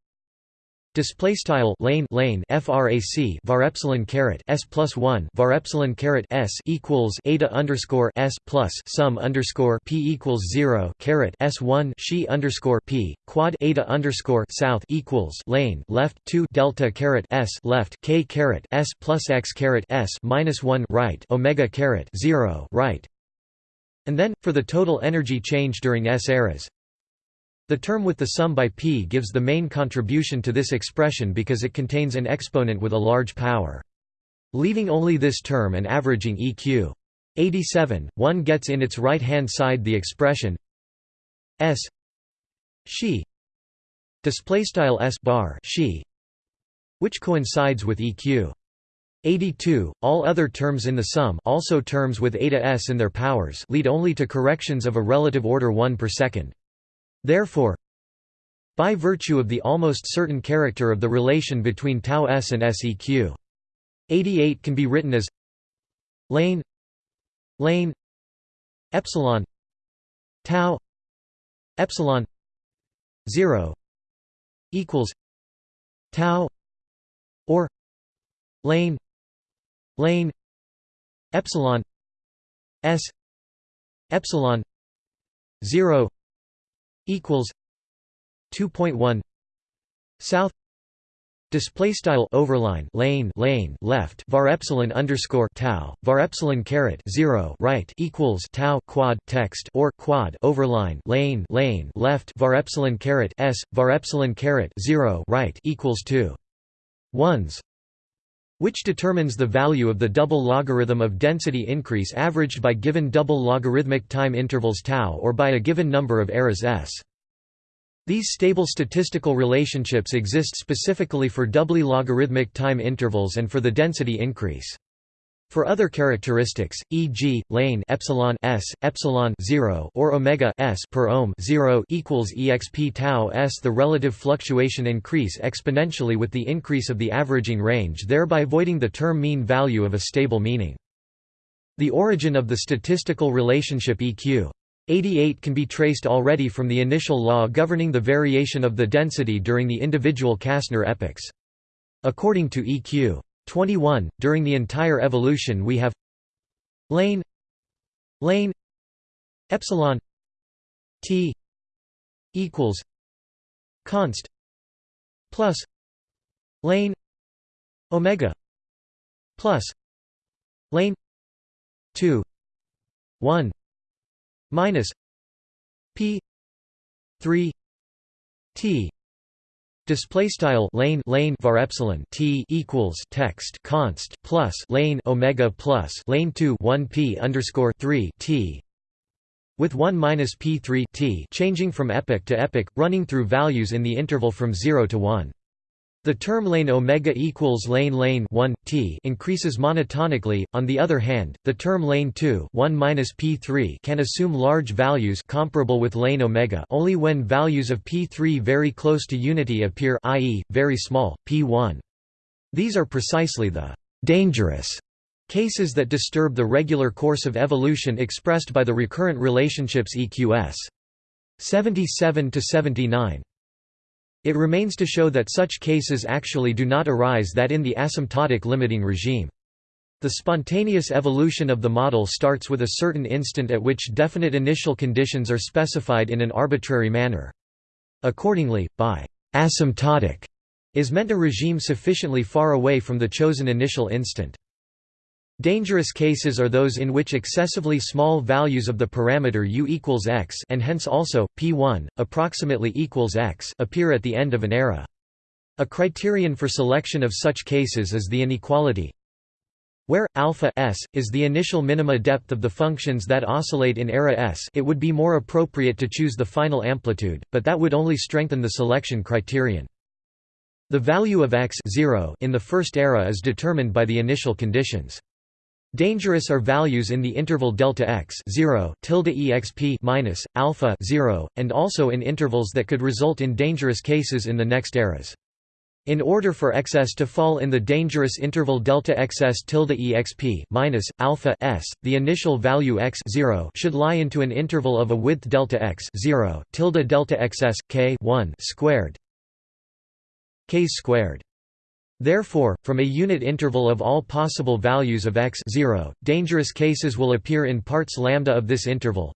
Display style lane lane frac var epsilon caret s plus one var epsilon caret s equals eta underscore s plus sum underscore p equals zero caret s one she underscore p quad eta underscore south equals lane left two delta caret s left k caret s plus x caret s minus one right omega caret zero right, and then for the total energy change during s eras the term with the sum by p gives the main contribution to this expression because it contains an exponent with a large power. Leaving only this term and averaging eq. 87, one gets in its right-hand side the expression s she display style s bar she which coincides with eq 82 all other terms in the sum also terms with eta s in their powers lead only to corrections of a relative order 1 per second Therefore, by virtue of the almost certain character of the relation between tau s and seq. 88 can be written as lane lane epsilon tau epsilon 0 equals tau or lane lane epsilon s epsilon 0 equals 2.1 south display style overline lane lane left var epsilon underscore tau var epsilon caret 0 right equals tau quad text or quad overline lane lane left var epsilon caret s var epsilon caret 0 right equals 2 ones which determines the value of the double logarithm of density increase averaged by given double logarithmic time intervals tau or by a given number of eras s. These stable statistical relationships exist specifically for doubly logarithmic time intervals and for the density increase. For other characteristics, e.g., lane epsilon s epsilon 0 or omega s per ohm 0 equals exp tau s, the relative fluctuation increase exponentially with the increase of the averaging range, thereby voiding the term mean value of a stable meaning. The origin of the statistical relationship EQ 88 can be traced already from the initial law governing the variation of the density during the individual Kasner epochs. According to EQ 21 during the entire evolution we have lane lane epsilon t equals const plus lane omega plus lane 2 1 minus p 3 t Display style lane lane var epsilon t equals text const plus lane omega plus lane two one p underscore three t with one minus p three t changing from epoch to epoch, running through values in the interval from zero to one. The term lane omega equals lane lane 1 t increases monotonically. On the other hand, the term lane 2 1 minus p3 can assume large values comparable with lane omega only when values of p3 very close to unity appear, i.e., very small p1. These are precisely the dangerous cases that disturb the regular course of evolution expressed by the recurrent relationships EQS 77 to 79. It remains to show that such cases actually do not arise that in the asymptotic limiting regime. The spontaneous evolution of the model starts with a certain instant at which definite initial conditions are specified in an arbitrary manner. Accordingly, by asymptotic is meant a regime sufficiently far away from the chosen initial instant. Dangerous cases are those in which excessively small values of the parameter u equals x and hence also, p1, approximately equals x appear at the end of an era. A criterion for selection of such cases is the inequality where alpha s is the initial minima depth of the functions that oscillate in era s it would be more appropriate to choose the final amplitude, but that would only strengthen the selection criterion. The value of x 0 in the first era is determined by the initial conditions. Dangerous are values in the interval delta x 0 tilde exp minus alpha 0, and also in intervals that could result in dangerous cases in the next eras. In order for xs to fall in the dangerous interval delta xs tilde exp minus alpha s, the initial value x 0 should lie into an interval of a width delta x 0 tilde delta xs k 1 squared k squared. Therefore, from a unit interval of all possible values of x 0, dangerous cases will appear in parts lambda of this interval.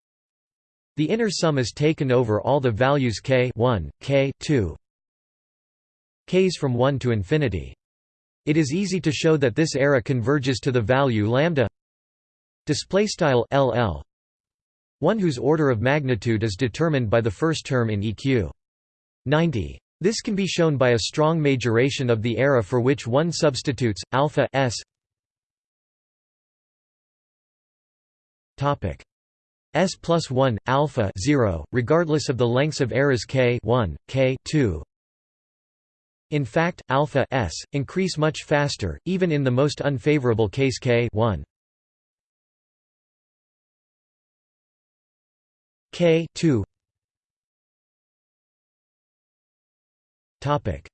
The inner sum is taken over all the values k 1, k 2, k's from 1 to infinity. It is easy to show that this error converges to the value lambda ll one whose order of magnitude is determined by the first term in eq 90 this can be shown by a strong majoration of the era for which one substitutes alpha s topic. S plus 1 alpha 0 regardless of the lengths of eras k 1 k 2 in fact, alpha s increase much faster, even in the most unfavorable case k 1. k 2 topic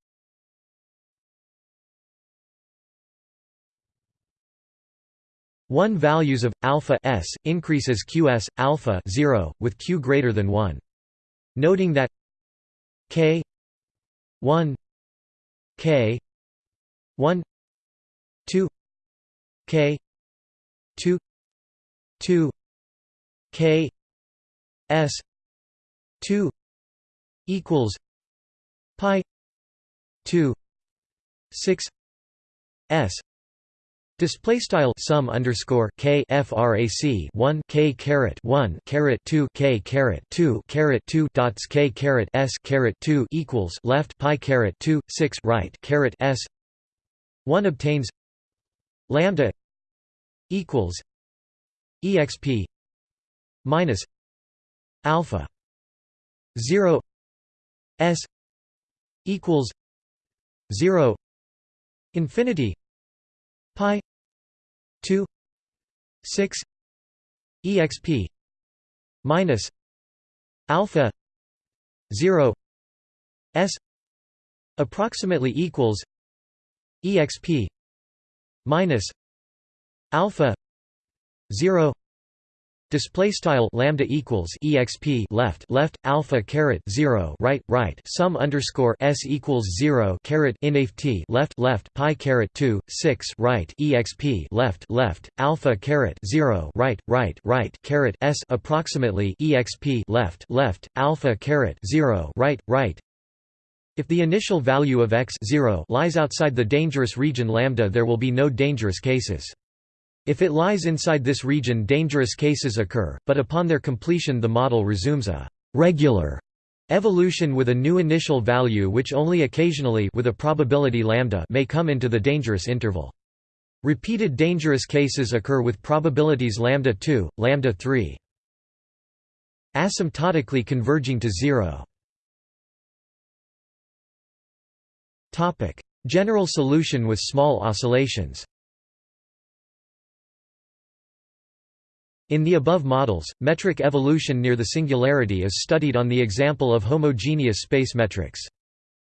One values of alpha s increases qs alpha 0 with q greater than 1. Noting that k 1 K one two K two two K S two equals Pi two six S. Display style sum underscore k frac 1 k caret 1 caret 2 k caret 2 caret 2 dots k caret s caret 2 equals left pi caret 2 6 right caret s. 1 obtains lambda equals exp minus alpha 0 s equals 0 infinity pi 2 6 exp minus alpha 0 s approximately equals exp minus alpha 0 Display style lambda equals exp left left alpha caret zero right right. Sum underscore s equals zero caret inft left left pi caret two six right. Exp left left alpha caret zero right right right. Caret s approximately exp left left alpha caret zero right right. If the initial value of x 0 lies outside the dangerous region lambda there will be no dangerous cases. If it lies inside this region dangerous cases occur, but upon their completion the model resumes a «regular» evolution with a new initial value which only occasionally with a probability lambda may come into the dangerous interval. Repeated dangerous cases occur with probabilities lambda 2, lambda 3 asymptotically converging to zero. Topic: General solution with small oscillations In the above models, metric evolution near the singularity is studied on the example of homogeneous space metrics.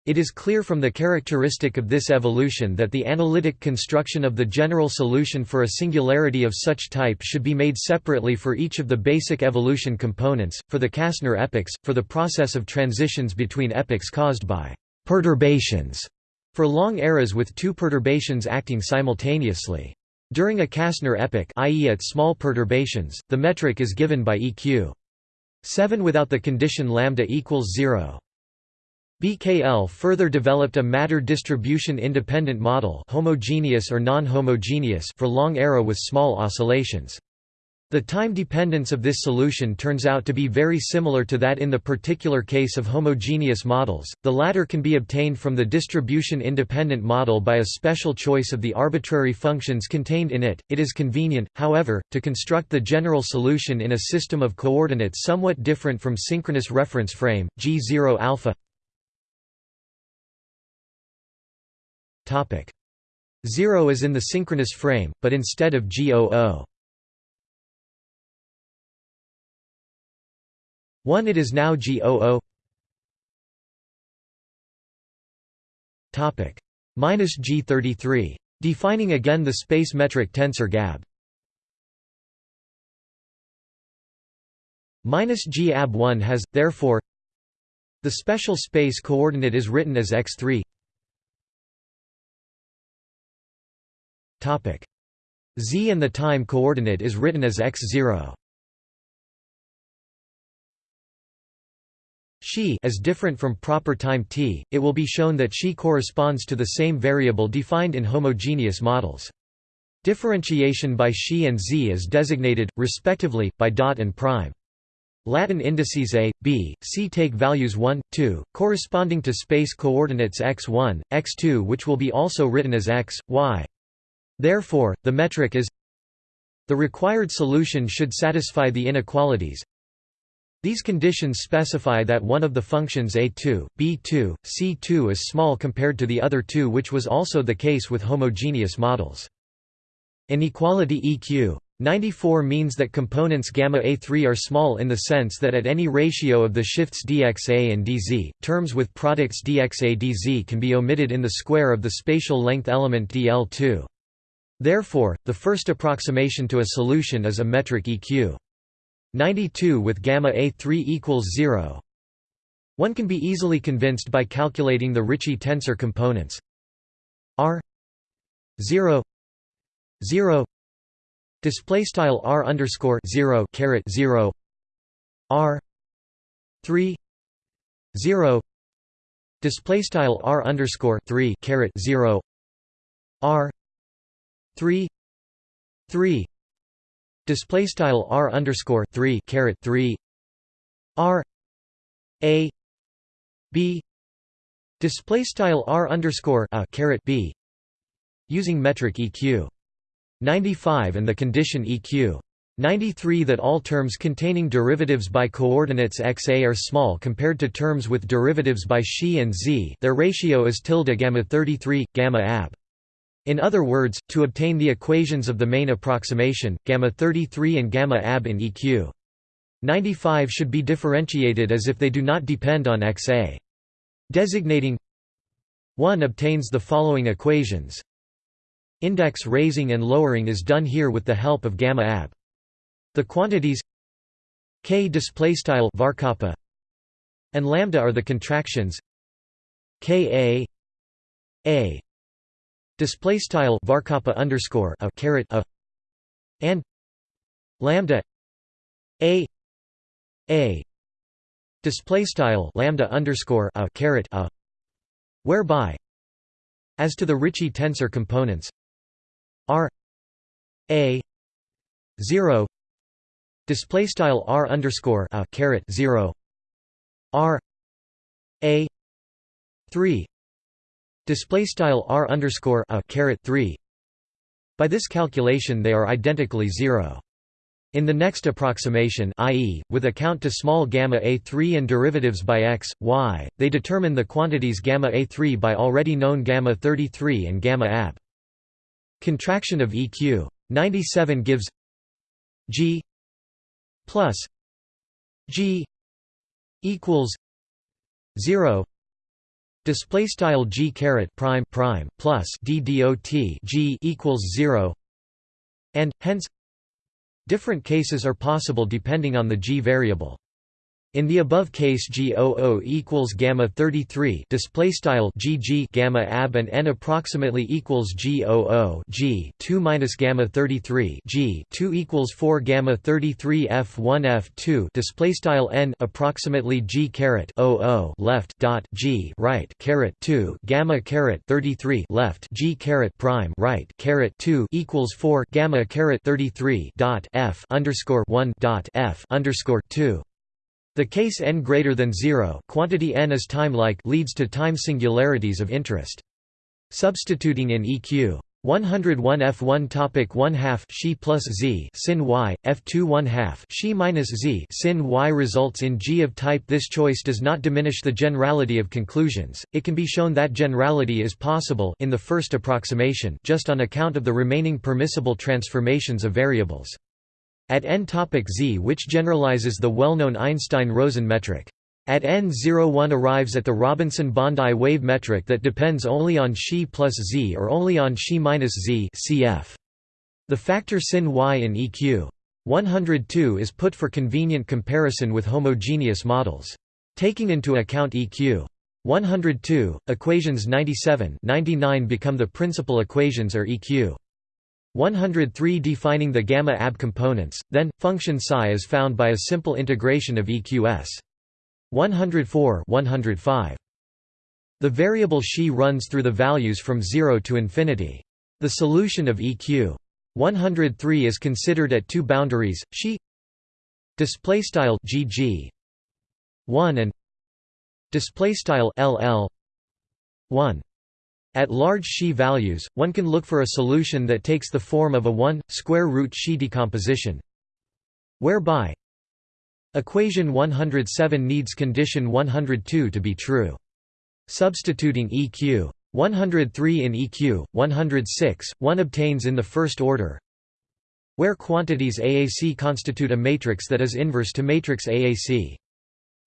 It is clear from the characteristic of this evolution that the analytic construction of the general solution for a singularity of such type should be made separately for each of the basic evolution components, for the Kasner epochs, for the process of transitions between epochs caused by perturbations, for long eras with two perturbations acting simultaneously. During a Kasner epoch i.e. at small perturbations, the metric is given by eq. 7 without the condition lambda equals 0. BKL further developed a matter distribution independent model homogeneous or non-homogeneous for long era with small oscillations. The time dependence of this solution turns out to be very similar to that in the particular case of homogeneous models. The latter can be obtained from the distribution independent model by a special choice of the arbitrary functions contained in it. It is convenient, however, to construct the general solution in a system of coordinates somewhat different from synchronous reference frame G0 alpha. Topic 0 is in the synchronous frame, but instead of G00. 1 It is now G00 Topic minus G33. Defining again the space metric tensor GAB. Minus G ab 1 has, therefore, the special space coordinate is written as x3. Topic z and the time coordinate is written as x0. As different from proper time t, it will be shown that Xi corresponds to the same variable defined in homogeneous models. Differentiation by Xi and z is designated, respectively, by dot and prime. Latin indices a, b, c take values 1, 2, corresponding to space coordinates x1, x2 which will be also written as x, y. Therefore, the metric is the required solution should satisfy the inequalities these conditions specify that one of the functions a2, b2, c2 is small compared to the other two which was also the case with homogeneous models. Inequality EQ 94 means that components gamma A3 are small in the sense that at any ratio of the shifts dxa and dz, terms with products dxa dz can be omitted in the square of the spatial length element dl2. Therefore, the first approximation to a solution is a metric EQ. 92 with gamma A3 equals 0. One can be easily convinced by calculating the Ricci tensor components. R 0 0 display style R underscore 0 caret 0 R 3 0 display style R underscore 3 caret 0 R 3 3 display style r underscore 3 caret 3 r a b. Display style r underscore a caret b. Using metric eq 95 and the condition eq 93 that all terms containing derivatives by coordinates xa are small compared to terms with derivatives by xi and z. Their ratio is tilde gamma 33 gamma ab in other words, to obtain the equations of the main approximation, gamma 33 and gamma ab in EQ 95 should be differentiated as if they do not depend on xa. Designating 1 obtains the following equations. Index raising and lowering is done here with the help of gamma ab. The quantities k displaystyle varkappa and lambda are the contractions ka a display style varkappa underscore a caret a and lambda a a display style lambda underscore a caret a whereby as to the Ricci tensor components r a 0 display style r underscore a caret 0 r a 3 display style r underscore a caret 3 by this calculation they are identically zero in the next approximation i.e., with account to small gamma a3 and derivatives by x, y, they determine the quantities gamma a3 by already known gamma 33 and gamma ab. Contraction of EQ 97 gives g plus g equals 0 display style g caret prime prime plus d dot g equals 0 and hence different cases are possible depending on the g variable in the above case G00 equals gamma 33 display style GG gamma ab and n approximately equals G00 G 2 minus gamma 33 G 2 equals 4 gamma 33 F1 F2 display style n approximately G caret 00 left dot G right caret 2 gamma caret 33 left G caret prime right caret 2 equals 4 gamma caret 33 dot F underscore 1 dot F underscore 2 the case n greater than 0 quantity n is time-like leads to time singularities of interest. Substituting in EQ 101 f1 topic 1 half she plus z sin y f2 1 half she minus z sin y results in g of type. This choice does not diminish the generality of conclusions. It can be shown that generality is possible in the first approximation just on account of the remaining permissible transformations of variables at n topic z which generalizes the well-known Einstein-Rosen metric. At n01 arrives at the Robinson-Bondi wave metric that depends only on xi plus z or only on xi minus z cf. The factor sin y in EQ 102 is put for convenient comparison with homogeneous models. Taking into account EQ 102, equations 97 99 become the principal equations or EQ 103 defining the gamma ab components, then, function psi is found by a simple integration of EQS. 104 105. The variable xi runs through the values from 0 to infinity. The solution of EQ 103 is considered at two boundaries, xi display style gg 1 and display style ll 1 at large xi values one can look for a solution that takes the form of a 1 square root xi decomposition whereby Equation 107 needs condition 102 to be true. Substituting EQ 103 in EQ 106, one obtains in the first order where quantities AAC constitute a matrix that is inverse to matrix AAC.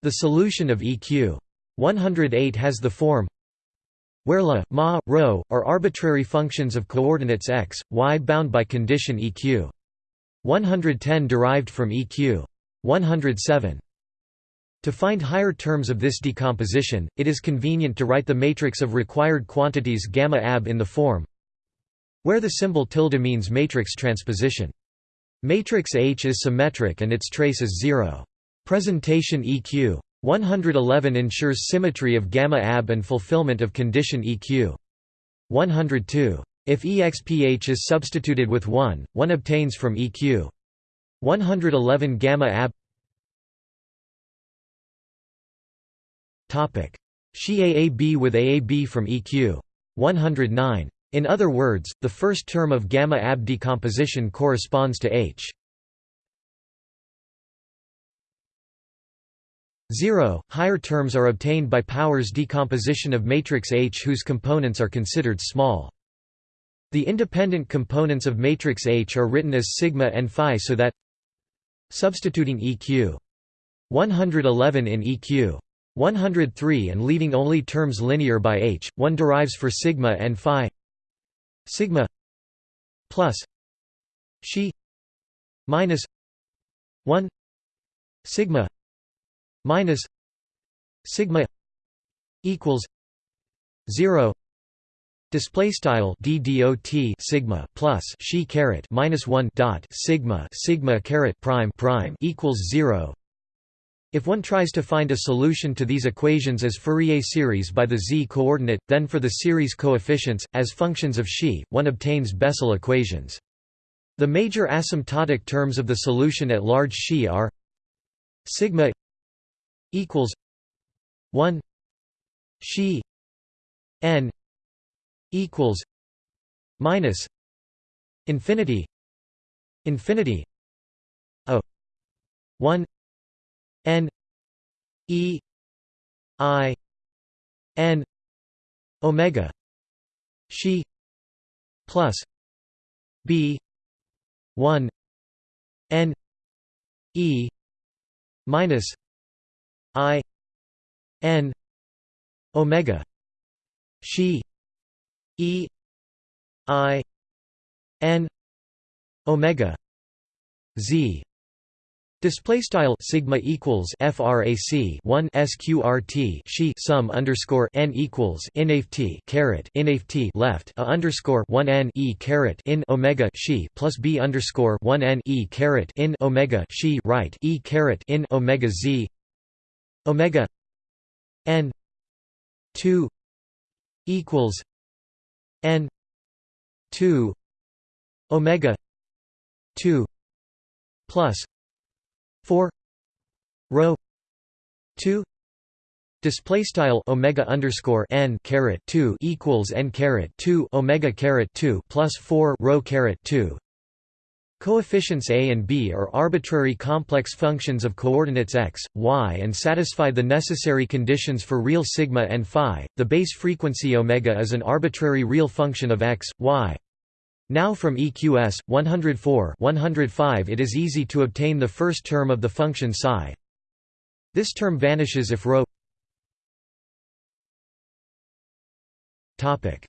The solution of EQ 108 has the form where la, ma, rho, are arbitrary functions of coordinates x, y bound by condition EQ. 110 derived from EQ. 107. To find higher terms of this decomposition, it is convenient to write the matrix of required quantities gamma ab in the form where the symbol tilde means matrix transposition. Matrix H is symmetric and its trace is zero. Presentation EQ 111 ensures symmetry of gamma ab and fulfillment of condition EQ 102. If EXPH is substituted with 1, one obtains from EQ 111 gamma ab. Topic. Xi AAB with AAB from EQ 109 in other words the first term of gamma ab decomposition corresponds to H 0 higher terms are obtained by powers decomposition of matrix H whose components are considered small. The independent components of matrix H are written as sigma and phi so that Substituting EQ 111 in EQ 103 and leaving only terms linear by h, one derives for sigma and phi. Sigma plus xi minus 1 sigma minus sigma equals 0 Display style d dot sigma plus she caret minus one dot sigma sigma caret prime prime equals zero. If one tries to find a solution to these equations as Fourier series by the z coordinate, then for the series coefficients as functions of xi, one obtains Bessel equations. The major asymptotic terms of the solution at large xi are sigma equals 1 she n equals minus infinity infinity a 1 n e i n omega she plus b 1 n e minus i n omega. She E I N omega. Z. Display style sigma equals frac 1 sqrt she sum underscore n equals inft caret inft left a underscore 1 n e caret in omega. She plus b underscore 1 n e caret in omega. She right e caret in omega z omega n 2 equals n 2 omega 2 plus 4 rho 2 Display style omega underscore n caret two equals n caret two omega caret two plus four rho caret two Coefficients a and b are arbitrary complex functions of coordinates x, y and satisfy the necessary conditions for real sigma and phi. The base frequency omega is an arbitrary real function of x, y. Now from EQS 104 105 it is easy to obtain the first term of the function psi. This term vanishes if ρ topic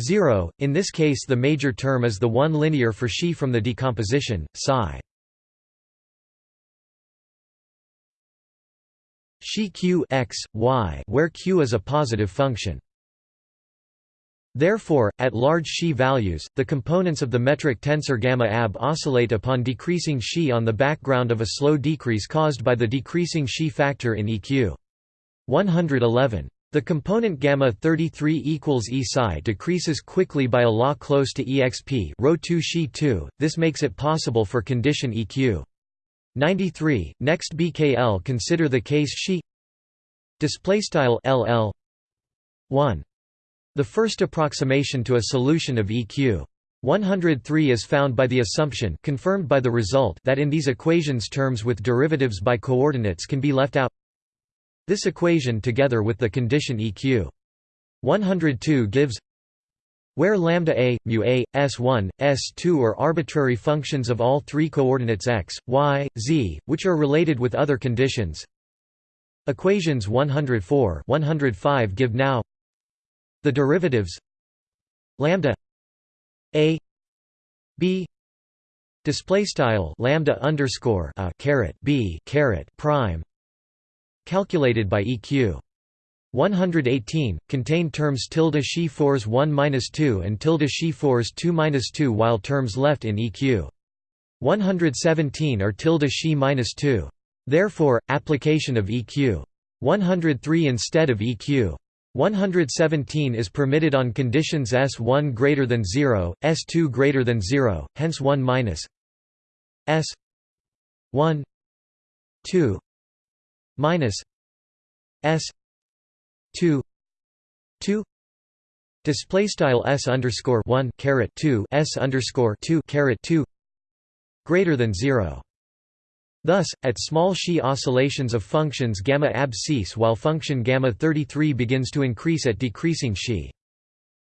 0 in this case the major term is the one linear for xi from the decomposition psi xi q x y where q is a positive function Therefore, at large xi values, the components of the metric tensor gamma ab oscillate upon decreasing xi on the background of a slow decrease caused by the decreasing xi factor in EQ. 111. The component gamma 33 equals E psi decreases quickly by a law close to exp rho 2 xi 2. This makes it possible for condition EQ. 93. Next BKL consider the case xi display style LL 1 the first approximation to a solution of EQ 103 is found by the assumption confirmed by the result that in these equations terms with derivatives by coordinates can be left out this equation together with the condition EQ 102 gives where lambda a, mu a, s1, s2 are arbitrary functions of all three coordinates x, y, z, which are related with other conditions. Equations 104 105 give now the derivatives lambda a b display style lambda underscore a caret b caret prime calculated by EQ 118 contain terms tilde she fours 1 minus 2 and tilde she fours 2 minus 2 while terms left in EQ 117 are tilde she minus 2 therefore application of EQ 103 instead of EQ 117 is permitted on conditions S1 greater than 0, S2 greater than 0, hence 1 minus S 1 2 minus S 2 2 display style S underscore 1 caret 2 S underscore 2 caret 2 greater than 0 Thus, at small xi oscillations of functions gamma ab cease while function gamma 33 begins to increase at decreasing xi.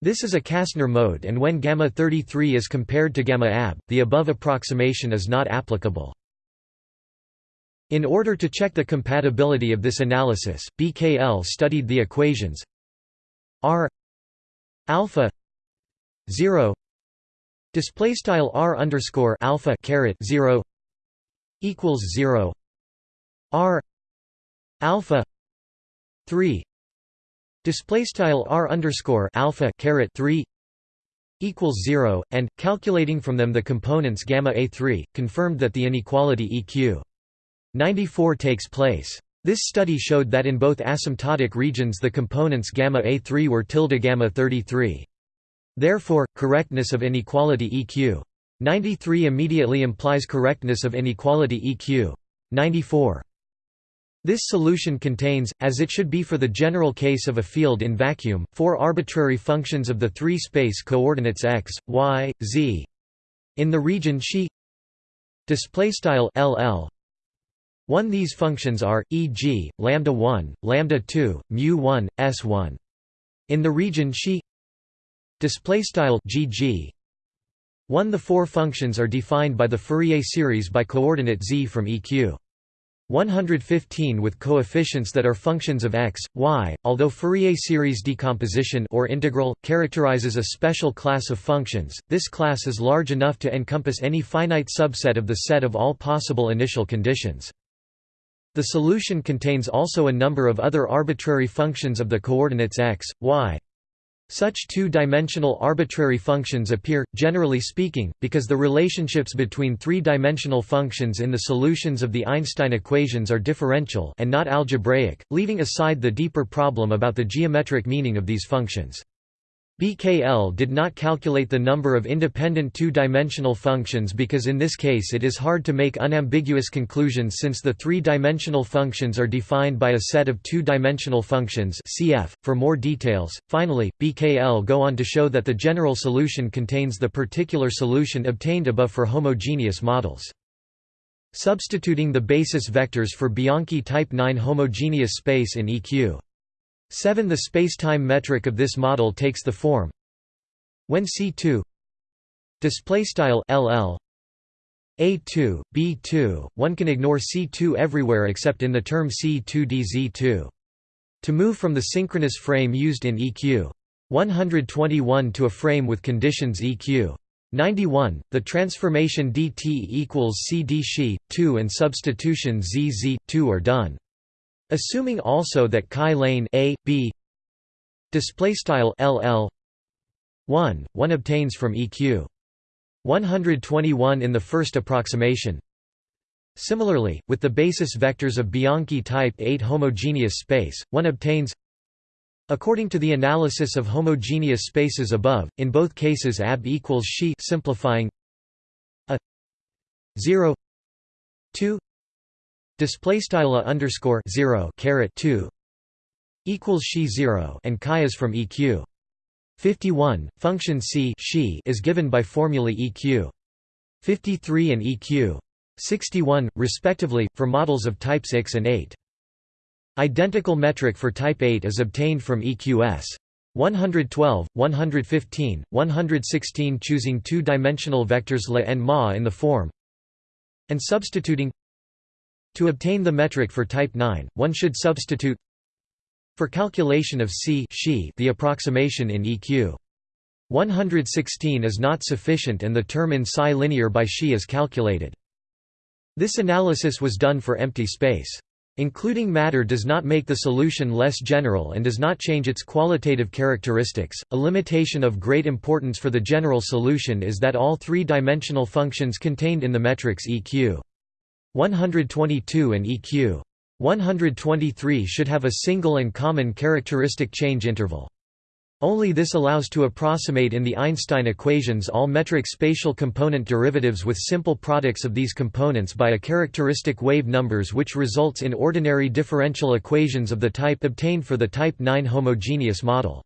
This is a Kasner mode and when gamma 33 is compared to gamma ab, the above approximation is not applicable. In order to check the compatibility of this analysis, BKL studied the equations R alpha 0 display style R underscore alpha caret 0 equals 0 r alpha 3 display style r underscore alpha caret 3 equals 0 and calculating from them the components gamma a3 confirmed that the inequality eq 94 takes place this study showed that in both asymptotic regions the components gamma a3 were tilde gamma 33 therefore correctness of inequality eq 93 immediately implies correctness of inequality EQ. 94. This solution contains, as it should be for the general case of a field in vacuum, four arbitrary functions of the three space coordinates x, y, z. In the region xi display style ll 1 these functions are e.g. lambda 1 lambda 2 mu 1 s1 in the region xi gg 1 The four functions are defined by the Fourier series by coordinate z from EQ. 115 with coefficients that are functions of x, y, although Fourier series decomposition or integral, characterizes a special class of functions, this class is large enough to encompass any finite subset of the set of all possible initial conditions. The solution contains also a number of other arbitrary functions of the coordinates x, y, such two-dimensional arbitrary functions appear, generally speaking, because the relationships between three-dimensional functions in the solutions of the Einstein equations are differential and not algebraic, leaving aside the deeper problem about the geometric meaning of these functions. BKL did not calculate the number of independent two-dimensional functions because in this case it is hard to make unambiguous conclusions since the three-dimensional functions are defined by a set of two-dimensional functions cf. For more details, finally, BKL go on to show that the general solution contains the particular solution obtained above for homogeneous models. Substituting the basis vectors for Bianchi type 9 homogeneous space in EQ 7 The spacetime metric of this model takes the form when C2 display style LL A2, B2, one can ignore C2 everywhere except in the term C2DZ2. To move from the synchronous frame used in EQ 121 to a frame with conditions EQ 91, the transformation dt equals CD 2 and substitution zz 2 are done. Assuming also that chi lane a b display style ll 1 one obtains from EQ 121 in the first approximation. Similarly, with the basis vectors of Bianchi type 8 homogeneous space, one obtains According to the analysis of homogeneous spaces above, in both cases AB equals she simplifying a 0 2 display style underscore 0 caret 2 equals she 0 and chi is from EQ 51, function C she is given by formulae EQ 53 and EQ 61, respectively, for models of types X and 8. Identical metric for type 8 is obtained from EQS 112, 115, 116 choosing two-dimensional vectors La and Ma in the form and substituting to obtain the metric for type 9, one should substitute for calculation of C the approximation in EQ 116 is not sufficient and the term in psi linear by she is calculated. This analysis was done for empty space. Including matter does not make the solution less general and does not change its qualitative characteristics. A limitation of great importance for the general solution is that all three-dimensional functions contained in the metrics EQ 122 and EQ 123 should have a single and common characteristic change interval. Only this allows to approximate in the Einstein equations all metric spatial component derivatives with simple products of these components by a characteristic wave numbers which results in ordinary differential equations of the type obtained for the type 9 homogeneous model.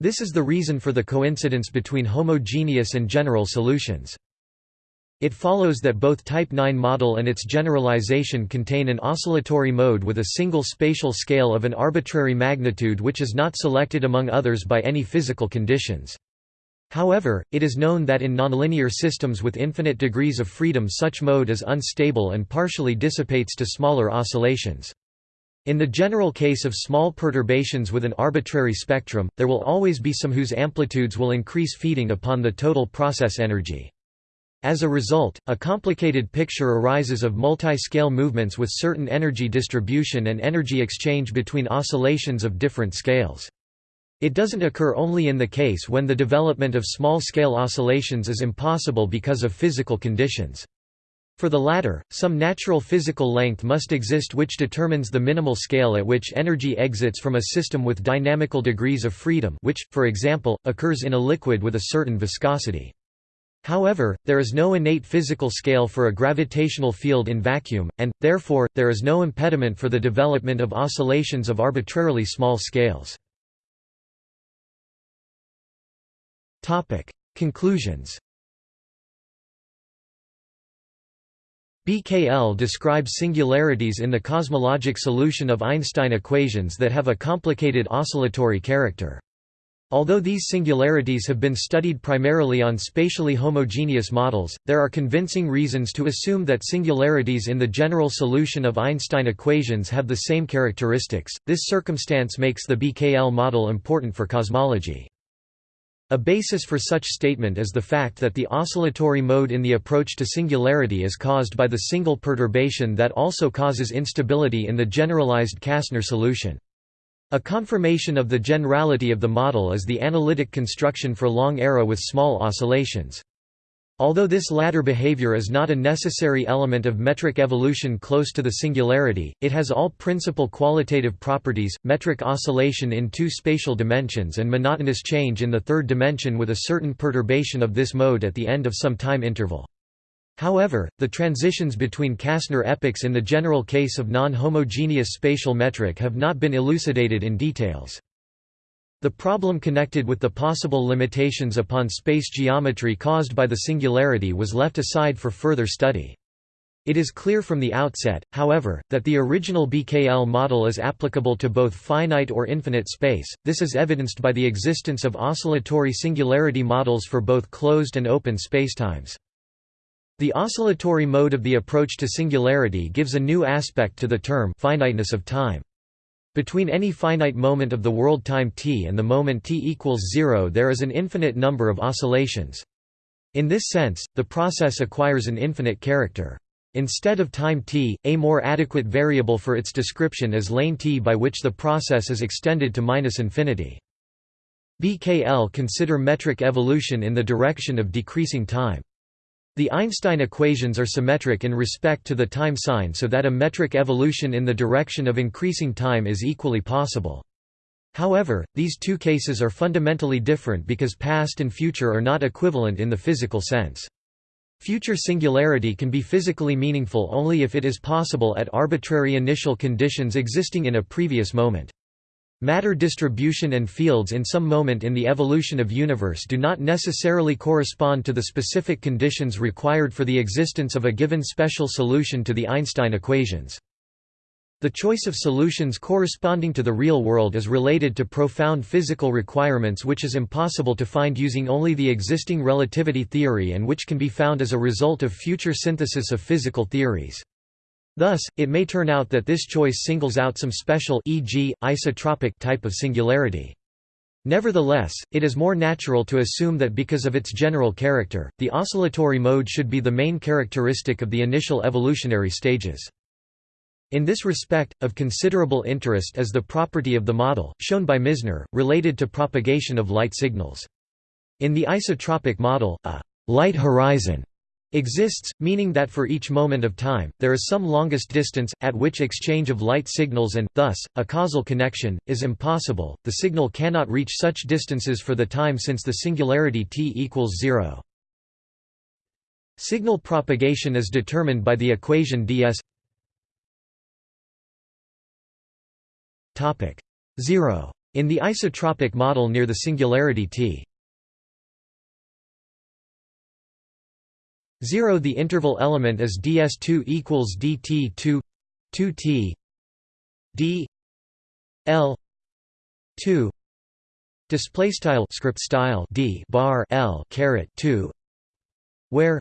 This is the reason for the coincidence between homogeneous and general solutions. It follows that both Type 9 model and its generalization contain an oscillatory mode with a single spatial scale of an arbitrary magnitude which is not selected among others by any physical conditions. However, it is known that in nonlinear systems with infinite degrees of freedom such mode is unstable and partially dissipates to smaller oscillations. In the general case of small perturbations with an arbitrary spectrum, there will always be some whose amplitudes will increase feeding upon the total process energy. As a result, a complicated picture arises of multi-scale movements with certain energy distribution and energy exchange between oscillations of different scales. It doesn't occur only in the case when the development of small-scale oscillations is impossible because of physical conditions. For the latter, some natural physical length must exist which determines the minimal scale at which energy exits from a system with dynamical degrees of freedom which, for example, occurs in a liquid with a certain viscosity. However, there is no innate physical scale for a gravitational field in vacuum, and, therefore, there is no impediment for the development of oscillations of arbitrarily small scales. Conclusions BKL describes singularities in the cosmologic solution of Einstein equations that have a complicated oscillatory character. Although these singularities have been studied primarily on spatially homogeneous models, there are convincing reasons to assume that singularities in the general solution of Einstein equations have the same characteristics. This circumstance makes the BKL model important for cosmology. A basis for such statement is the fact that the oscillatory mode in the approach to singularity is caused by the single perturbation that also causes instability in the generalized Kasner solution. A confirmation of the generality of the model is the analytic construction for long era with small oscillations. Although this latter behavior is not a necessary element of metric evolution close to the singularity, it has all principal qualitative properties, metric oscillation in two spatial dimensions and monotonous change in the third dimension with a certain perturbation of this mode at the end of some time interval. However, the transitions between Kasner epochs in the general case of non-homogeneous spatial metric have not been elucidated in details. The problem connected with the possible limitations upon space geometry caused by the singularity was left aside for further study. It is clear from the outset, however, that the original BKL model is applicable to both finite or infinite space. This is evidenced by the existence of oscillatory singularity models for both closed and open spacetimes. The oscillatory mode of the approach to singularity gives a new aspect to the term finiteness of time. Between any finite moment of the world time t and the moment t equals zero there is an infinite number of oscillations. In this sense, the process acquires an infinite character. Instead of time t, a more adequate variable for its description is lane t by which the process is extended to minus infinity. BKL consider metric evolution in the direction of decreasing time. The Einstein equations are symmetric in respect to the time sign so that a metric evolution in the direction of increasing time is equally possible. However, these two cases are fundamentally different because past and future are not equivalent in the physical sense. Future singularity can be physically meaningful only if it is possible at arbitrary initial conditions existing in a previous moment. Matter distribution and fields in some moment in the evolution of universe do not necessarily correspond to the specific conditions required for the existence of a given special solution to the Einstein equations. The choice of solutions corresponding to the real world is related to profound physical requirements which is impossible to find using only the existing relativity theory and which can be found as a result of future synthesis of physical theories. Thus, it may turn out that this choice singles out some special e.g., isotropic type of singularity. Nevertheless, it is more natural to assume that because of its general character, the oscillatory mode should be the main characteristic of the initial evolutionary stages. In this respect, of considerable interest is the property of the model, shown by Misner, related to propagation of light signals. In the isotropic model, a light horizon exists, meaning that for each moment of time, there is some longest distance, at which exchange of light signals and, thus, a causal connection, is impossible, the signal cannot reach such distances for the time since the singularity t equals zero. Signal propagation is determined by the equation ds 0. In the isotropic model near the singularity t 0 the interval element is ds2 equals dt2 2t d l 2 display style script style d bar l caret 2 where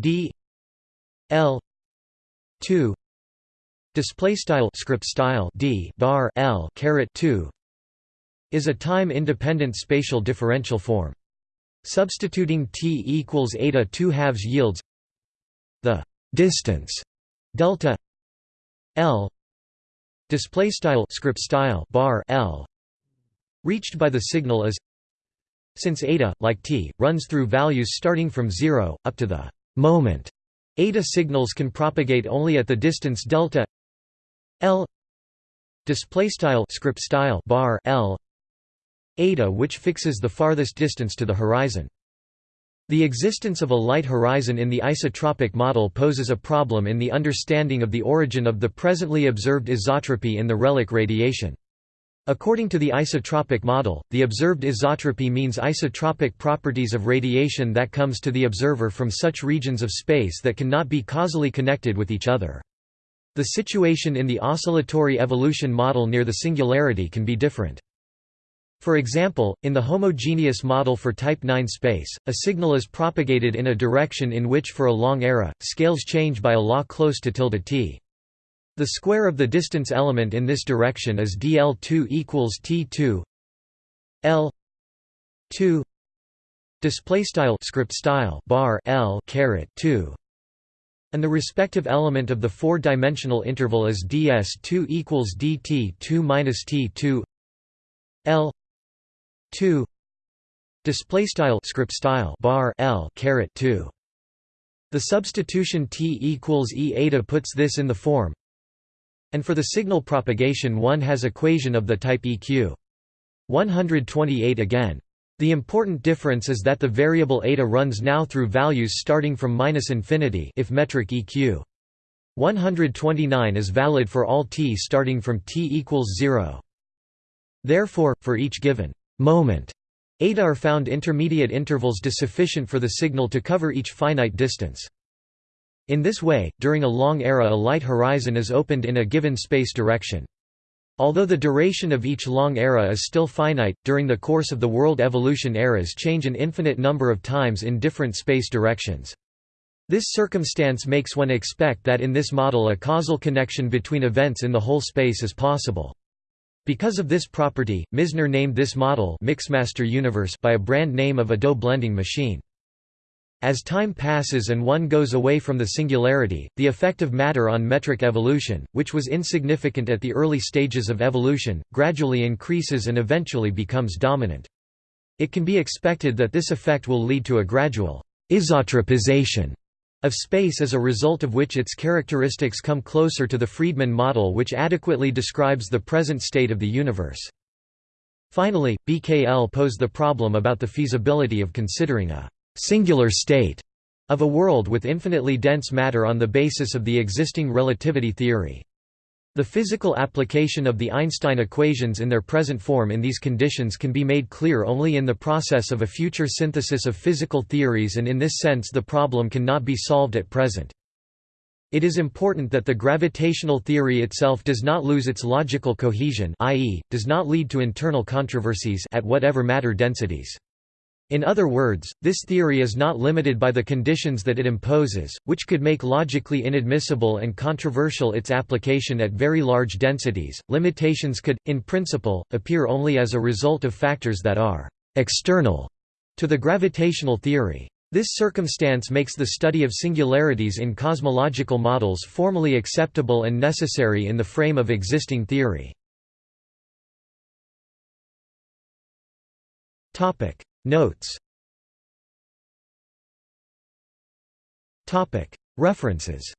d l 2 display style script style d bar l caret 2 is a time independent spatial differential form Substituting t equals eta 2 halves yields the distance delta l display style script style bar l reached by the signal is since eta like t runs through values starting from 0 up to the moment. Eta signals can propagate only at the distance delta l display style script style bar l eta which fixes the farthest distance to the horizon. The existence of a light horizon in the isotropic model poses a problem in the understanding of the origin of the presently observed isotropy in the relic radiation. According to the isotropic model, the observed isotropy means isotropic properties of radiation that comes to the observer from such regions of space that cannot be causally connected with each other. The situation in the oscillatory evolution model near the singularity can be different. For example, in the homogeneous model for type 9 space, a signal is propagated in a direction in which for a long era, scales change by a law close to tilde t. The square of the distance element in this direction is dl2 equals t2 l 2 display style script style bar l caret 2 and the respective element of the four-dimensional interval is ds2 equals dt2 minus t2 l 2 display style script style bar l caret 2 the substitution t equals e eta puts this in the form. And for the signal propagation one has equation of the type eq 128 again. The important difference is that the variable eta runs now through values starting from minus infinity if metric eq 129 is valid for all t starting from t equals 0 therefore for each given moment. Are found intermediate intervals sufficient for the signal to cover each finite distance. In this way, during a long era a light horizon is opened in a given space direction. Although the duration of each long era is still finite, during the course of the world evolution eras change an infinite number of times in different space directions. This circumstance makes one expect that in this model a causal connection between events in the whole space is possible. Because of this property, Misner named this model Mixmaster Universe by a brand name of a dough blending machine. As time passes and one goes away from the singularity, the effect of matter on metric evolution, which was insignificant at the early stages of evolution, gradually increases and eventually becomes dominant. It can be expected that this effect will lead to a gradual isotropization of space as a result of which its characteristics come closer to the Friedmann model which adequately describes the present state of the universe. Finally, BKL posed the problem about the feasibility of considering a singular state of a world with infinitely dense matter on the basis of the existing relativity theory. The physical application of the Einstein equations in their present form in these conditions can be made clear only in the process of a future synthesis of physical theories and in this sense the problem cannot be solved at present. It is important that the gravitational theory itself does not lose its logical cohesion i.e., does not lead to internal controversies at whatever matter densities. In other words, this theory is not limited by the conditions that it imposes, which could make logically inadmissible and controversial its application at very large densities. Limitations could, in principle, appear only as a result of factors that are external to the gravitational theory. This circumstance makes the study of singularities in cosmological models formally acceptable and necessary in the frame of existing theory. Topic: Notes References